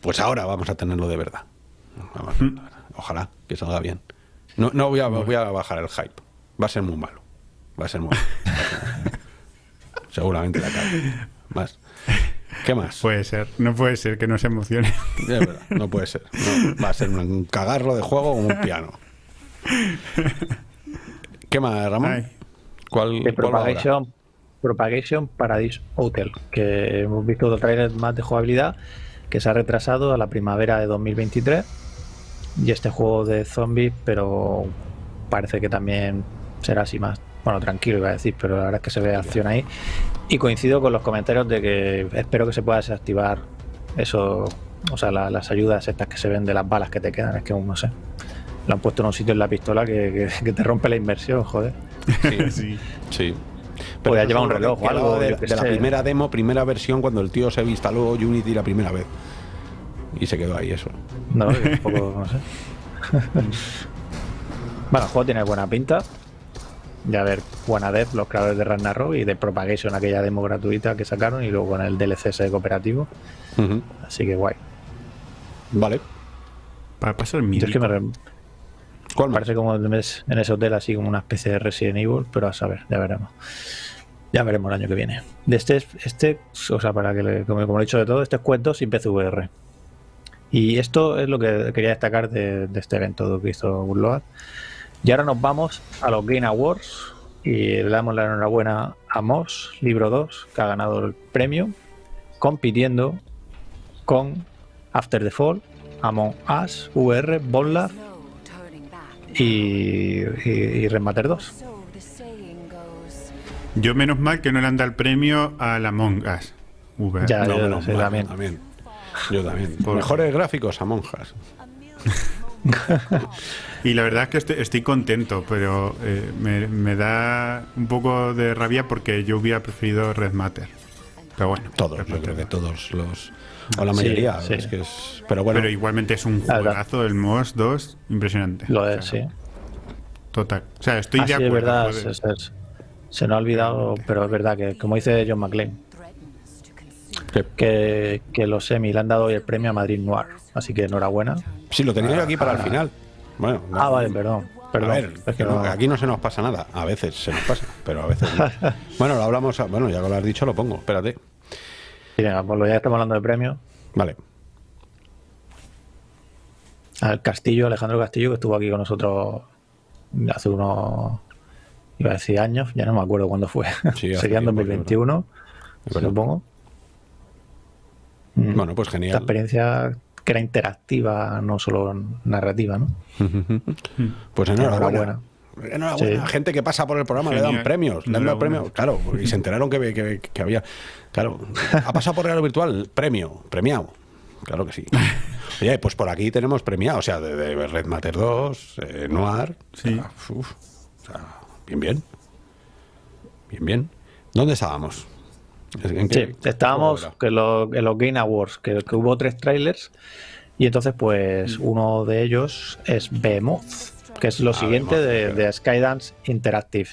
Pues ahora vamos a tenerlo de verdad. Mm. Ojalá que salga bien. No, no voy a, voy a bajar el hype. Va a ser muy malo. Va a ser muy malo. Seguramente la cara. Más. ¿Qué más? Puede ser, no puede ser que no se emocione. no puede ser. va a ser un cagarro de juego o un piano. ¿Qué más, Ramón? ¿Cuál, de Propagation, Propagation Paradise Hotel, que hemos visto otro trailer más de jugabilidad que se ha retrasado a la primavera de 2023. Y este juego de zombies, pero parece que también será así más bueno, tranquilo iba a decir, pero la verdad es que se ve acción ahí. Y coincido con los comentarios de que espero que se pueda desactivar eso, o sea, las ayudas estas que se ven de las balas que te quedan, es que no sé. Lo han puesto en un sitio en la pistola que, te rompe la inversión, joder. Sí, sí. sí. Pero Podría llevar un reloj o algo. De, la primera demo, primera versión, cuando el tío se instaló Unity la primera vez. Y se quedó ahí eso. No, un poco, no sé. bueno, el juego tiene buena pinta de haber Juana Dev, los creadores de Ragnarok y de Propagation, aquella demo gratuita que sacaron y luego con el DLC ese cooperativo. Así que guay. Vale. Para pasar mi. Es que me Parece como en ese hotel así como una especie de Resident Evil, pero a saber, ya veremos. Ya veremos el año que viene. De este, este o sea, para que, como, he dicho de todo, este es cuento sin PCVR. Y esto es lo que quería destacar de, este evento que hizo Gurload y ahora nos vamos a los Game Awards y le damos la enhorabuena a Moss, libro 2, que ha ganado el premio, compitiendo con After the Fall, Among Us, VR, Bonlab y, y, 2. Yo menos mal que no le han dado el premio a la Among Us. VR. Ya, no, yo, también. Yo también. Mejores gráficos a monjas. y la verdad es que estoy, contento, pero eh, me, da un poco de rabia porque yo hubiera preferido Red Matter. Pero bueno, todos, yo creo que todos los. O la mayoría. Es que es, pero bueno. Pero igualmente es un juegazo, el MOS 2, impresionante. Lo es, sí. Total. O sea, estoy de acuerdo. verdad, se nos ha olvidado, pero es verdad que, como dice John McClane, que, que los semi le han dado hoy el premio a Madrid Noir. Así que enhorabuena. Sí, lo tenía yo aquí para el final. Bueno, ah, vale, perdón. a ver, es que aquí no se nos pasa nada. A veces se nos pasa, pero a veces no. bueno, lo hablamos. Bueno, ya que lo has dicho, lo pongo. Espérate. venga, pues ya estamos hablando de premios. Vale. Al Castillo, Alejandro Castillo, que estuvo aquí con nosotros hace unos. Iba a decir años, ya no me acuerdo cuándo fue. Sería en 2021, supongo. Bueno, pues genial. Esta experiencia que era interactiva, no solo narrativa, ¿no? pues enhorabuena. Enhorabuena. Gente que pasa por el programa le dan premios. Le dan premios, claro, y se enteraron que, había. Claro, ha pasado por Real Virtual, premio, premiado. Claro que sí. Oye, pues por aquí tenemos premiado, o sea, de, Red Matter 2, eh, Noir. Sí. O sea, bien, bien. Bien, bien. ¿Dónde estábamos? Sí, estábamos en los, Game Awards, que, hubo tres trailers y entonces pues mm. uno de ellos es Behemoth, que es lo ah, siguiente de, Skydance Interactive.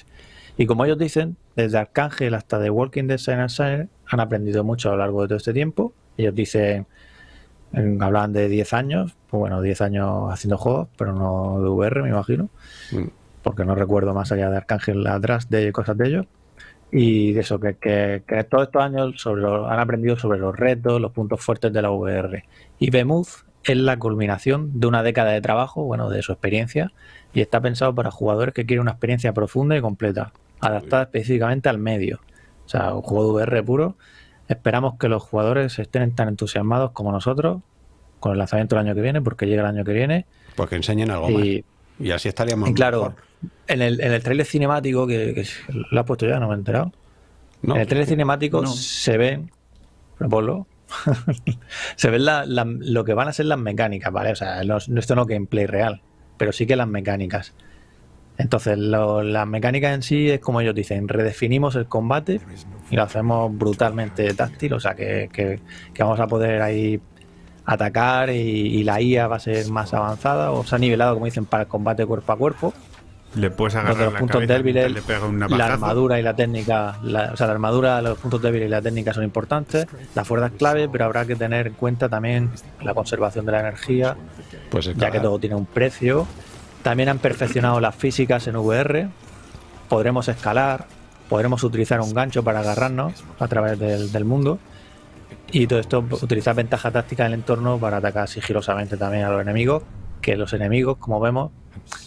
Y como ellos dicen, desde Arcángel hasta The Walking Dead Sign han aprendido mucho a lo largo de todo este tiempo. Ellos dicen, hablan de 10 años, pues bueno, 10 años haciendo juegos, pero no de VR, me imagino, mm. porque no recuerdo más allá de Arcángel atrás de cosas de ellos y de eso, que, que, todos estos años sobre han aprendido sobre los retos, los puntos fuertes de la VR. Y Bemuth es la culminación de una década de trabajo, bueno, de su experiencia, y está pensado para jugadores que quieren una experiencia profunda y completa, adaptada específicamente al medio. O sea, un juego de VR puro. Esperamos que los jugadores estén tan entusiasmados como nosotros con el lanzamiento del año que viene, porque llega el año que viene. Porque enseñen algo más. Y así estaríamos. Y claro, en el, en el trailer cinemático, que, lo has puesto ya, no me he enterado. en el trailer cinemático se ven, ponlo, se ven lo que van a ser las mecánicas, ¿vale? O sea, esto no gameplay real, pero sí que las mecánicas. Entonces, la mecánica en sí es como ellos dicen, redefinimos el combate y lo hacemos brutalmente táctil, o sea que, que, vamos a poder ahí atacar y, la IA va a ser más avanzada, o se ha nivelado, como dicen, para el combate cuerpo a cuerpo. Le puedes agarrar los puntos débiles, la armadura y la técnica, o sea, la armadura, los puntos débiles y la técnica son importantes, la fuerza es clave, pero habrá que tener en cuenta también la conservación de la energía, pues ya que todo tiene un precio. También han perfeccionado las físicas en VR, podremos escalar, podremos utilizar un gancho para agarrarnos a través del, del mundo. Y todo esto, utilizar ventaja táctica en el entorno para atacar sigilosamente también a los enemigos, que los enemigos, como vemos,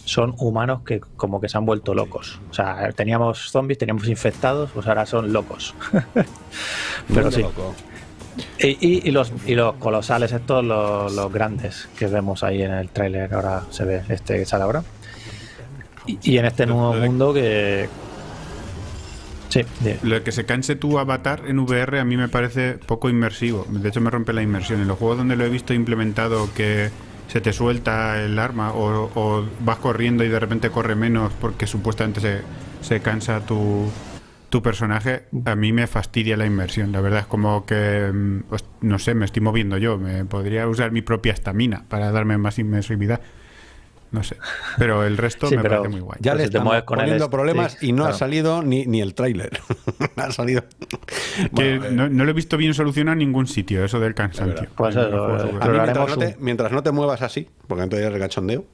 son humanos que como que se han vuelto locos. O sea, teníamos zombies, teníamos infectados, pues ahora son locos. Pero sí. Y, los, y los colosales, estos, los, grandes que vemos ahí en el tráiler, ahora se ve este que sale ahora. Y, en este nuevo mundo que... Sí, Lo que se canse tu avatar en VR a mí me parece poco inmersivo. De hecho me rompe la inmersión. En los juegos donde lo he visto implementado que se te suelta el arma o, vas corriendo y de repente corre menos porque supuestamente se, se cansa tu, tu personaje, a mí me fastidia la inmersión. La verdad es como que, mm, pues, no sé, me estoy moviendo yo. Me podría usar mi propia estamina para darme más inmersividad. No sé. Pero el resto me parece muy guay. Ya le estamos poniendo problemas y no ha salido ni, ni el tráiler. ha salido. Eh, no, lo he visto bien solucionado en ningún sitio, eso del cansancio. Pues mientras, no te, muevas así, porque entonces es cachondeo.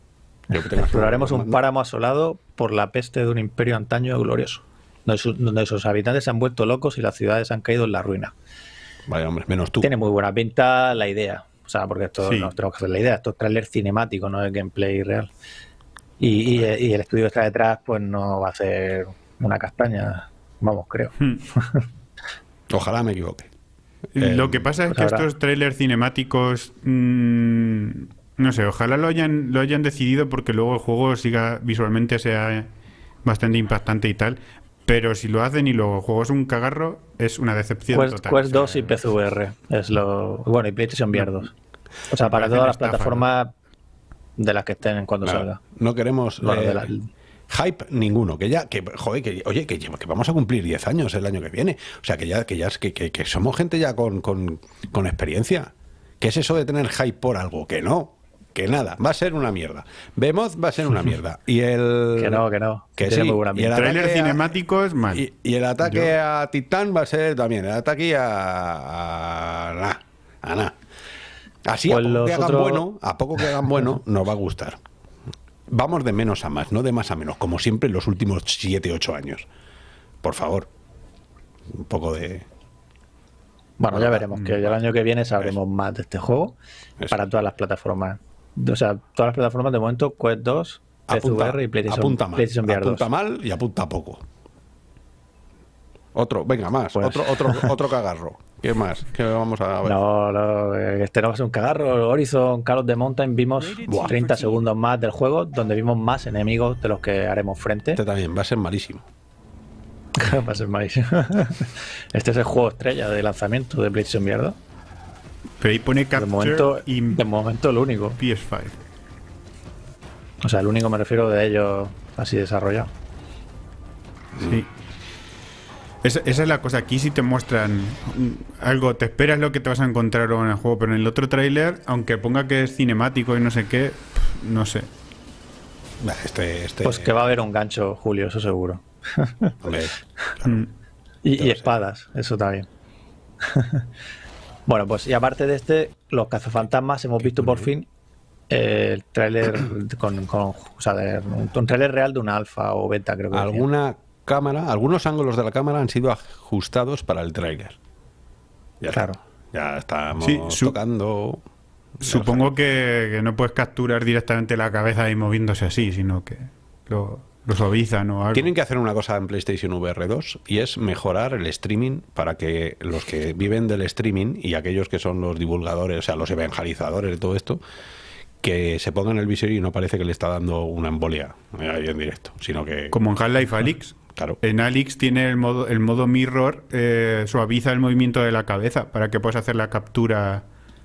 Exploraremos un páramo asolado por la peste de un imperio antaño glorioso, donde, sus habitantes se han vuelto locos y las ciudades han caído en la ruina. Vaya, hombre, menos tú. Tiene muy buena pinta la idea. O sea, porque esto no tenemos que hacer la idea, esto es trailer cinemático, no es gameplay real. Y, el estudio que está detrás, pues no va a ser una castaña, vamos, creo. Hmm. Ojalá me equivoque. Lo que pasa es pues que estos trailers cinemáticos, mm, no sé, ojalá lo hayan, lo hayan decidido porque luego el juego siga visualmente sea bastante impactante y tal. Pero si lo hacen y luego el juego es un cagarro, es una decepción Quest, total. Quest 2 y PCVR es lo. Bueno, y PlayStation VR 2. O sea, para todas las plataformas de las que estén cuando salga. No queremos. Eh, hype ninguno, que ya, que, joder, que, oye, que, que, vamos a cumplir 10 años el año que viene. O sea, que ya, que ya que, que, somos gente ya con, con, con experiencia. ¿Qué es eso de tener hype por algo? Que no que nada, va a ser una mierda. Vemos va a ser una mierda. Y el. Que no, que no. Que sí. y el trailer cinemático es mal. Y, el ataque a Titán va a ser también. El ataque a. a nada. A nada. Así, a pues poco que hagan bueno, a poco que hagan bueno, nos va a gustar. Vamos de menos a más, no de más a menos, como siempre en los últimos 7, 8 años. Por favor. Un poco de. Bueno, ya veremos, que el año que viene sabremos más de este juego para todas las plataformas o sea, todas las plataformas de momento, Quest 2, PSVR y PlayStation, apunta mal, PlayStation VR Apunta mal y apunta poco. Otro, venga, más. Pues- otro, otro, otro cagarro. ¿Qué más? ¿Qué vamos a ver? No, no, este no es un cagarro. Horizon Call of the Mountain vimos 30 segundos más del juego, donde vimos más enemigos de los que haremos frente. Este también va a ser malísimo. va a ser malísimo. este es el juego estrella de lanzamiento de PlayStation VR pero ahí pone Capture de momento, de momento el único. PS5. O sea, el único me refiero de ellos así desarrollado. Sí. Esa, es la cosa. Aquí sí te muestran algo, te esperas lo que te vas a encontrar en el juego, pero en el otro tráiler, aunque ponga que es cinemático y no sé qué, no sé. Este, este... Pues que va a haber un gancho, Julio, eso seguro. Mm. y, y espadas, eso también. Bueno, pues y aparte de este, los cazafantasmas hemos visto por fin el tráiler con, o sea, un, tráiler real de una alfa o beta, creo que. Alguna cámara, algunos ángulos de la cámara han sido ajustados para el tráiler. Ya claro. Ya estamos tocando. Supongo que, no puedes capturar directamente la cabeza y moviéndose así, sino que lo, lo suavizan o algo. Tienen que hacer una cosa en PlayStation VR 2 y es mejorar el streaming para que los que viven del streaming y aquellos que son los divulgadores, o sea, los evangelizadores de todo esto, que se pongan el visor y no parece que le está dando una embolia ahí en directo, sino que... Como en Half-Life Alyx. Claro. En Alyx tiene el modo, el modo mirror, eh, suaviza el movimiento de la cabeza para que puedas hacer la captura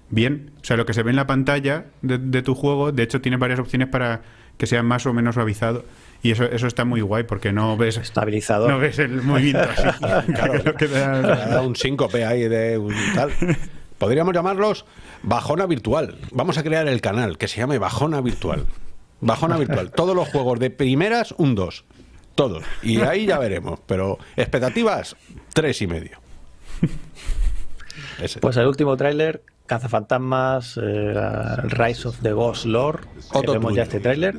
bien. O sea, lo que se ve en la pantalla de, de tu juego, de hecho, tiene varias opciones para que sea más o menos suavizado. Y eso, eso está muy guay porque no ves. Estabilizador. No ves el movimiento así. claro, que da... un síncope ahí de un tal. Podríamos llamarlos Bajona Virtual. Vamos a crear el canal que se llame Bajona Virtual. Bajona Virtual. Todos los juegos de primeras, un 2. Todos. Y ahí ya veremos. Pero expectativas, tres y medio. Pues el último tráiler, Cazafantasmas, eh, Rise of the Ghost Lord. Que vemos ya este tráiler.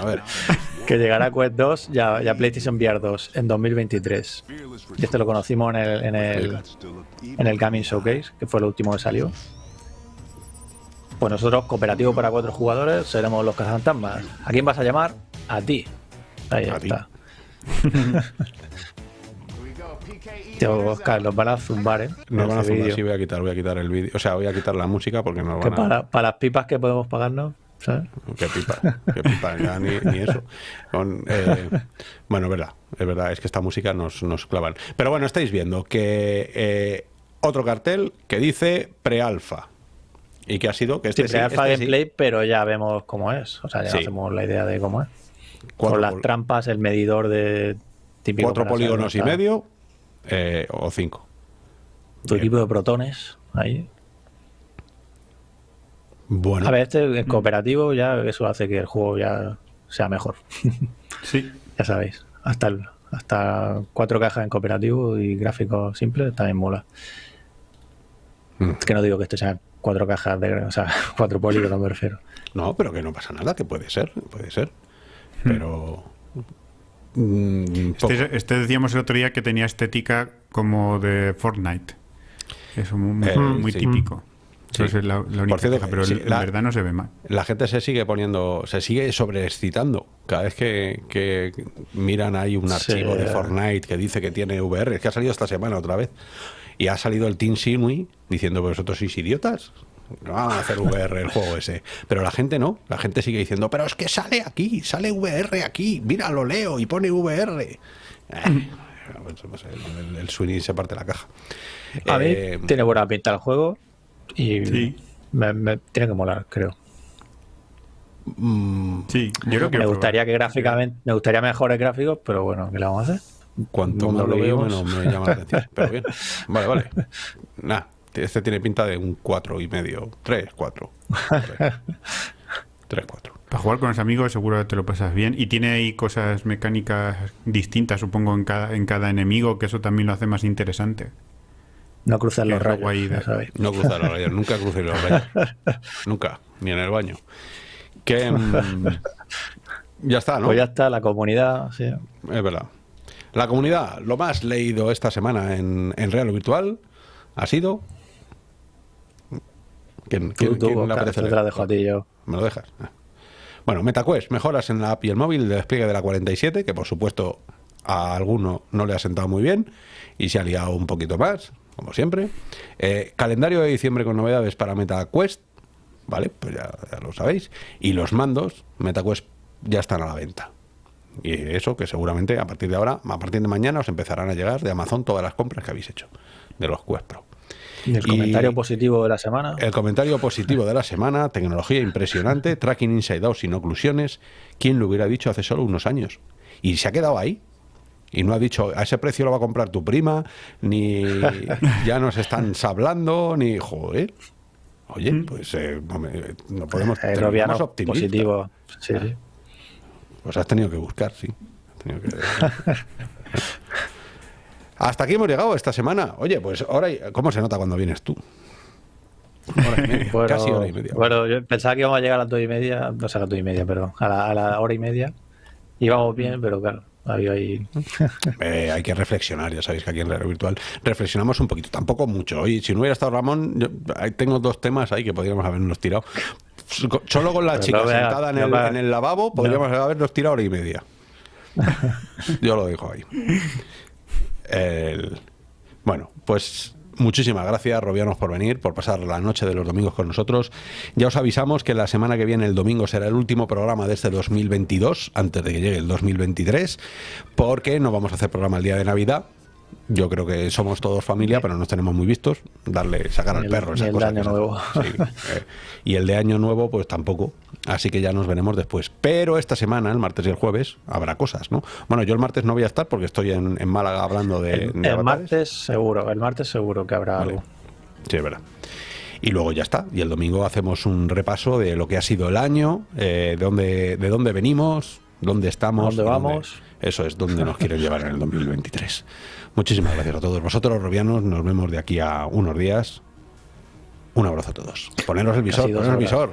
A ver. que llegará a Quest 2 y a, PlayStation VR 2 en 2023. Y este lo conocimos en el, en el, en el Gaming Showcase, que fue el último que salió. Pues nosotros, cooperativo para cuatro jugadores, seremos los cazafantasmas. ¿A quién vas a llamar? A ti. Ahí está. Tío, Oscar, los van a zumbar, ¿eh? No van a zumbar, sí, voy a quitar, voy a quitar el vídeo. O sea, voy a quitar la música porque no van a... Para, las pipas que podemos pagarnos, ¿sabes? Qué pipa, qué pipa, ya ni, eso. Eh, bueno, es verdad, es verdad, es que esta música nos, nos clavan. Pero bueno, estáis viendo que eh, otro cartel que dice pre-alfa. ¿Y que ha sido? Que este sí, pre-alfa este gameplay, pero ya vemos cómo es. O sea, ya hacemos la idea de cómo es. Con las trampas, el medidor de típico. Cuatro polígonos y medio eh, o cinco. Tu equipo de protones ahí. Bueno. A ver, este es cooperativo ya eso hace que el juego ya sea mejor. Sí. ya sabéis. Hasta hasta cuatro cajas en cooperativo y gráficos simples también mola. Mm. Es que no digo que esto sea cuatro cajas de, o sea, cuatro polígonos me refiero. No, pero que no pasa nada, que puede ser, puede ser. Mm. Pero Mm, este, este, decíamos el otro día que tenía estética como de Fortnite. Es muy, eh, típico. es la, única pero en verdad no se ve mal. La gente se sigue poniendo, se sigue sobreexcitando. Cada vez que, miran ahí un archivo de Fortnite que dice que tiene VR, es que ha salido esta semana otra vez. Y ha salido el Team Sinui diciendo, vosotros sois idiotas. No van a hacer VR el juego ese. Pero la gente no. La gente sigue diciendo, pero es que sale aquí, sale VR aquí. Mira, lo leo y pone VR. Eh, el, el, Sweeney se parte la caja. A eh, tiene buena pinta el juego y me, tiene que molar, creo. Mm, sí, yo creo que me gustaría que gráficamente, me gustaría mejores gráficos, pero bueno, ¿qué le vamos a hacer? Cuanto más lo veo, menos me llama la atención. Pero bien, vale, vale. Nada, este tiene pinta de un 4 y medio, 3, 4. 3, 4. Para jugar con los amigos seguro que te lo pasas bien. Y tiene ahí cosas mecánicas distintas, supongo, en cada, en cada enemigo, que eso también lo hace más interesante. No cruzar los rayos. No cruzar los rayos, nunca crucé los rayos. nunca, ni en el baño. Que mm, ya está, ¿no? Pues ya está, la comunidad, sí. Es verdad. La comunidad, lo más leído esta semana en, en Real Virtual ha sido ¿Quién, la dejo a ti yo. ¿Me lo dejas? Ah. Bueno, MetaQuest, mejoras en la app y el móvil de despliegue de la 47, que por supuesto a alguno no le ha sentado muy bien y se ha liado un poquito más, como siempre. Eh, calendario de diciembre con novedades para MetaQuest, ¿vale? Pues ya, ya, lo sabéis. Y los mandos, MetaQuest, ya están a la venta. Y eso que seguramente a partir de ahora, a partir de mañana, os empezarán a llegar de Amazon todas las compras que habéis hecho de los Quest Pro. ¿Y el comentario positivo de la semana? El comentario positivo de la semana, tecnología impresionante, tracking inside out sin oclusiones. ¿Quién lo hubiera dicho hace solo unos años? Y se ha quedado ahí. Y no ha dicho, a ese precio lo va a comprar tu prima, ni ya nos están sablando, ni joder. Oye, mm. pues eh, no podemos ser más positivo. Sí, sí. Pues has tenido que buscar, sí. Has tenido que... Hasta aquí hemos llegado esta semana. Oye, pues ahora, ¿cómo se nota cuando vienes tú? casi hora y media. Bueno, yo pensaba que íbamos a llegar a las dos y media, no sé, a las dos y media, perdón, a la, hora y media. Íbamos bien, pero claro, había ahí. Eh, hay que reflexionar, ya sabéis que aquí en Radio Virtual reflexionamos un poquito, tampoco mucho. Oye, si no hubiera estado Ramón, yo, tengo dos temas ahí que podríamos habernos tirado. Solo con la chica sentada en el, en el, lavabo podríamos habernos tirado hora y media. yo lo dejo ahí. Bueno, pues muchísimas gracias, Robianos, por venir, por pasar la noche de los domingos con nosotros. Ya os avisamos que la semana que viene, el domingo, será el último programa de este 2022, antes de que llegue el 2023, porque no vamos a hacer programa el día de Navidad. Yo creo que somos todos familia, pero nos tenemos muy vistos. Darle, sacar al perro, esas cosas. El de año nuevo. Eh, y el de año nuevo, pues tampoco. Así que ya nos veremos después. Pero esta semana, el martes y el jueves, habrá cosas, ¿no? Bueno, yo el martes no voy a estar porque estoy en, Málaga hablando de. El, martes seguro, el martes seguro que habrá algo. Sí, es verdad. Y luego ya está. Y el domingo hacemos un repaso de lo que ha sido el año, eh, de, dónde, de dónde venimos, dónde estamos. ¿Dónde vamos? eso es, dónde nos quieren llevar en el 2023. Muchísimas gracias a todos vosotros, Robianos. Nos vemos de aquí a unos días. Un abrazo a todos. Poneros el visor, poneros el visor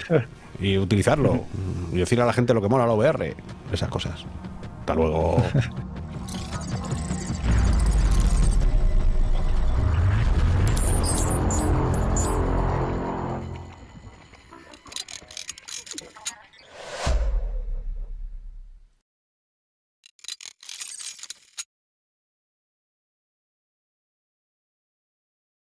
y utilizarlo. Y decir a la gente lo que mola la VR. Esas cosas. Hasta luego.